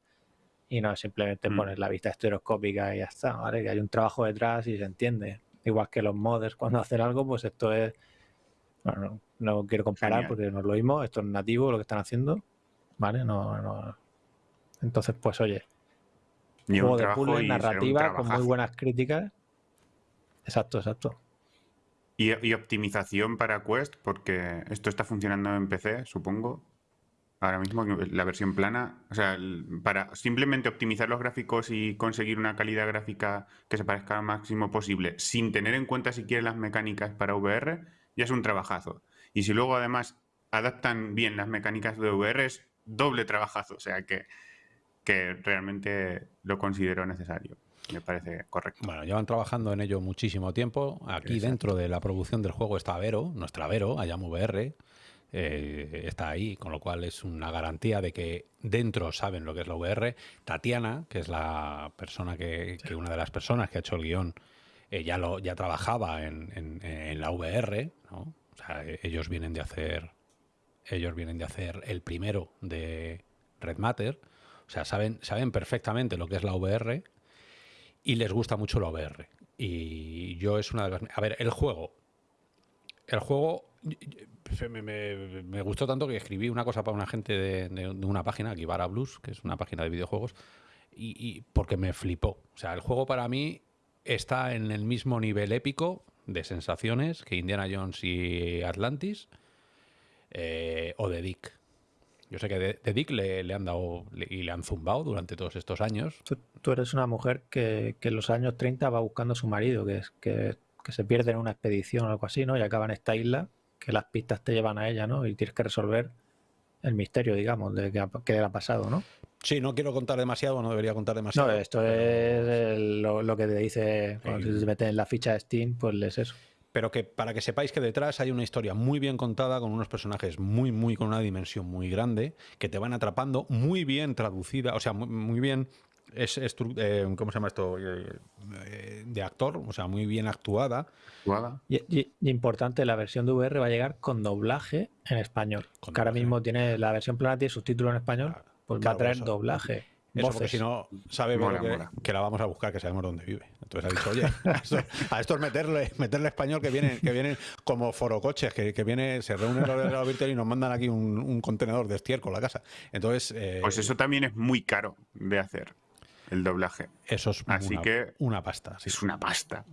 y no simplemente mm. poner la vista estereoscópica y ya está, ¿vale? Que hay un trabajo detrás y se entiende. Igual que los modders cuando hacen algo, pues esto es... Bueno, no, quiero comparar porque no es lo mismo, esto es nativo lo que están haciendo, ¿vale? No, no... Entonces, pues oye, juego de puzzle, narrativa, con muy buenas críticas. Exacto, exacto. Y, optimización para Quest, porque esto está funcionando en PC, supongo ahora mismo la versión plana, o sea, para simplemente optimizar los gráficos y conseguir una calidad gráfica que se parezca al máximo posible, sin tener en cuenta siquiera las mecánicas para VR, ya es un trabajazo. Y si luego además adaptan bien las mecánicas de VR, es doble trabajazo, o sea que, que realmente lo considero necesario. Me parece correcto. Bueno, llevan trabajando en ello muchísimo tiempo. Aquí dentro de la producción del juego está Vero, nuestra Vero, Ayam VR, eh, está ahí, con lo cual es una garantía de que dentro saben lo que es la VR. Tatiana, que es la persona que, una de las personas que ha hecho el guion, eh, ya, lo, ya trabajaba en, la VR, O sea, ellos vienen de hacer ellos vienen de hacer el primero de Red Matter, o sea, saben, saben perfectamente lo que es la VR y les gusta mucho la VR. Y yo es una de las... A ver, el juego. El juego me, gustó tanto que escribí una cosa para una gente de, una página, Kibara Blues, que es una página de videojuegos, y, porque me flipó. O sea, el juego para mí está en el mismo nivel épico de sensaciones que Indiana Jones y Atlantis eh, o de Dick. Yo sé que de, Dick le, han dado y le han zumbado durante todos estos años. Tú, eres una mujer que, en los años 30 va buscando a su marido, que, es, que, que se pierde en una expedición o algo así, ¿no? Y acaba en esta isla que las pistas te llevan a ella, ¿no? Y tienes que resolver el misterio, digamos, de qué, le ha pasado, ¿no? Sí, no quiero contar demasiado, no debería contar demasiado. No, esto es lo, que te dice, cuando te metes en la ficha de Steam, pues lees eso. Pero que para que sepáis que detrás hay una historia muy bien contada, con unos personajes muy, muy, con una dimensión muy grande, que te van atrapando, muy bien traducida, o sea, muy bien es, eh, ¿cómo se llama esto? Eh, eh, de actor, o sea, muy bien actuada. Y, importante, la versión de VR va a llegar con doblaje en español. que ahora mismo tiene la versión plana tiene subtítulo en español, pues va a traer doblaje. Eso porque si no, sabe que, la vamos a buscar, que sabemos dónde vive. Entonces ha dicho, oye, a esto, es meterle, meterle español que vienen, que vienen como forocoches, que, que viene, se reúnen los de virtual y nos mandan aquí un, contenedor de estiércol a la casa. Entonces. pues eso también es muy caro de hacer el doblaje. Eso es Así una, que una pasta. Es, una pasta.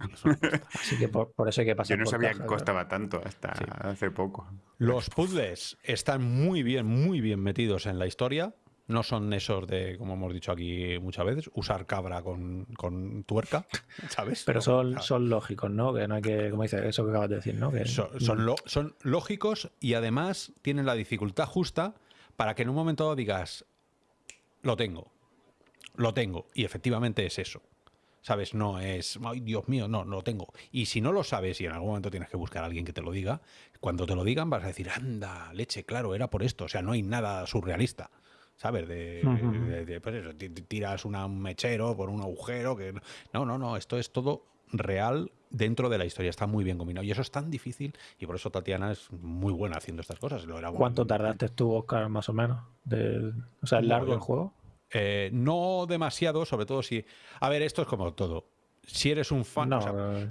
Así que por, eso hay que pasar. Yo no sabía que costaba tanto hasta hace poco. Los puzzles están muy bien, muy bien metidos en la historia. No son esos de, como hemos dicho aquí muchas veces, usar cabra con, tuerca, ¿sabes? Pero son, son lógicos, ¿no? Que no hay que, como dice, eso que acabas de decir, ¿no? Que, son, son, son lógicos y además tienen la dificultad justa para que en un momento dado digas, lo tengo lo tengo. Y efectivamente es eso. ¿Sabes? No es, ay, Dios mío, no, no lo tengo. Y si no lo sabes y en algún momento tienes que buscar a alguien que te lo diga, cuando te lo digan vas a decir, anda, leche, claro, era por esto. O sea, no hay nada surrealista. ¿Sabes? De, pues eso, tiras un mechero por un agujero. que No, no, no, esto es todo real dentro de la historia. Está muy bien combinado. Y eso es tan difícil y por eso Tatiana es muy buena haciendo estas cosas. Lo era ¿Cuánto tardaste tú, Oscar, más o menos? De, o sea, ¿es largo el juego? Eh, no demasiado, sobre todo si... A ver, esto es como todo. Si eres un fan...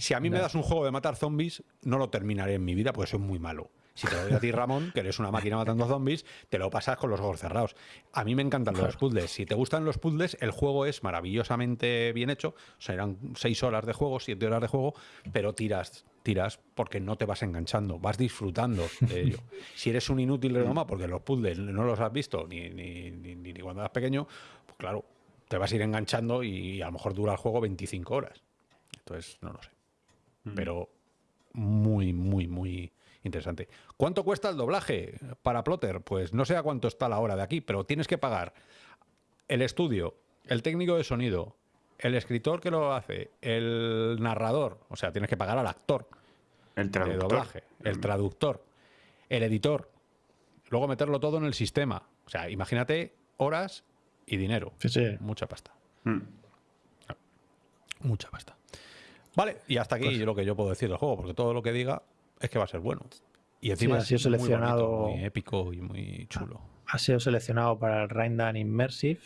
si a mí me das un juego de matar zombies, no lo terminaré en mi vida porque soy muy malo. Si te lo doy a ti, Ramón, que eres una máquina matando zombies, te lo pasas con los ojos cerrados. A mí me encantan los puzzles. Si te gustan los puzzles, el juego es maravillosamente bien hecho. Eran seis horas de juego, siete horas de juego, pero tiras, tiras porque no te vas enganchando, vas disfrutando de ello. Si eres un inútil renoma porque los puzzles no los has visto ni, ni, ni, ni cuando eras pequeño, pues claro, te vas a ir enganchando y a lo mejor dura el juego 25 horas. Entonces, no lo sé. Pero muy, muy, muy interesante. ¿Cuánto cuesta el doblaje para Plotter? Pues no sé a cuánto está la hora de aquí, pero tienes que pagar el estudio, el técnico de sonido, el escritor que lo hace, el narrador, o sea, tienes que pagar al actor El de traductor. doblaje, el traductor, el editor, luego meterlo todo en el sistema. O sea, imagínate horas y dinero. Sí, sí. Mucha pasta. Mm. Mucha pasta. Vale, y hasta aquí Pues- lo que yo puedo decir del juego, porque todo lo que diga es que va a ser bueno. Y encima ha sido es muy bonito, seleccionado- muy épico y muy chulo. Ha sido seleccionado para el Raindan Immersive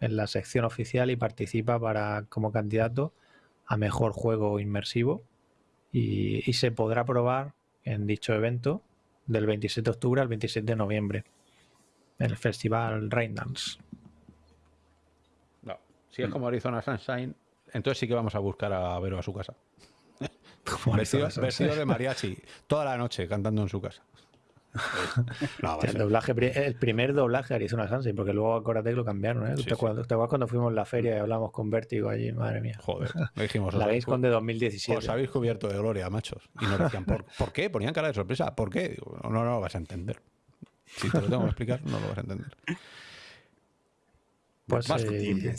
en la sección oficial y participa para como candidato a mejor juego inmersivo y, y se podrá probar en dicho evento del 27 de octubre al 27 de noviembre en el festival Raindance. No, Si es como Arizona Sunshine, entonces sí que vamos a buscar a Vero a su casa. Vestido, vestido de mariachi, toda la noche cantando en su casa. No, El, doblaje, el primer doblaje de Arizona Sunshine, porque luego acuérdate que lo cambiaron, ¿eh? Sí, ¿Te, sí. acuerdas, te acuerdas cuando fuimos a la feria y hablamos con Vértigo allí? Madre mía. Joder, le dijimos. La os- Gamescom de 2017. Os habéis cubierto de gloria, machos. Y nos decían, ¿por, ¿por qué? Ponían cara de sorpresa. ¿Por qué? Digo, no, no lo vas a entender. Si te lo tengo que explicar, no lo vas a entender. Pues, Más eh.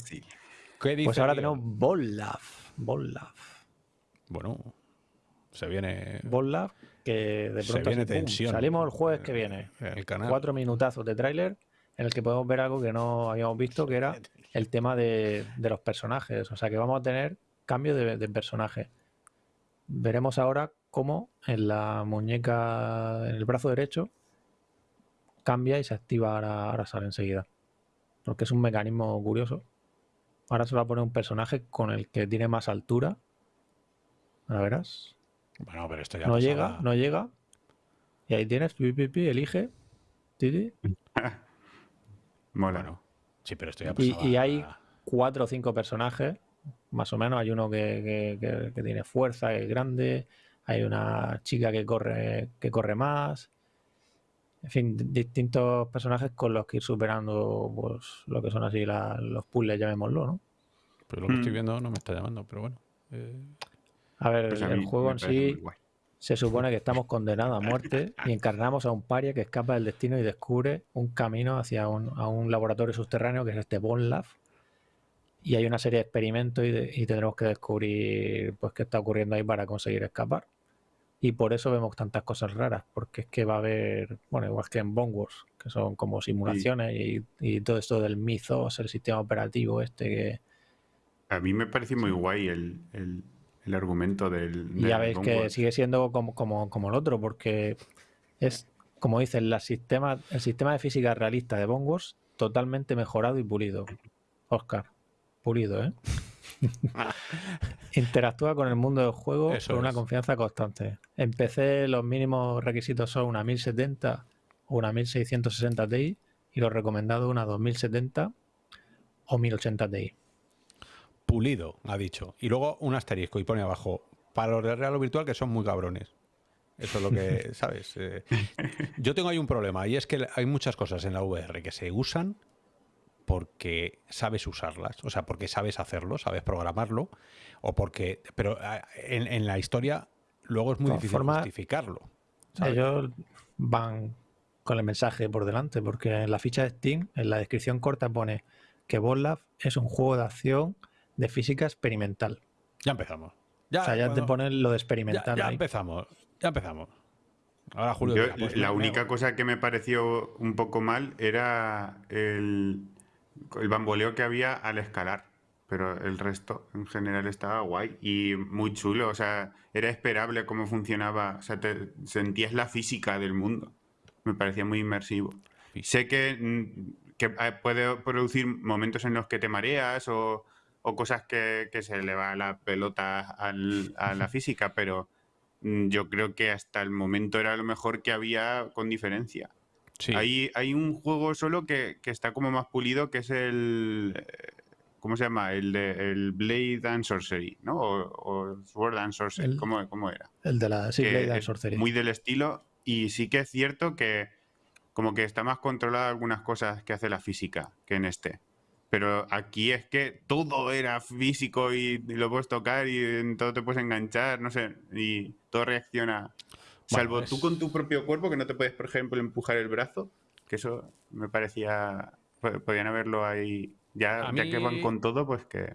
¿Qué dice pues ahora tenemos Bollaf. Bollaf. Bueno, se viene Bollaf, que de Se pronto viene así, salimos el jueves que viene. el canal. Cuatro minutazos de tráiler en el que podemos ver algo que no habíamos visto, que era el tema de, de los personajes. O sea que vamos a tener cambio de, de personaje. Veremos ahora cómo en la muñeca, en el brazo derecho, cambia y se activa, ahora, ahora sale enseguida. Porque es un mecanismo curioso. Ahora se va a poner un personaje con el que tiene más altura. Ahora verás. Bueno, pero esto ya No llega, no llega. Y ahí tienes, pi, pi, pi, elige. ti, ti, Mola. Bueno, sí, pero esto ya Y, hay cuatro o cinco personajes, más o menos. Hay uno que, que- que- que tiene fuerza, que es grande. Hay una chica que corre, que corre más. En fin, di- distintos personajes con los que ir superando pues, lo que son así la- los puzzles, llamémoslo, ¿no? Pero lo que estoy Mm. viendo no me está llamando, pero bueno. eh, A ver, Pues a el juego en sí se supone que estamos condenados a muerte y encarnamos a un paria que escapa del destino y descubre un camino hacia un, a un laboratorio subterráneo que es este Bone Lab. Y hay una serie de experimentos y, de- y tendremos que descubrir pues qué está ocurriendo ahí para conseguir escapar. Y por eso vemos tantas cosas raras, porque es que va a haber, bueno, igual que en Bone Wars, que son como simulaciones y, y todo esto del Mythos, el sistema operativo este que, A mí me parece muy guay el, el- el argumento del. Y ya veis que sigue siendo como, como, como el otro, porque es, como dicen, la sistema, el sistema de física realista de Bone Wars totalmente mejorado y pulido. Oscar, pulido, ¿eh? Interactúa con el mundo del juego Eso con una es. confianza constante. En PC los mínimos requisitos son una 1070 o una 1660 Ti y los recomendados una 2070 o 1080 Ti. Pulido, ha dicho. Y luego un asterisco y pone abajo, para los de Real o Virtual que son muy cabrones. Eso es lo que, ¿sabes? Eh, yo tengo ahí un problema y es que hay muchas cosas en la VR que se usan porque sabes usarlas, o sea, porque sabes hacerlo, sabes programarlo, o porque, pero ah, en, en la historia luego es muy difícil formas, justificarlo. ¿sabes? Ellos van con el mensaje por delante, porque en la ficha de Steam, en la descripción corta pone que Bollab es un juego de acción de física experimental. Ya empezamos. Ya, o sea, ya te ponen lo de experimental ya ahí. empezamos, ya empezamos. Ahora Julio Yo, dirá, pues la única cosa que me pareció un poco mal era el, el bamboleo que había al escalar. Pero el resto en general estaba guay y muy chulo. O sea, era esperable cómo funcionaba. O sea, te, sentías la física del mundo. Me parecía muy inmersivo. Sé que, mm, que eh, puede producir momentos en los que te mareas o, o cosas que, que se le va la pelota al- a la física, pero mm, yo creo que hasta el momento era lo mejor que había con diferencia. Hay, hay un juego solo que, está como más pulido, que es el... Eh, ¿Cómo se llama? El de el Blade and Sorcery, ¿no? O, Sword and Sorcery, ¿Cómo, era? El de la sí, Blade and Sorcery. Muy del estilo. Y sí que es cierto que como que está más controlada algunas cosas que hace la física que en este. Pero aquí es que todo era físico y, lo puedes tocar y en todo te puedes enganchar, no sé, y todo reacciona. Salvo tú con tu propio cuerpo, que no te puedes, por ejemplo, empujar el brazo, que eso me parecía. Podían haberlo ahí. Ya, ya que van con todo, pues que.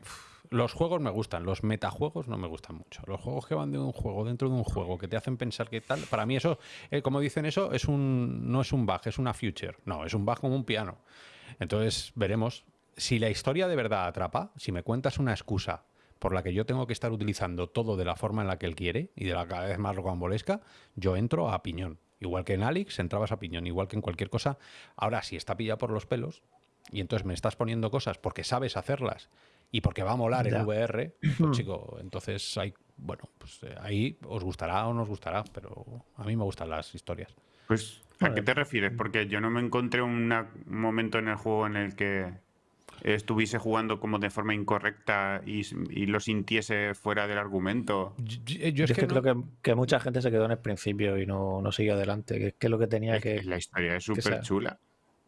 Los juegos me gustan, los metajuegos no me gustan mucho. Los juegos que van de un juego dentro de un juego, que te hacen pensar que tal, para mí eso, eh, como dicen eso, es un no es un bug, es una future. No, es un bug como un piano. Entonces veremos si la historia de verdad atrapa, si me cuentas una excusa por la que yo tengo que estar utilizando todo de la forma en la que él quiere y de la cada vez más rocambolesca, yo entro a piñón. Igual que en Alex entrabas a piñón, igual que en cualquier cosa. Ahora, si está pillado por los pelos y entonces me estás poniendo cosas porque sabes hacerlas y porque va a molar en VR, pues chico, entonces hay, bueno, pues eh, ahí os gustará o no os gustará, pero a mí me gustan las historias. Pues, ¿a qué te refieres? Porque yo no me encontré un momento en el juego en el que estuviese jugando como de forma incorrecta y, lo sintiese fuera del argumento. Yo, es, que, creo que, mucha gente se quedó en el principio y no, no siguió adelante, que es que lo que tenía que... La historia es súper chula.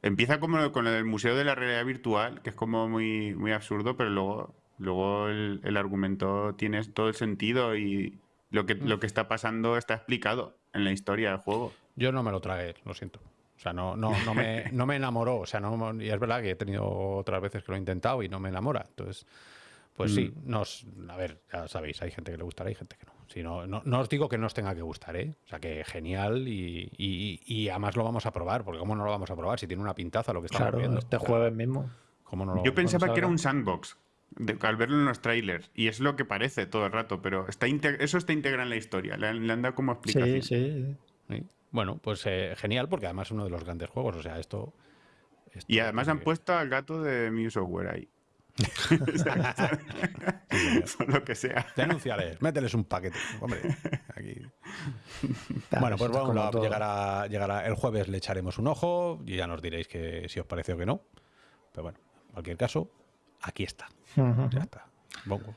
Empieza como con el Museo de la Realidad Virtual, que es como muy, muy absurdo, pero luego, luego el, argumento tiene todo el sentido y lo que, lo que está pasando está explicado en la historia del juego. Yo no me lo tragué, lo siento. O sea, no, no, no, me, no me enamoró. O sea, no, y es verdad que he tenido otras veces que lo he intentado y no me enamora. Entonces, pues sí, mm. nos, a ver, ya sabéis, hay gente que le gustará y gente que no. Si no, no, os digo que no os tenga que gustar, ¿eh? O sea, que genial y, y, además lo vamos a probar, porque ¿cómo no lo vamos a probar si tiene una pintaza lo que estamos viendo? este jueves mismo. ¿cómo no Yo pensaba que era un sandbox. al verlo en los trailers, y es lo que parece todo el rato, pero está eso está integrado en la historia, le, han dado como explicación. Sí, sí. Bueno, pues eh, genial, porque además es uno de los grandes juegos. O sea, esto. y además han puesto al gato de Mew Software ahí. lo que sea. Denunciales, mételes un paquete. Hombre, aquí. bueno, pues vamos, llegará, llegará el jueves, le echaremos un ojo y ya nos diréis que si os parece o que no. Pero bueno, en cualquier caso, aquí está. Ya está. Bongos.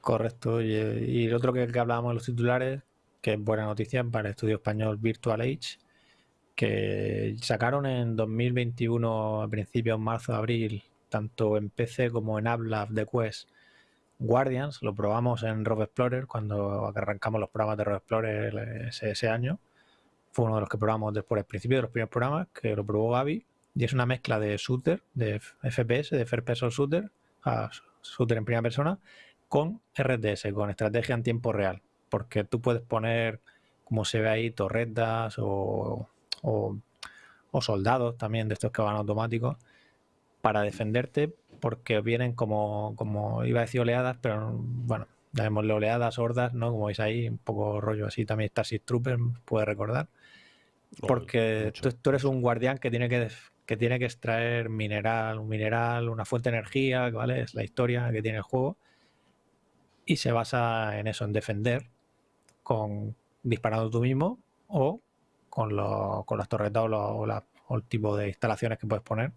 Correcto. Y, y, el otro que, que hablábamos en los titulares, que es buena noticia para el estudio español Virtual Age, que sacaron en 2021, a principios marzo, abril, tanto en PC como en App de Quest, Guardians, lo probamos en Rob Explorer cuando arrancamos los programas de Rob Explorer ese, año. Fue uno de los que probamos después, al principio de los primeros programas, que lo probó Gaby. Y es una mezcla de shooter, de FPS, de First Person Shooter, a shooter en primera persona, con RDS, con estrategia en tiempo real porque tú puedes poner, como se ve ahí, torretas o, soldados también de estos que van automáticos para defenderte porque vienen como, como iba a decir oleadas, pero bueno, llamémosle oleadas, hordas, ¿no? Como veis ahí, un poco rollo así, también Starship Trooper, puede recordar. Porque tú, eres un guardián que tiene que, que tiene que extraer mineral, un mineral, una fuente de energía, ¿vale? Es la historia que tiene el juego. Y se basa en eso, en defender con disparando tú mismo o con, con las torretas o, el tipo de instalaciones que puedes poner.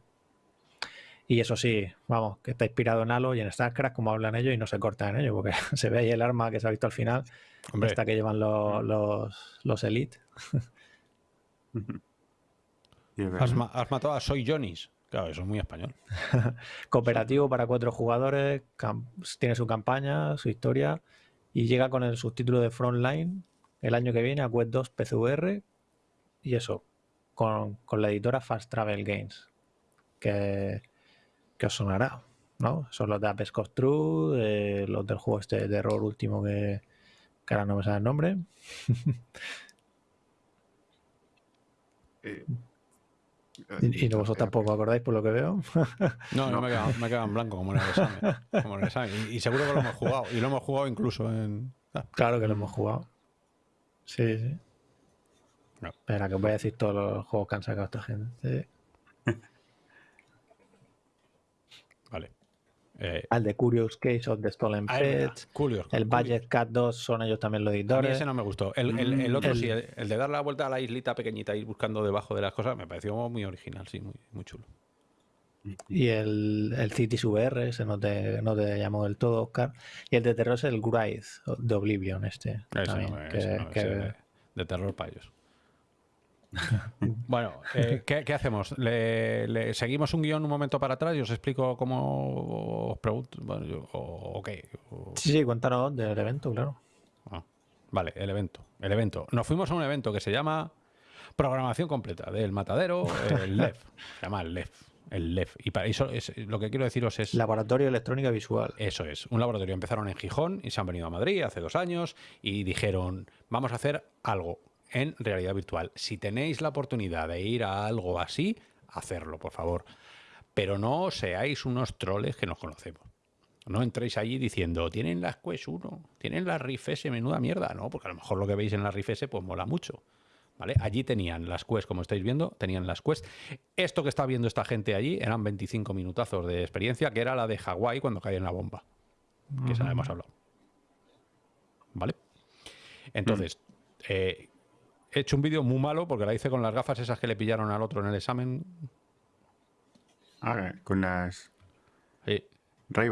Y eso sí, vamos, que está inspirado en Halo y en StarCraft, como hablan ellos, y no se corta en ello, porque se ve ahí el arma que se ha visto al final, Hombre. esta que llevan los, los, los Elite. has, matado a Soy Jonis. Claro, eso es muy español. Cooperativo para cuatro jugadores, tiene su campaña, su historia y llega con el subtítulo de Frontline el año que viene a Web 2 PCVR y eso, con, la editora Fast Travel Games, que, os sonará, ¿no? Son los de Apex True, los del juego este de error último que, que ahora no me sale el nombre. Eh, y, vosotros tampoco acordáis por lo que veo. no, no me quedado, en blanco como en el examen. Y, seguro que lo hemos jugado. Y lo hemos jugado incluso en. Ah. Claro que lo hemos jugado. Sí, sí. Espera, que voy a decir todos los juegos que han sacado esta gente. Vale. Eh, al de Curious Case of the Stolen ah, Pets. el Budget Cat 2 son ellos también los editores. A mí ese no me gustó. El, el, otro sí, el, de dar la vuelta a la islita pequeñita y ir buscando debajo de las cosas, me pareció muy original, sí, muy, muy chulo. Y el, el Cities VR, ese no te, no te llamó del todo, Oscar. Y el de terror es el Grise de Oblivion, este. de terror ellos. bueno, eh, ¿qué, hacemos? ¿Le, seguimos un guion un momento para atrás y os explico cómo os pregunto? o, qué? Sí, sí, cuéntanos del evento, claro. Ah, vale, el evento. El evento. Nos fuimos a un evento que se llama Programación Completa del Matadero, el LEF. Se llama el LEF. El LEF. Y para eso es, lo que quiero deciros es. Laboratorio Electrónica Visual. Eso es. Un laboratorio. Empezaron en Gijón y se han venido a Madrid hace dos años y dijeron: Vamos a hacer algo en realidad virtual. Si tenéis la oportunidad de ir a algo así, hacerlo, por favor. Pero no seáis unos troles que nos conocemos. No entréis allí diciendo, tienen las Quest 1, tienen las Rift S, menuda mierda. No, porque a lo mejor lo que veis en la Rift S pues mola mucho. ¿Vale? Allí tenían las Quest, como estáis viendo, tenían las Quest. Esto que está viendo esta gente allí eran 25 minutazos de experiencia, que era la de Hawái cuando cae en la bomba. Que esa la hemos hablado. ¿Vale? Entonces, eh, he hecho un vídeo muy malo porque la hice con las gafas esas que le pillaron al otro en el examen. Ah, con las sí. ray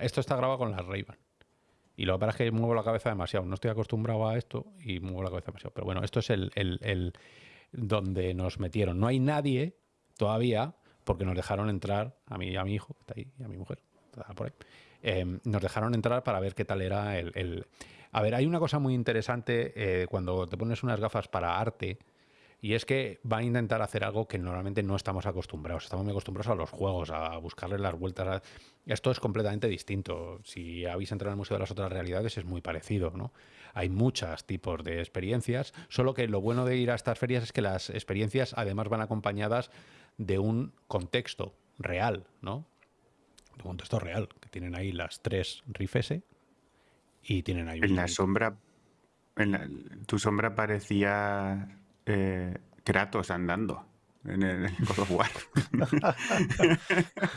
esto está grabado con las ray Y lo que pasa es que muevo la cabeza demasiado. No estoy acostumbrado a esto y muevo la cabeza demasiado. Pero bueno, esto es el, el, donde nos metieron. No hay nadie todavía porque nos dejaron entrar a mí y a mi hijo, que está ahí, y a mi mujer, está por ahí. Eh, nos dejaron entrar para ver qué tal era el a ver, hay una cosa muy interesante eh, cuando te pones unas gafas para arte. Y es que va a intentar hacer algo que normalmente no estamos acostumbrados. Estamos muy acostumbrados a los juegos, a buscarle las vueltas. Esto es completamente distinto. Si habéis entrado en el Museo de las Otras Realidades es muy parecido. ¿no? Hay muchos tipos de experiencias, solo que lo bueno de ir a estas ferias es que las experiencias además van acompañadas de un contexto real, ¿no? Un contexto real, que tienen ahí las tres RIFS, y tienen ahí En la sombra, en tu sombra parecía eh, Kratos andando en el God of War.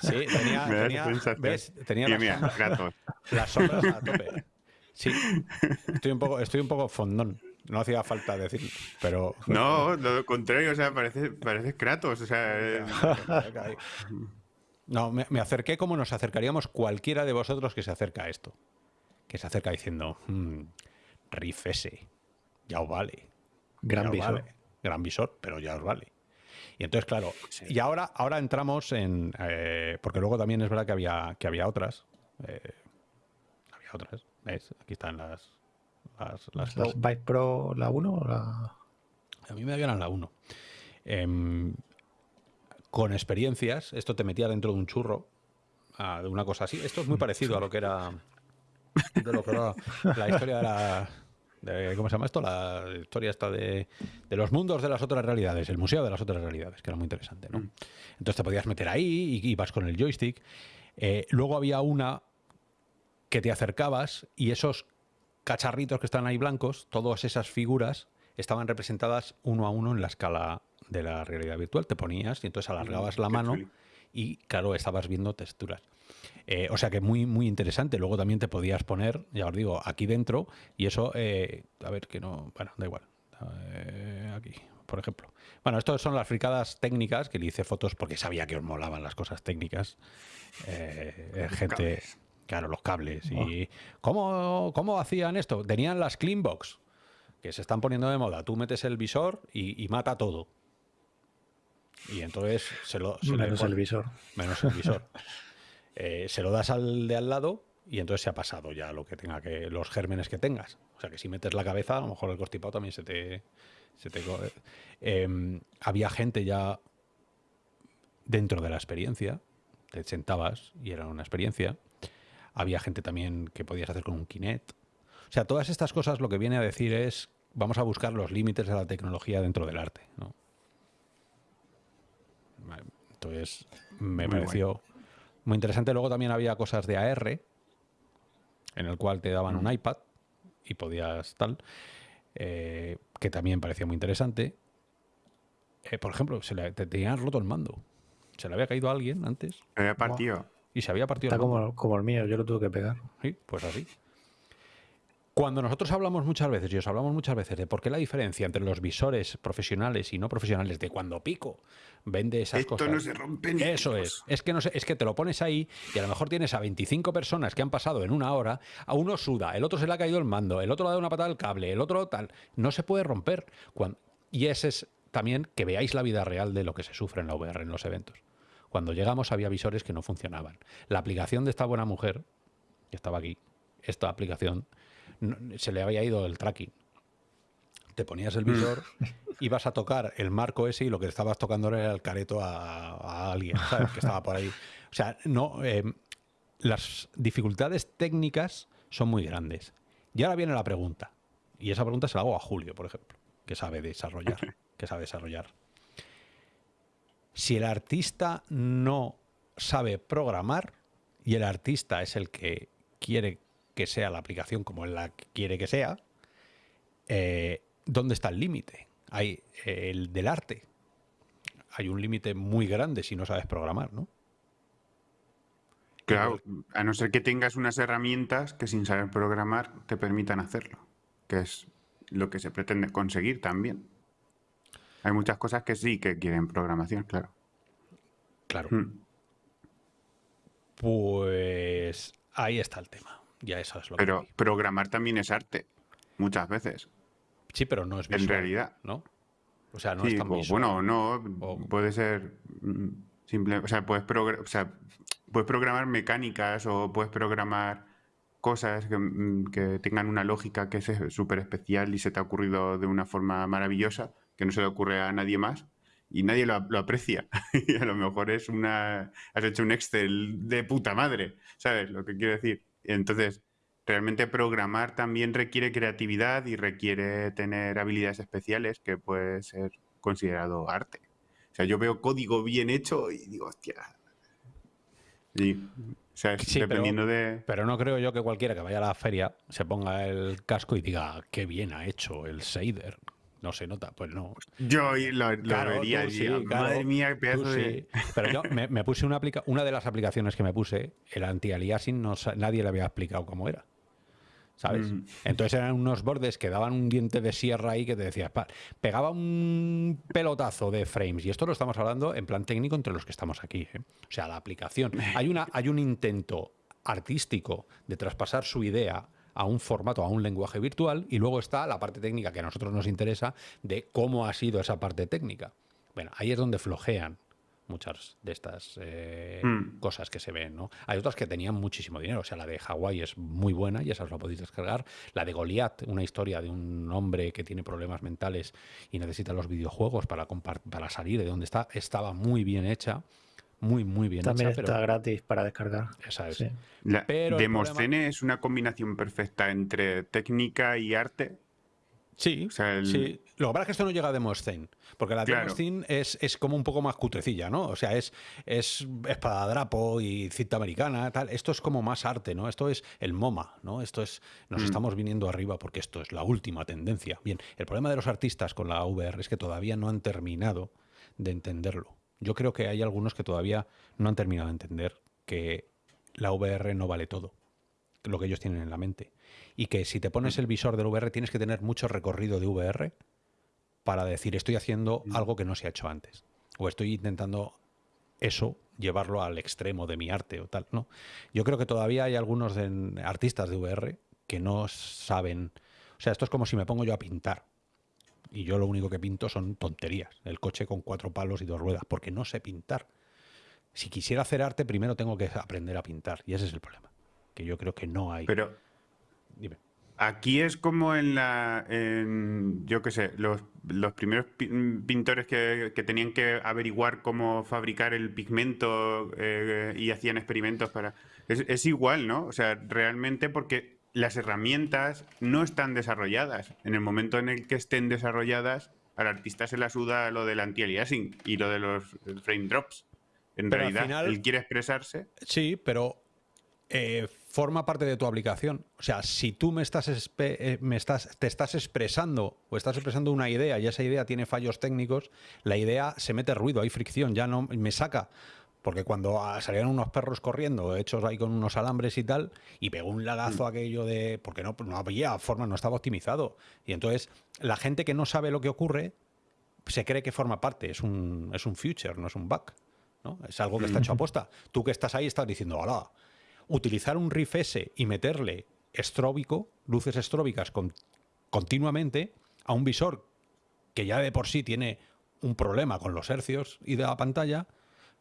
sí, tenía, tenía, ¿ves? tenía las, sombras, las sombras a tope. Sí, estoy un poco, estoy un poco fondón. No hacía falta decir, pero. No, lo contrario, o sea, parece, parece Kratos. O sea, eh. No, me, me, acerqué como nos acercaríamos cualquiera de vosotros que se acerca a esto que se acerca diciendo, mmm, Riff S, ya os vale. Gran visor. Gran visor, pero ya os vale. Y entonces, claro, y ahora, ahora entramos en. Eh, porque luego también es verdad que había, que había otras. Eh, había otras. ¿Ves? Aquí están las. Las, las, las Pro, la 1 o la.? A mí me habían la 1. Em, con experiencias, esto te metía dentro de un churro, ah, de una cosa así. Esto es muy parecido a lo que era la historia de la... ¿Cómo se llama esto? La historia está de, los mundos de las otras realidades, el museo de las otras realidades, que era muy interesante, ¿no? Entonces te podías meter ahí y ibas con el joystick. Eh, luego había una que te acercabas y esos cacharritos que están ahí blancos, todas esas figuras, estaban representadas uno a uno en la escala de la realidad virtual. Te ponías y entonces alargabas mm, la mano y, claro, estabas viendo texturas. Eh, o sea que muy, muy interesante. Luego también te podías poner, ya os digo, aquí dentro y eso, eh, a ver, que no, bueno, da igual. Eh, aquí, por ejemplo. Bueno, estas son las fricadas técnicas que le hice fotos porque sabía que os molaban las cosas técnicas. gente, claro, los cables. ¿Y ¿cómo, cómo hacían esto? Tenían las Cleanbox, que se están poniendo de moda. Tú metes el visor y, mata todo. Y entonces se lo... menos el visor. Menos el visor. Eh, se lo das al de al lado y entonces se ha pasado ya lo que tenga que los gérmenes que tengas. O sea que si metes la cabeza, a lo mejor el constipado también se te... Se te eh, había gente ya dentro de la experiencia, te sentabas y era una experiencia. Había gente también que podías hacer con un Kinect. O sea, todas estas cosas lo que viene a decir es vamos a buscar los límites de la tecnología dentro del arte. Entonces, me pareció muy interesante. Luego también había cosas de AR, en el cual te daban un iPad y podías tal, eh, que también parecía muy interesante. Eh, por ejemplo, se le, te tenían roto el mando. Se le había caído a alguien antes. Se había partido. Y se había partido Está como, como el mío, yo lo tuve que pegar. Sí, pues así. Cuando nosotros hablamos muchas veces, y os hablamos muchas veces de por qué la diferencia entre los visores profesionales y no profesionales, de cuando Pico vende esas Esto cosas. no se rompe ni Eso es. Es que, no es que te lo pones ahí y a lo mejor tienes a 25 personas que han pasado en una hora, a uno suda, el otro se le ha caído el mando, el otro le ha dado una patada al cable, el otro tal. No se puede romper. Y ese es también que veáis la vida real de lo que se sufre en la VR en los eventos. Cuando llegamos había visores que no funcionaban. La aplicación de esta buena mujer, que estaba aquí, esta aplicación, se le había ido el tracking. Te ponías el visor, ibas a tocar el marco ese y lo que estabas tocando era el careto a, a alguien, ¿sabes? Que estaba por ahí. O sea, no. eh, las dificultades técnicas son muy grandes. Y ahora viene la pregunta. Y esa pregunta se la hago a Julio, por ejemplo, que sabe desarrollar. Que sabe desarrollar. Si el artista no sabe programar y el artista es el que quiere que sea la aplicación como él la quiere que sea, eh, ¿dónde está el límite? Hay eh, el del arte. Hay un límite muy grande si no sabes programar, ¿no? Claro, a no ser que tengas unas herramientas que sin saber programar te permitan hacerlo, que es lo que se pretende conseguir también. Hay muchas cosas que sí que quieren programación, claro. Claro. Mm. Pues ahí está el tema. Ya eso es lo Pero que... programar también es arte, muchas veces, Sí, pero no es en visual, realidad. ¿no? O sea, no Sí, es tan o visual. bueno, no, O- puede ser mm, simple, o sea, puedes, o sea, puedes programar mecánicas o puedes programar cosas que, mm, que tengan una lógica que es súper especial y se te ha ocurrido de una forma maravillosa, que no se le ocurre a nadie más y nadie lo, lo aprecia. y a lo mejor es una, has hecho un Excel de puta madre, ¿sabes lo que quiero decir? Entonces, realmente programar también requiere creatividad y requiere tener habilidades especiales que puede ser considerado arte. O sea, yo veo código bien hecho y digo, hostia. Sí, o sea, es Sí, pero- dependiendo de... Pero no creo yo que cualquiera que vaya a la feria se ponga el casco y diga qué bien ha hecho el shader. No se nota, pues no. Yo lo, lo Claro, vería tú sí, claro, madre mía, qué tú pedazo de... sí. Pero yo me, me puse una aplica una de las aplicaciones que me puse, el anti-aliasing, no, nadie le había explicado cómo era. ¿Sabes? Mm. Entonces eran unos bordes que daban un diente de sierra ahí que te decías, pa- pegaba un pelotazo de frames. Y esto lo estamos hablando en plan técnico entre los que estamos aquí. ¿eh? O sea, la aplicación. Hay, una, hay un intento artístico de traspasar su idea a un formato, a un lenguaje virtual, y luego está la parte técnica que a nosotros nos interesa de cómo ha sido esa parte técnica. Bueno, ahí es donde flojean muchas de estas eh, Mm. cosas que se ven, ¿no? Hay otras que tenían muchísimo dinero, o sea, la de Hawái es muy buena y esa os la podéis descargar. La de Goliath, una historia de un hombre que tiene problemas mentales y necesita los videojuegos para, para salir de donde está, estaba muy bien hecha, muy, muy bien También hecha, está pero gratis para descargar. esa es. Sí. La, Pero Demoscene es una combinación perfecta entre técnica y arte. Sí, O sea, el- sí. Lo que pasa es que esto no llega a Demoscene, porque la Claro. Demoscene es, es como un poco más cutrecilla, ¿no? O sea, es, es espadadrapo y cinta americana, tal. Esto es como más arte, ¿no? Esto es el MoMA, ¿no? Esto es, nos Mm. estamos viniendo arriba porque esto es la última tendencia. Bien, el problema de los artistas con la VR es que todavía no han terminado de entenderlo. Yo creo que hay algunos que todavía no han terminado de entender que la VR no vale todo, lo que ellos tienen en la mente. Y que si te pones el visor del VR tienes que tener mucho recorrido de VR para decir estoy haciendo algo que no se ha hecho antes. O estoy intentando eso llevarlo al extremo de mi arte o tal. No. Yo creo que todavía hay algunos artistas de VR que no saben. O sea, esto es como si me pongo yo a pintar. Y yo lo único que pinto son tonterías. El coche con cuatro palos y dos ruedas, porque no sé pintar. Si quisiera hacer arte, primero tengo que aprender a pintar. Y ese es el problema. Que yo creo que no hay. Pero Dime. aquí es como en la. en, yo qué sé, los, los primeros pi- pintores que, que tenían que averiguar cómo fabricar el pigmento eh, y hacían experimentos para. Es, es igual, ¿no? O sea, realmente porque las herramientas no están desarrolladas. En el momento en el que estén desarrolladas, al artista se le suda lo del anti-aliasing y lo de los frame drops. En Pero al realidad, final- él quiere expresarse. Sí, pero eh, forma parte de tu aplicación. O sea, si tú me estás, eh, me estás, te estás expresando o estás expresando una idea y esa idea tiene fallos técnicos, la idea se mete ruido, hay fricción, ya no me saca Porque cuando ah, salían unos perros corriendo, hechos ahí con unos alambres y tal, y pegó un lagazo mm. aquello de. Porque no, no había forma, no estaba optimizado. Y entonces, la gente que no sabe lo que ocurre se cree que forma parte. Es un, es un future, no es un bug. ¿no? Es algo que está hecho a posta. Tú que estás ahí estás diciendo, hola, utilizar un riff S y meterle estróbico, luces estróbicas continuamente a un visor que ya de por sí tiene un problema con los hercios y de la pantalla,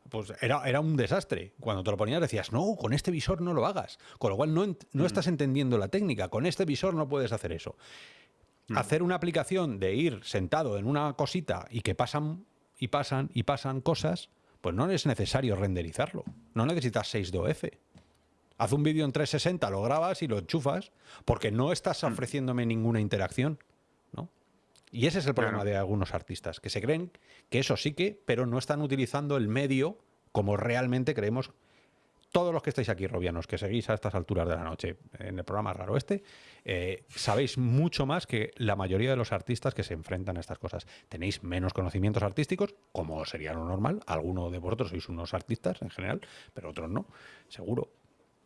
pues era, era un desastre. Cuando te lo ponías decías, no, con este visor no lo hagas. Con lo cual no, no mm. estás entendiendo la técnica. Con este visor no puedes hacer eso. Mm. Hacer una aplicación de ir sentado en una cosita y que pasan y pasan y pasan cosas, pues no es necesario renderizarlo. No necesitas 6DOF. Haz un vídeo en 360, lo grabas y lo enchufas, porque no estás mm. ofreciéndome ninguna interacción. ¿no? Y ese es el problema de algunos artistas, que se creen que eso sí que, pero no están utilizando el medio como realmente creemos todos los que estáis aquí, Robianos, que seguís a estas alturas de la noche en el programa Raro Este, eh, sabéis mucho más que la mayoría de los artistas que se enfrentan a estas cosas. Tenéis menos conocimientos artísticos, como sería lo normal. Algunos de vosotros sois unos artistas en general, pero otros no, seguro.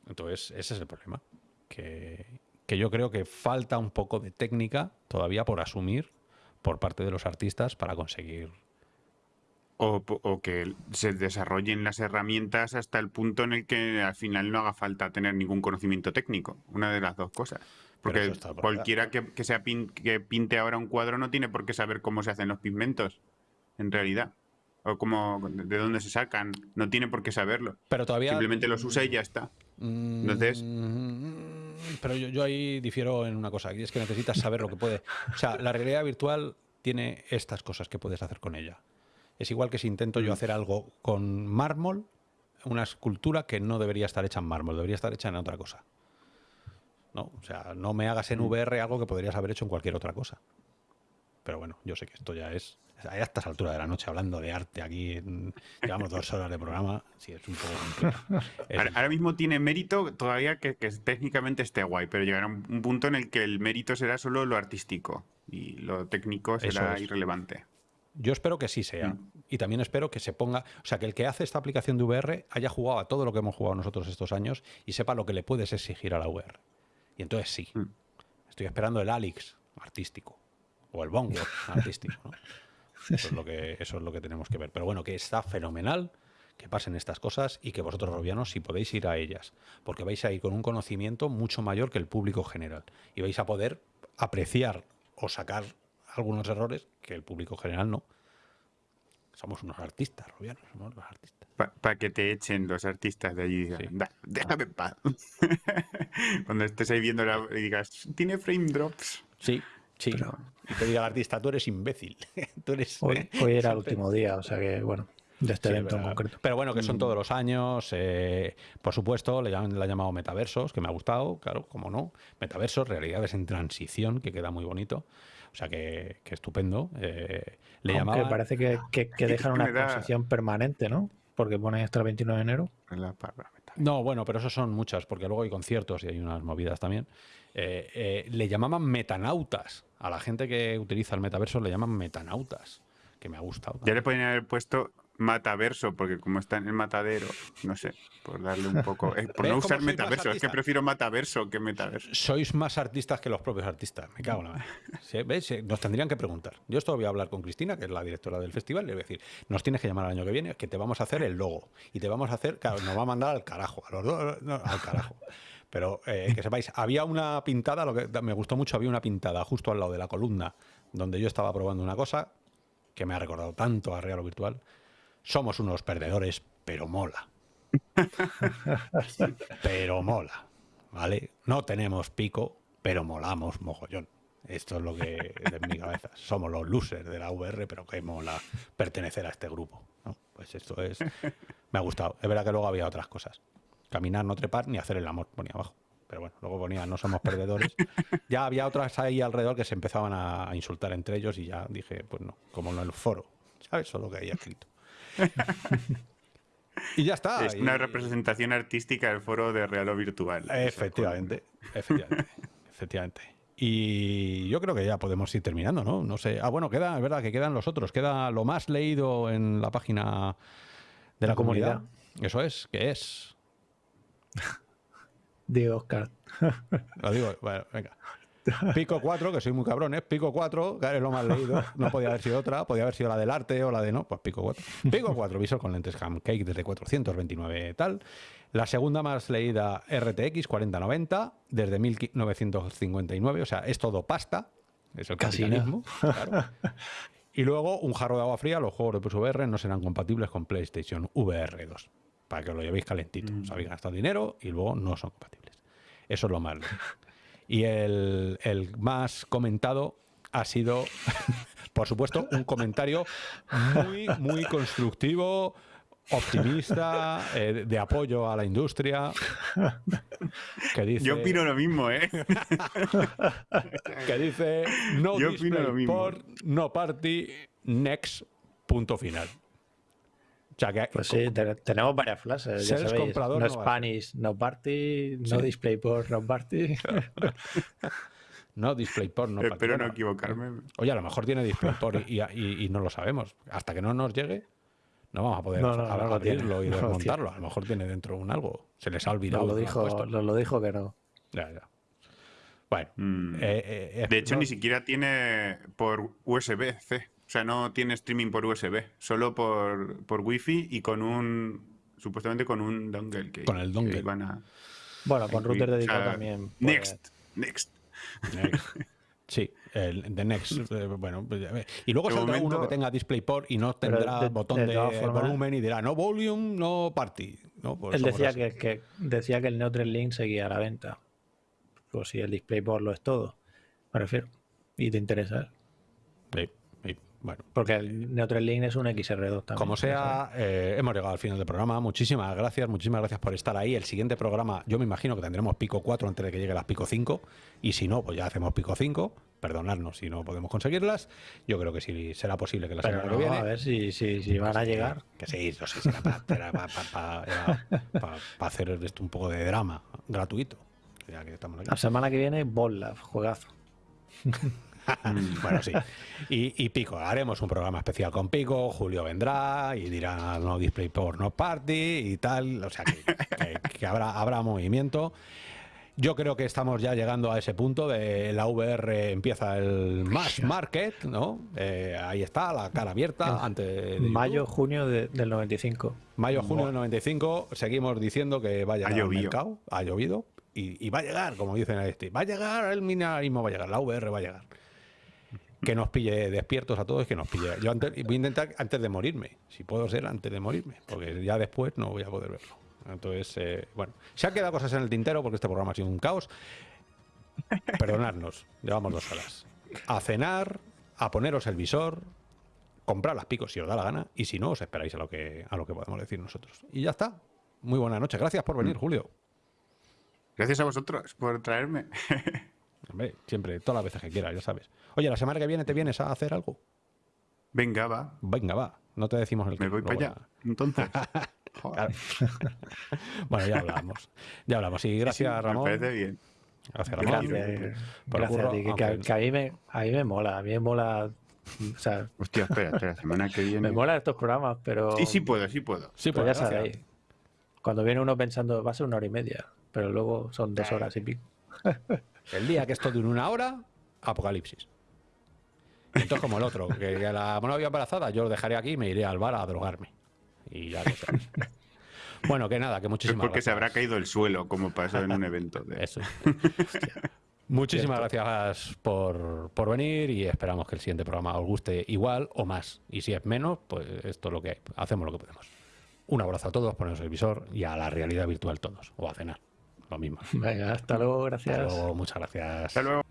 Entonces, ese es el problema. Que, que yo creo que falta un poco de técnica todavía por asumir por parte de los artistas para conseguir o, que se desarrollen las herramientas hasta el punto en el que al final no haga falta tener ningún conocimiento técnico. Una de las dos cosas. Porque cualquiera que, sea que pinte ahora un cuadro no tiene por qué saber cómo se hacen los pigmentos, en realidad. O cómo, de dónde se sacan. No tiene por qué saberlo. Pero todavía... Simplemente los usa y ya está. Entonces... Mm, pero yo, yo ahí difiero en una cosa, y es que necesitas saber lo que puede... O sea, la realidad virtual tiene estas cosas que puedes hacer con ella. Es igual que si intento yo mm. hacer algo con mármol, una escultura que no debería estar hecha en mármol, debería estar hecha en otra cosa. No, o sea, no me hagas en mm. VR algo que podrías haber hecho en cualquier otra cosa. Pero bueno, yo sé que esto ya es a estas alturas de la noche hablando de arte aquí, llevamos dos horas de programa, sí, es un poco Ahora, mismo tiene mérito todavía que, técnicamente esté guay, pero llegará un, punto en el que el mérito será solo lo artístico y lo técnico será irrelevante. Yo espero que sí sea. Mm. Y también espero que se ponga, o sea, que el que hace esta aplicación de VR haya jugado a todo lo que hemos jugado nosotros estos años y sepa lo que le puedes exigir a la VR. Y entonces sí. Mm. Estoy esperando el Alex artístico o el Bongo artístico. Eso, es lo que, eso es lo que tenemos que ver. Pero bueno, que está fenomenal que pasen estas cosas y que vosotros, robianos, si podéis ir a ellas, porque vais a ir con un conocimiento mucho mayor que el público general y vais a poder apreciar o sacar algunos errores que el público general no. Somos unos artistas, Robianos, somos los artistas. Para que te echen los artistas de allí. déjame en paz. Cuando estés ahí viendo la, y digas, tiene frame drops. Sí, sí. Y te diga el artista, tú eres imbécil. tú eres, hoy, era el último día, o sea que, bueno, de este evento en concreto. Pero bueno, que son mm. todos los años. Eh, por supuesto, le, han, le llamado metaversos, que me ha gustado, claro, como no. Metaversos, realidades en transición, que queda muy bonito. O sea que, estupendo. Eh, le Aunque parece que, que, dejan una exposición permanente, ¿no? Porque pone hasta el 29 de enero. No, bueno, pero eso son muchas, porque luego hay conciertos y hay unas movidas también. Eh, eh, le llamaban metanautas. A la gente que utiliza el metaverso le llaman metanautas, que me ha gustado. Ya le podrían haber puesto mataverso, porque como está en el matadero, no sé, por darle un poco. Eh, por no usar metaverso, es que prefiero mataverso que metaverso. Sois más artistas que los propios artistas, me cago en la ¿Ves? Nos tendrían que preguntar. Yo esto voy a hablar con Cristina, que es la directora del festival, le voy a decir, nos tienes que llamar el año que viene, que te vamos a hacer el logo. Y te vamos a hacer, claro, nos va a mandar al carajo, a los dos, al carajo. Pero eh, que sepáis, había una pintada, lo que me gustó mucho, había una pintada justo al lado de la columna donde yo estaba probando una cosa que me ha recordado tanto a Real o Virtual somos unos perdedores, pero mola. pero mola, ¿vale? No tenemos pico, pero molamos mogollón. Esto es lo que es en mi cabeza. Somos los losers de la VR, pero que mola pertenecer a este grupo. Pues esto es... Me ha gustado. Es verdad que luego había otras cosas. Caminar, no trepar, ni hacer el amor, ponía abajo. Pero bueno, luego ponía no somos perdedores. Ya había otras ahí alrededor que se empezaban a insultar entre ellos y ya dije, pues no, como en el foro. ¿Sabes? Eso es lo que hay escrito. y ya está. Es una representación artística del foro de real o virtual. Efectivamente, efectivamente, efectivamente. Y yo creo que ya podemos ir terminando, ¿no? No sé. Ah, bueno, queda, es verdad que quedan los otros. Queda lo más leído en la página de la, comunidad. Eso es, ¿qué es? Digo, Oscar. Lo digo, bueno, venga. Pico 4, que soy muy cabrón, ¿eh? Pico 4, que es lo más leído. No podía haber sido otra, podía haber sido la del arte o la de no, pues Pico 4. Pico 4, visor con lentes Cake desde 429 tal. La segunda más leída RTX 4090 desde 1959, o sea, es todo pasta. Es el capitalismo. Claro. Y luego un jarro de agua fría, los juegos de PSVR no serán compatibles con PlayStation VR 2. Para que lo llevéis calentito. Os habéis gastado dinero y luego no son compatibles. Eso es lo malo. Y el, el más comentado ha sido, por supuesto, un comentario muy, muy constructivo, optimista, eh, de apoyo a la industria. Que dice, Yo opino lo mismo, ¿eh? que dice no Yo opino lo display mismo. por no party next punto final. O sea que Pues sí, te- tenemos varias frases. Ya Seres sabéis, comprador no no Spanish, no party, no Sí. display por no party. no display por no party. Espero no equivocarme. Oye, a lo mejor tiene display por y, y- y no lo sabemos. Hasta que no nos llegue, no vamos a poder No, no, no ab- lo tiene, abrirlo y desmontarlo. A lo mejor tiene dentro un algo. Se les ha olvidado. Nos lo dijo, lo dijo que no. Ya, ya. Bueno. Mm. eh, eh, eh, De hecho, no- ni siquiera tiene por USB-C. O sea, no tiene streaming por USB. Solo por, por Wi-Fi y con un. Supuestamente con un dongle. Que, Con el dongle. que van a Bueno, con incluir. router O dedicado sea, también. puede- Next. Next. Next. Sí, el The Next. eh, bueno, pues, a ver. y luego De saldrá uno que tenga DisplayPort y no tendrá de- botón de de, volumen y dirá no volume, no party. No, pues Él decía que- decía que el Neutral Link seguía a la venta. Pues si el DisplayPort lo es todo, me refiero. Y te interesa. Bueno. Porque el Neutral Link es un XR2 también. Como sea, eh, hemos llegado al final del programa. Muchísimas gracias, muchísimas gracias por estar ahí. El siguiente programa, yo me imagino que tendremos pico 4 antes de que llegue las pico 5. Y si no, pues ya hacemos pico 5. Perdonadnos si no podemos conseguirlas. Yo creo que sí será posible que la Pero semana no, que viene. a ver si, si, si van a llegar. Que sí, no sé si era para, hacer esto un poco de drama gratuito. Ya que estamos aquí. La semana que viene, Bolla, juegazo. bueno, sí. Y, y Pico, haremos un programa especial con Pico, Julio vendrá y dirá no display por no party y tal. O sea que, que- que habrá, habrá movimiento. Yo creo que estamos ya llegando a ese punto de la VR empieza el mass market, ¿no? Eh, ahí está, la cara abierta antes. Mayo, junio de- del 95. Mayo, junio del 95, seguimos diciendo que va a llegar al llovido. mercado, ha llovido, y, y va a llegar, como dicen en este, va a llegar el minimalismo, va a llegar, la VR va a llegar. Que nos pille despiertos a todos, que nos pille. Yo antes, voy a intentar antes de morirme, si puedo ser antes de morirme, porque ya después no voy a poder verlo. Entonces, eh, bueno, se han quedado cosas en el tintero porque este programa ha sido un caos. Perdonadnos, llevamos dos horas. A cenar, a poneros el visor, comprar las picos si os da la gana y si no, os esperáis a lo que, a lo que podemos decir nosotros. Y ya está. Muy buenas noches. Gracias por venir, Julio. Gracias a vosotros por traerme. Hombre, siempre, todas las veces que quieras, ya sabes. Oye, la semana que viene te vienes a hacer algo. Venga, va. Venga, va. No te decimos el Me voy para allá. Entonces. Joder. bueno, ya hablamos. Ya hablamos. Y gracias, Sí, sí, Ramón. Me parece bien. Gracias, Ramón. Gracias, a ti, que, que a, mí me, a mí me mola, a mí me mola, o sea, Hostia, espera, espera, la semana que viene. me mola estos programas, pero, Sí, sí puedo, sí puedo. Sí, pero pues ya gracias. sabéis, cuando viene uno pensando, va a ser una hora y media, pero luego son dos horas y pico. El día que esto dure una hora, apocalipsis. Y Entonces, como el otro, que a la novia embarazada, yo lo dejaré aquí y me iré al bar a drogarme. Y ya lo sabes. Bueno, que nada, que Es muchísimas porque se habrá caído el suelo, como pasó en un evento. De... Eso. Muchísimas gracias por, por venir y esperamos que el siguiente programa os guste igual o más. Y si es menos, pues esto es lo que hay. Hacemos lo que podemos. Un abrazo a todos, ponemos el visor y a la realidad virtual todos. O a cenar. Lo mismo. Venga, hasta luego, gracias. Hasta luego, muchas gracias. Hasta luego.